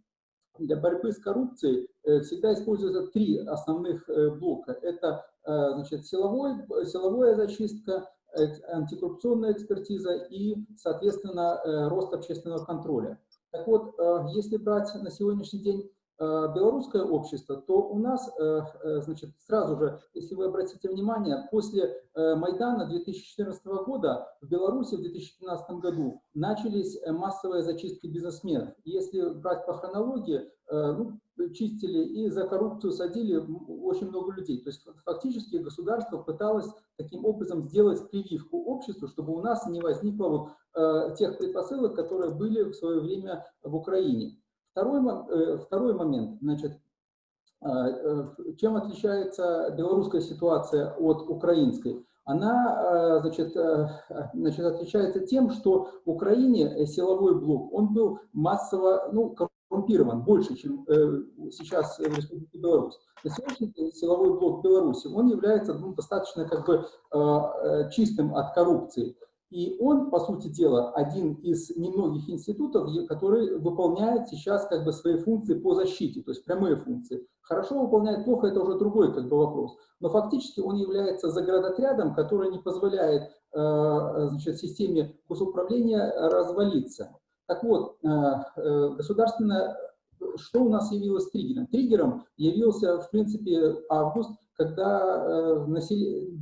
Для борьбы с коррупцией э, всегда используются три основных блока. Это значит, силовой, силовая зачистка, антикоррупционная экспертиза и, соответственно, рост общественного контроля. Так вот, если брать на сегодняшний день белорусское общество, то у нас, э, значит, сразу же, если вы обратите внимание, после Майдана 2014 года в Беларуси в 2015 году начались массовые зачистки бизнесменов. Если брать по хронологии, ну, чистили и за коррупцию садили очень много людей. То есть фактически государство пыталось таким образом сделать прививку обществу, чтобы у нас не возникло вот, э, тех предпосылок, которые были в свое время в Украине. Второй, э, второй момент, значит, э, э, чем отличается белорусская ситуация от украинской? Она значит, значит, отличается тем, что в Украине силовой блок, он был массово, ну, коррумпирован больше, чем сейчас в Республике Беларусь. На сегодняшний день силовой блок Беларуси, он является ну, достаточно как бы чистым от коррупции. И он, по сути дела, один из немногих институтов, который выполняет сейчас как бы свои функции по защите, то есть прямые функции. Хорошо выполняет, плохо, это уже другой как бы вопрос. Но фактически он является заградотрядом, который не позволяет э, значит, системе госуправления развалиться. Так вот, э, э, государственное, что у нас явилось триггером? Триггером явился, в принципе, август, когда э,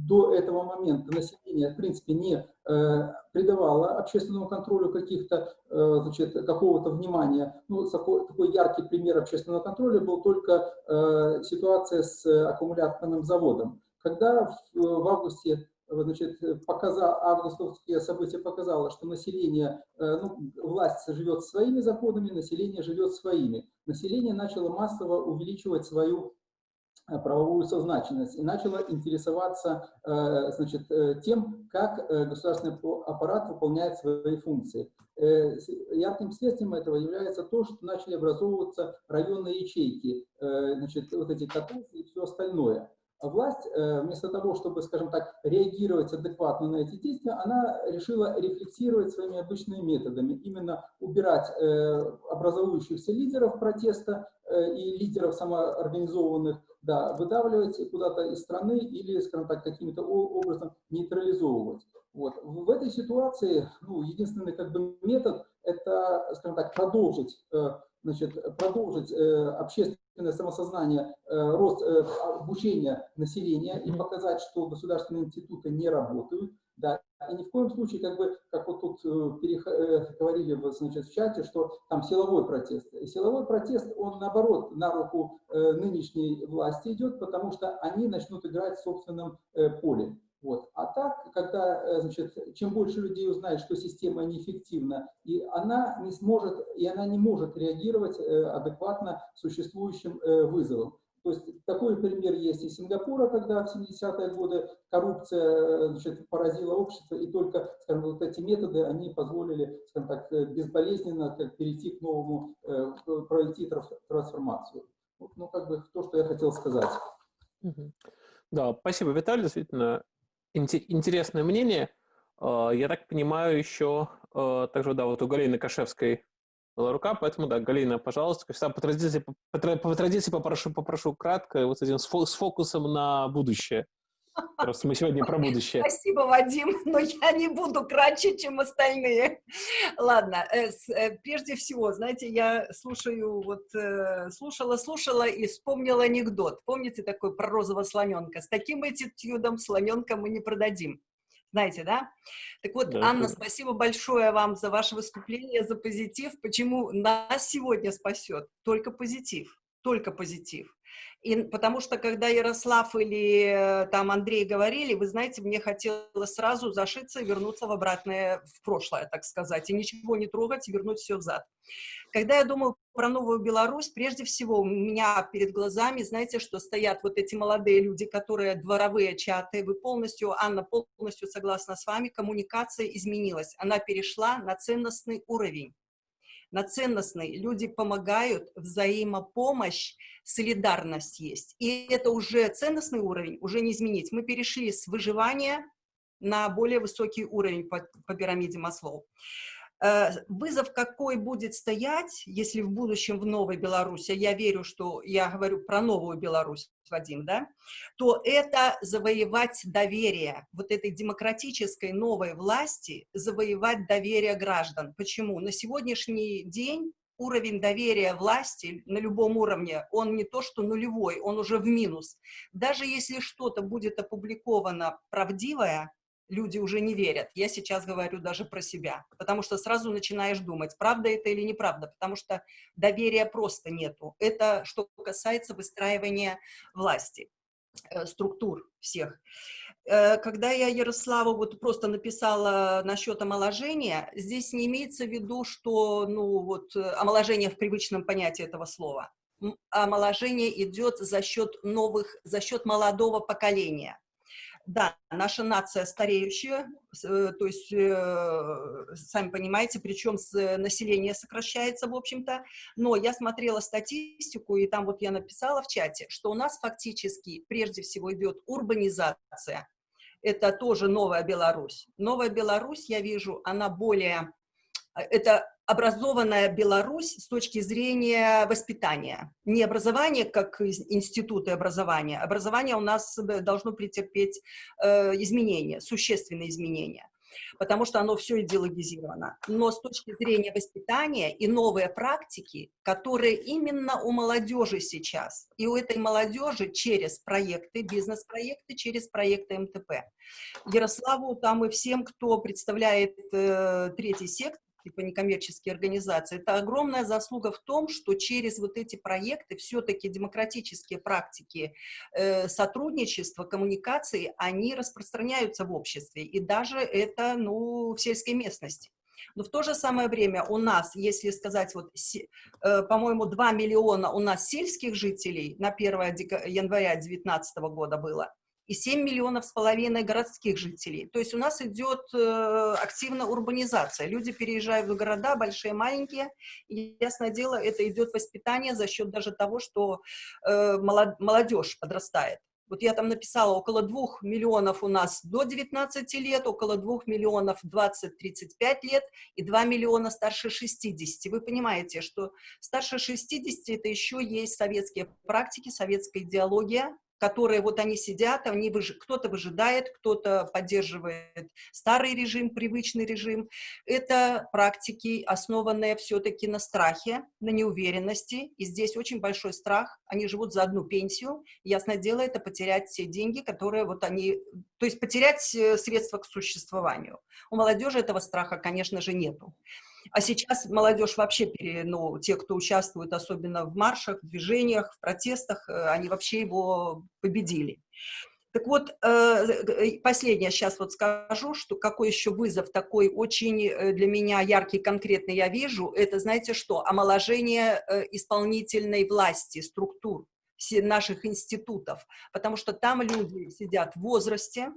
до этого момента население, в принципе, не придавало общественному контролю каких-то, значит, какого-то внимания. Ну, такой, такой яркий пример общественного контроля был только ситуация с аккумуляторным заводом. Когда в, в августе значит, показал, августовские события показало, что население, э, ну, власть живет своими законами, население живет своими. Население начало массово увеличивать свою э, правовую сознательность и начало интересоваться э, значит, тем, как государственный аппарат выполняет свои функции. Ярким следствием этого является то, что начали образовываться районные ячейки, значит, вот эти катушки и все остальное власть, э, вместо того, чтобы, скажем так, реагировать адекватно на эти действия, она решила рефлексировать своими обычными методами, именно убирать э, образующихся лидеров протеста э, и лидеров самоорганизованных, да, выдавливать куда-то из страны или, скажем так, каким-то образом нейтрализовывать. Вот. В этой ситуации ну, единственный как бы, метод – это, скажем так, продолжить значит, продолжить э, общественное самосознание, э, рост э, обучения населения и показать, что государственные институты не работают. Да, и ни в коем случае, как бы, как вот тут говорили значит, в чате, что там силовой протест. И силовой протест, он наоборот на руку нынешней власти идет, потому что они начнут играть в собственном поле. Вот. А так, когда, э, значит, чем больше людей узнает, что система неэффективна, и она не сможет, и она не может реагировать э, адекватно существующим э, вызовам. То есть такой пример есть из Сингапура, когда в 70-е годы коррупция значит, поразила общество, и только скажем, вот эти методы, они позволили скажем так, безболезненно как, перейти к новому, пройти трансформацию. Вот, ну, как бы то, что я хотел сказать. Да, спасибо, Виталий. Действительно, интересное мнение. А, я так понимаю, еще а, также, да, вот у Галины Кашевской была рука, поэтому, да, Галина, пожалуйста, всегда, по традиции, по, по традиции попрошу, попрошу кратко, вот с этим с фокусом на будущее. Просто мы сегодня про будущее. Спасибо, Вадим, но я не буду кратче, чем остальные. Ладно, э, э, прежде всего, знаете, я слушаю, вот э, слушала, слушала и вспомнила анекдот. Помните такой про розового слоненка? С таким attitude слоненка мы не продадим. Знаете, да? Так вот, да, Анна, спасибо большое вам за ваше выступление, за позитив. Почему нас сегодня спасет? Только позитив, только позитив. И, потому что, когда Ярослав или э, там Андрей говорили, вы знаете, мне хотелось сразу зашиться и вернуться в обратное, в прошлое, так сказать, и ничего не трогать, и вернуть все взад. Когда я думаю про Новую Беларусь, прежде всего у меня перед глазами, знаете, что стоят вот эти молодые люди, которые дворовые чаты, вы полностью, Анна, полностью согласна с вами, коммуникация изменилась, она перешла на ценностный уровень на ценностный. Люди помогают, взаимопомощь, солидарность есть. И это уже ценностный уровень, уже не изменить. Мы перешли с выживания на более высокий уровень по, по пирамиде Маслоу. Э, вызов какой будет стоять, если в будущем в Новой Беларуси, я верю, что я говорю про Новую Беларусь, Вадим, да, то это завоевать доверие вот этой демократической новой власти, завоевать доверие граждан. Почему? На сегодняшний день уровень доверия власти на любом уровне, он не то что нулевой, он уже в минус. Даже если что-то будет опубликовано правдивое, люди уже не верят. Я сейчас говорю даже про себя, потому что сразу начинаешь думать, правда это или неправда, потому что доверия просто нету. Это что касается выстраивания власти, э, структур всех. Э, когда я Ярославу вот просто написала насчет омоложения, здесь не имеется в виду, что, ну, вот, э, омоложение в привычном понятии этого слова. Омоложение идет за счет новых, за счет молодого поколения да, наша нация стареющая, э, то есть, э, сами понимаете, причем население сокращается, в общем-то, но я смотрела статистику, и там вот я написала в чате, что у нас фактически прежде всего идет урбанизация, это тоже новая Беларусь. Новая Беларусь, я вижу, она более, э, это образованная Беларусь с точки зрения воспитания. Не образование как институты образования. Образование у нас должно претерпеть э, изменения, существенные изменения, потому что оно все идеологизировано. Но с точки зрения воспитания и новые практики, которые именно у молодежи сейчас, и у этой молодежи через проекты, бизнес-проекты, через проекты МТП. Ярославу там и всем, кто представляет э, третий сектор, типа некоммерческие организации, это огромная заслуга в том, что через вот эти проекты все-таки демократические практики э, сотрудничества, коммуникации, они распространяются в обществе, и даже это, ну, в сельской местности. Но в то же самое время у нас, если сказать, вот, э, по-моему, 2 миллиона у нас сельских жителей на 1 января 2019 года было, и 7 миллионов с половиной городских жителей. То есть у нас идет э, активная урбанизация. Люди переезжают в города, большие, маленькие. И, ясное дело, это идет воспитание за счет даже того, что э, молодежь подрастает. Вот я там написала, около 2 миллионов у нас до 19 лет, около 2 миллионов 20-35 лет и 2 миллиона старше 60. Вы понимаете, что старше 60 это еще есть советские практики, советская идеология, которые вот они сидят, они выж... кто-то выжидает, кто-то поддерживает старый режим, привычный режим. Это практики, основанные все-таки на страхе, на неуверенности, и здесь очень большой страх, они живут за одну пенсию, ясное дело, это потерять все деньги, которые вот они, то есть потерять э, средства к существованию. У молодежи этого страха, конечно же, нету. А сейчас молодежь вообще, ну, те, кто участвует особенно в маршах, в движениях, в протестах, э, они вообще его победили. Так вот, э, э, последнее сейчас вот скажу, что какой еще вызов такой очень для меня яркий, конкретный я вижу, это, знаете что, омоложение исполнительной власти, структур наших институтов, потому что там люди сидят в возрасте,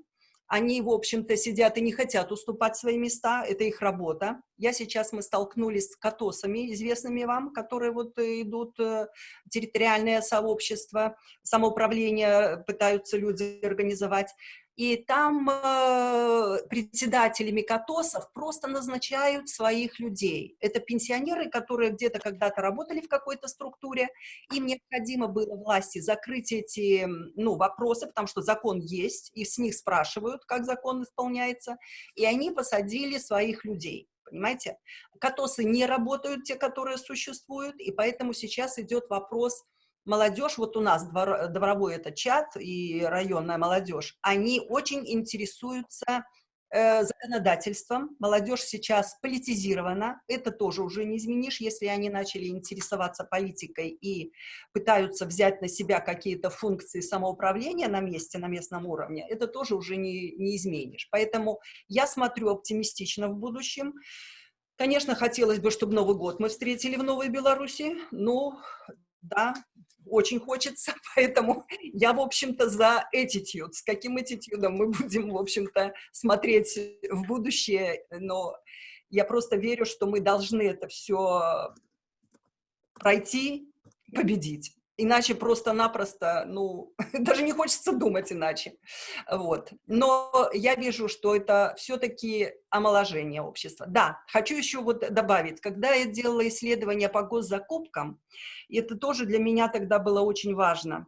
они, в общем-то, сидят и не хотят уступать свои места, это их работа. Я сейчас, мы столкнулись с катосами, известными вам, которые вот э, идут, э, территориальное сообщество, самоуправление пытаются люди организовать и там э, председателями КАТОСов просто назначают своих людей. Это пенсионеры, которые где-то когда-то работали в какой-то структуре, им необходимо было власти закрыть эти ну, вопросы, потому что закон есть, и с них спрашивают, как закон исполняется, и они посадили своих людей. Понимаете? Катосы не работают, те, которые существуют, и поэтому сейчас идет вопрос молодежь, вот у нас двор, дворовой это чат и районная молодежь, они очень интересуются э, законодательством. Молодежь сейчас политизирована. Это тоже уже не изменишь, если они начали интересоваться политикой и пытаются взять на себя какие-то функции самоуправления на месте, на местном уровне. Это тоже уже не, не изменишь. Поэтому я смотрю оптимистично в будущем. Конечно, хотелось бы, чтобы Новый год мы встретили в Новой Беларуси, но да, очень хочется, (laughs) поэтому я, в общем-то, за attitude. С каким attitude мы будем, в общем-то, смотреть в будущее, но я просто верю, что мы должны это все пройти, победить. Иначе просто-напросто, ну, (laughs) даже не хочется думать иначе. Вот. Но я вижу, что это все-таки омоложение общества. Да, хочу еще вот добавить, когда я делала исследования по госзакупкам, это тоже для меня тогда было очень важно.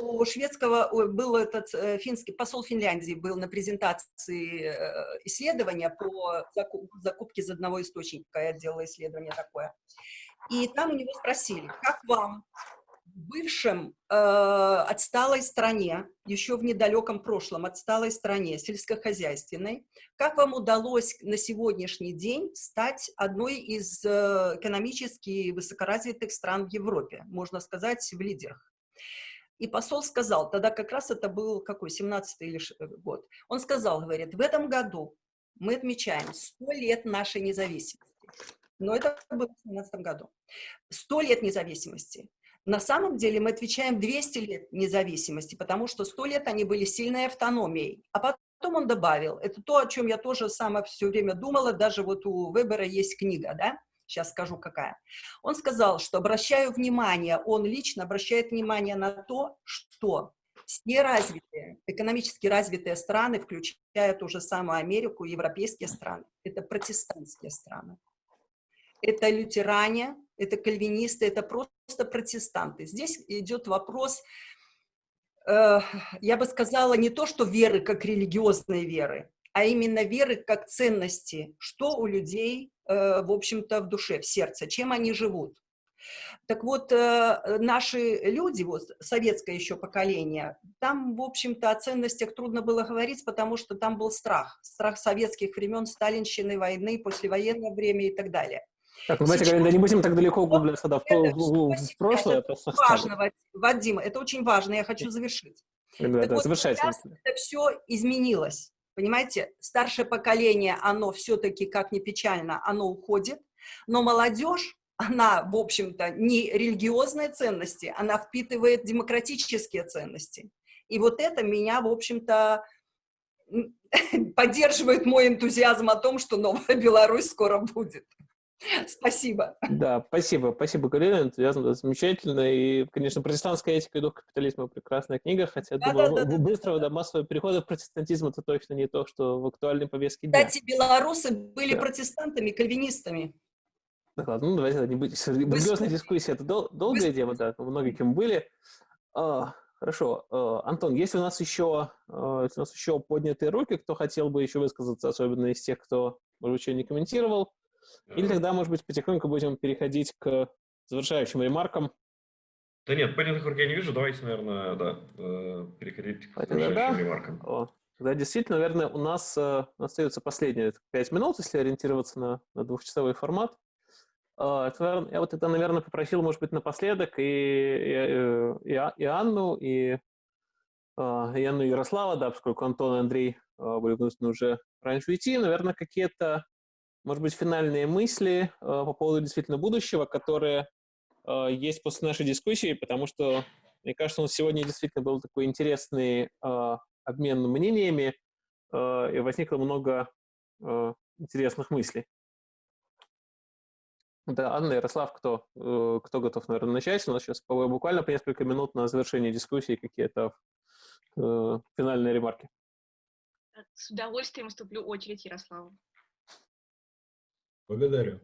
У шведского был этот э, финский посол Финляндии был на презентации э, исследования по закупке из одного источника. Я делала исследование такое. И там у него спросили, как вам в бывшем э, отсталой стране, еще в недалеком прошлом отсталой стране, сельскохозяйственной, как вам удалось на сегодняшний день стать одной из э, экономически высокоразвитых стран в Европе, можно сказать, в лидерах? И посол сказал, тогда как раз это был какой, 17 или э, год, он сказал, говорит, в этом году мы отмечаем 100 лет нашей независимости но это было в 2017 году. 100 лет независимости. На самом деле мы отвечаем 200 лет независимости, потому что 100 лет они были сильной автономией. А потом он добавил, это то, о чем я тоже сама все время думала, даже вот у Вебера есть книга, да, сейчас скажу какая. Он сказал, что обращаю внимание, он лично обращает внимание на то, что все развитые, экономически развитые страны, включая ту же самую Америку, европейские страны, это протестантские страны это лютеране, это кальвинисты, это просто протестанты. Здесь идет вопрос, э, я бы сказала, не то, что веры как религиозные веры, а именно веры как ценности, что у людей, э, в общем-то, в душе, в сердце, чем они живут. Так вот, э, наши люди, вот советское еще поколение, там, в общем-то, о ценностях трудно было говорить, потому что там был страх. Страх советских времен, сталинщины, войны, послевоенное время и так далее. Так, ну, давайте Сейчас... не будем так далеко углубляться да, в, в, в, прошлое. Это очень важно, Вадим, это очень важно, я хочу завершить. Да, так да, вот Сейчас это все изменилось, понимаете? Старшее поколение, оно все-таки, как ни печально, оно уходит, но молодежь, она, в общем-то, не религиозные ценности, она впитывает демократические ценности. И вот это меня, в общем-то, (laughs) поддерживает мой энтузиазм о том, что новая Беларусь скоро будет. (laughs) Спасибо. Да, спасибо. Спасибо, Галина. Энтузиазм замечательно. И, конечно, «Протестантская этика и дух капитализма» — прекрасная книга, хотя, да, думаю, да, да, быстрого да, да, массового перехода в протестантизм — это точно не то, что в актуальной повестке дня. Кстати, белорусы были да. протестантами, кальвинистами. Да ладно, ну давайте не будем. Религиозная дискуссия — это дол долгая Быстро. тема, да, многие кем были. А, хорошо. А, Антон, есть у нас еще, а, у нас еще поднятые руки, кто хотел бы еще высказаться, особенно из тех, кто, может быть, еще не комментировал? Или тогда, может быть, потихоньку будем переходить к завершающим ремаркам. Да нет, понятных рук я не вижу. Давайте, наверное, да, э, переходить к завершающим да, ремаркам. О, тогда действительно, наверное, у нас э, остается последние пять минут, если ориентироваться на, на двухчасовой формат. Э, это, я вот это, наверное, попросил, может быть, напоследок и, и, и, и Анну, и, и Анну Ярослава, да, поскольку Антон и Андрей были вынуждены уже раньше уйти, наверное, какие-то может быть, финальные мысли э, по поводу действительно будущего, которые э, есть после нашей дискуссии, потому что, мне кажется, у нас сегодня действительно был такой интересный э, обмен мнениями, и возникло много интересных мыслей. Да, Анна, Ярослав, кто, кто готов, наверное, начать? У нас сейчас буквально по несколько минут на завершение дискуссии какие-то финальные ремарки. С удовольствием уступлю очередь Ярославу. Благодарю.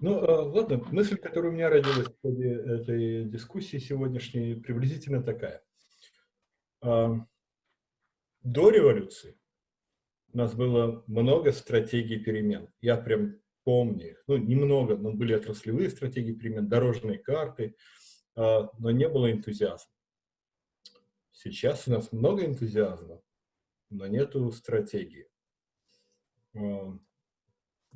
Ну, а, ладно, мысль, которая у меня родилась в ходе этой дискуссии сегодняшней, приблизительно такая. А, до революции у нас было много стратегий перемен. Я прям помню их. Ну, немного, но были отраслевые стратегии перемен, дорожные карты, а, но не было энтузиазма. Сейчас у нас много энтузиазма, но нету стратегии.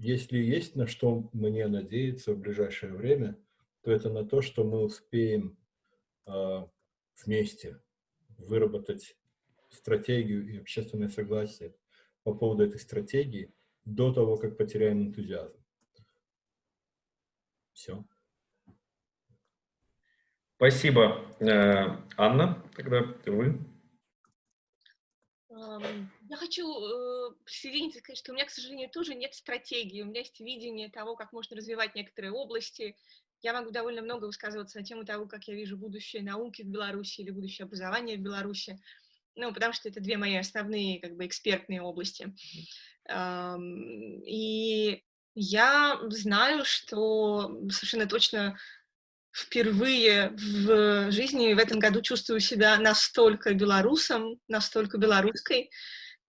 Если есть на что мне надеяться в ближайшее время, то это на то, что мы успеем а, вместе выработать стратегию и общественное согласие по поводу этой стратегии до того, как потеряем энтузиазм. Все. Спасибо, э, Анна. Тогда вы. Я хочу э, присоединиться и сказать, что у меня, к сожалению, тоже нет стратегии. У меня есть видение того, как можно развивать некоторые области. Я могу довольно много высказываться на тему того, как я вижу будущее науки в Беларуси или будущее образования в Беларуси. Ну, потому что это две мои основные, как бы, экспертные области. И я знаю, что совершенно точно впервые в жизни в этом году чувствую себя настолько белорусом, настолько белорусской,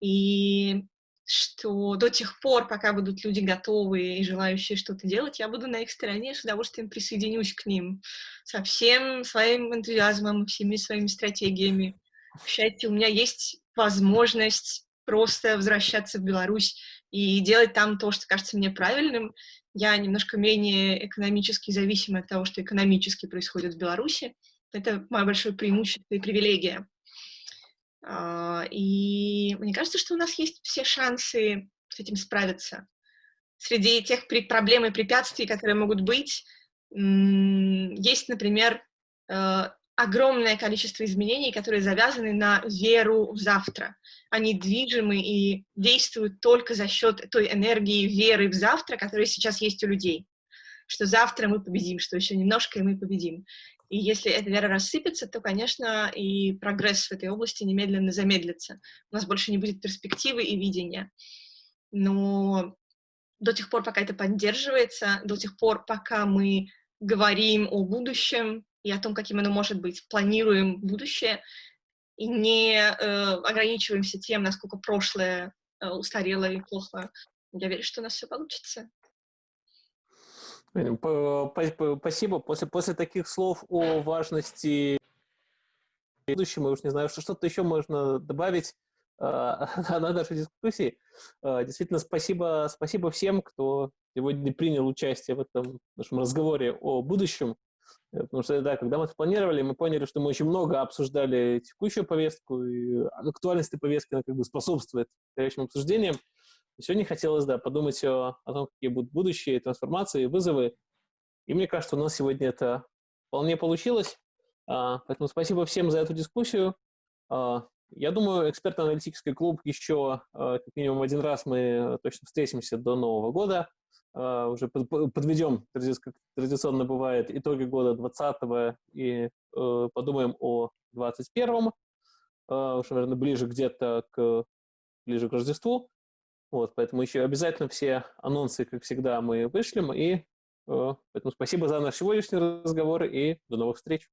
и что до тех пор, пока будут люди готовые и желающие что-то делать, я буду на их стороне, с удовольствием присоединюсь к ним со всем своим энтузиазмом, всеми своими стратегиями. К счастью, у меня есть возможность просто возвращаться в Беларусь и делать там то, что кажется мне правильным, я немножко менее экономически зависима от того, что экономически происходит в Беларуси. Это мое большое преимущество и привилегия. А, и мне кажется, что у нас есть все шансы с этим справиться. Среди тех проблем и препятствий, которые могут быть, есть, например, э, огромное количество изменений, которые завязаны на веру в завтра. Они движимы и действуют только за счет той энергии веры в завтра, которая сейчас есть у людей. Что завтра мы победим, что еще немножко, и мы победим. И если эта вера рассыпется, то, конечно, и прогресс в этой области немедленно замедлится. У нас больше не будет перспективы и видения. Но до тех пор, пока это поддерживается, до тех пор, пока мы говорим о будущем, и о том, каким оно может быть. Планируем будущее и не э, ограничиваемся тем, насколько прошлое э, устарело и плохо. Я верю, что у нас все получится. Спасибо. После, после таких слов о важности будущего, я уж не знаю, что что-то еще можно добавить э, (laughs) на нашей дискуссии. Э, действительно, спасибо, спасибо всем, кто сегодня принял участие в этом нашем разговоре о будущем. Э, потому что, да, когда мы это планировали, мы поняли, что мы очень много обсуждали текущую повестку, и актуальность этой повестки она как бы способствует настоящим обсуждениям. Сегодня хотелось, да, подумать о, о том, какие будут будущие трансформации, вызовы. И мне кажется, у нас сегодня это вполне получилось. А, поэтому спасибо всем за эту дискуссию. А, я думаю, экспертно-аналитический клуб еще а, как минимум один раз мы точно встретимся до Нового года. Уже подведем, как традиционно бывает, итоги года 20 и uh, подумаем о 21-м, uh, уже, наверное, ближе где-то к, ближе к Рождеству. Вот, поэтому еще обязательно все анонсы, как всегда, мы вышлем. И поэтому спасибо за наш сегодняшний разговор и до новых встреч.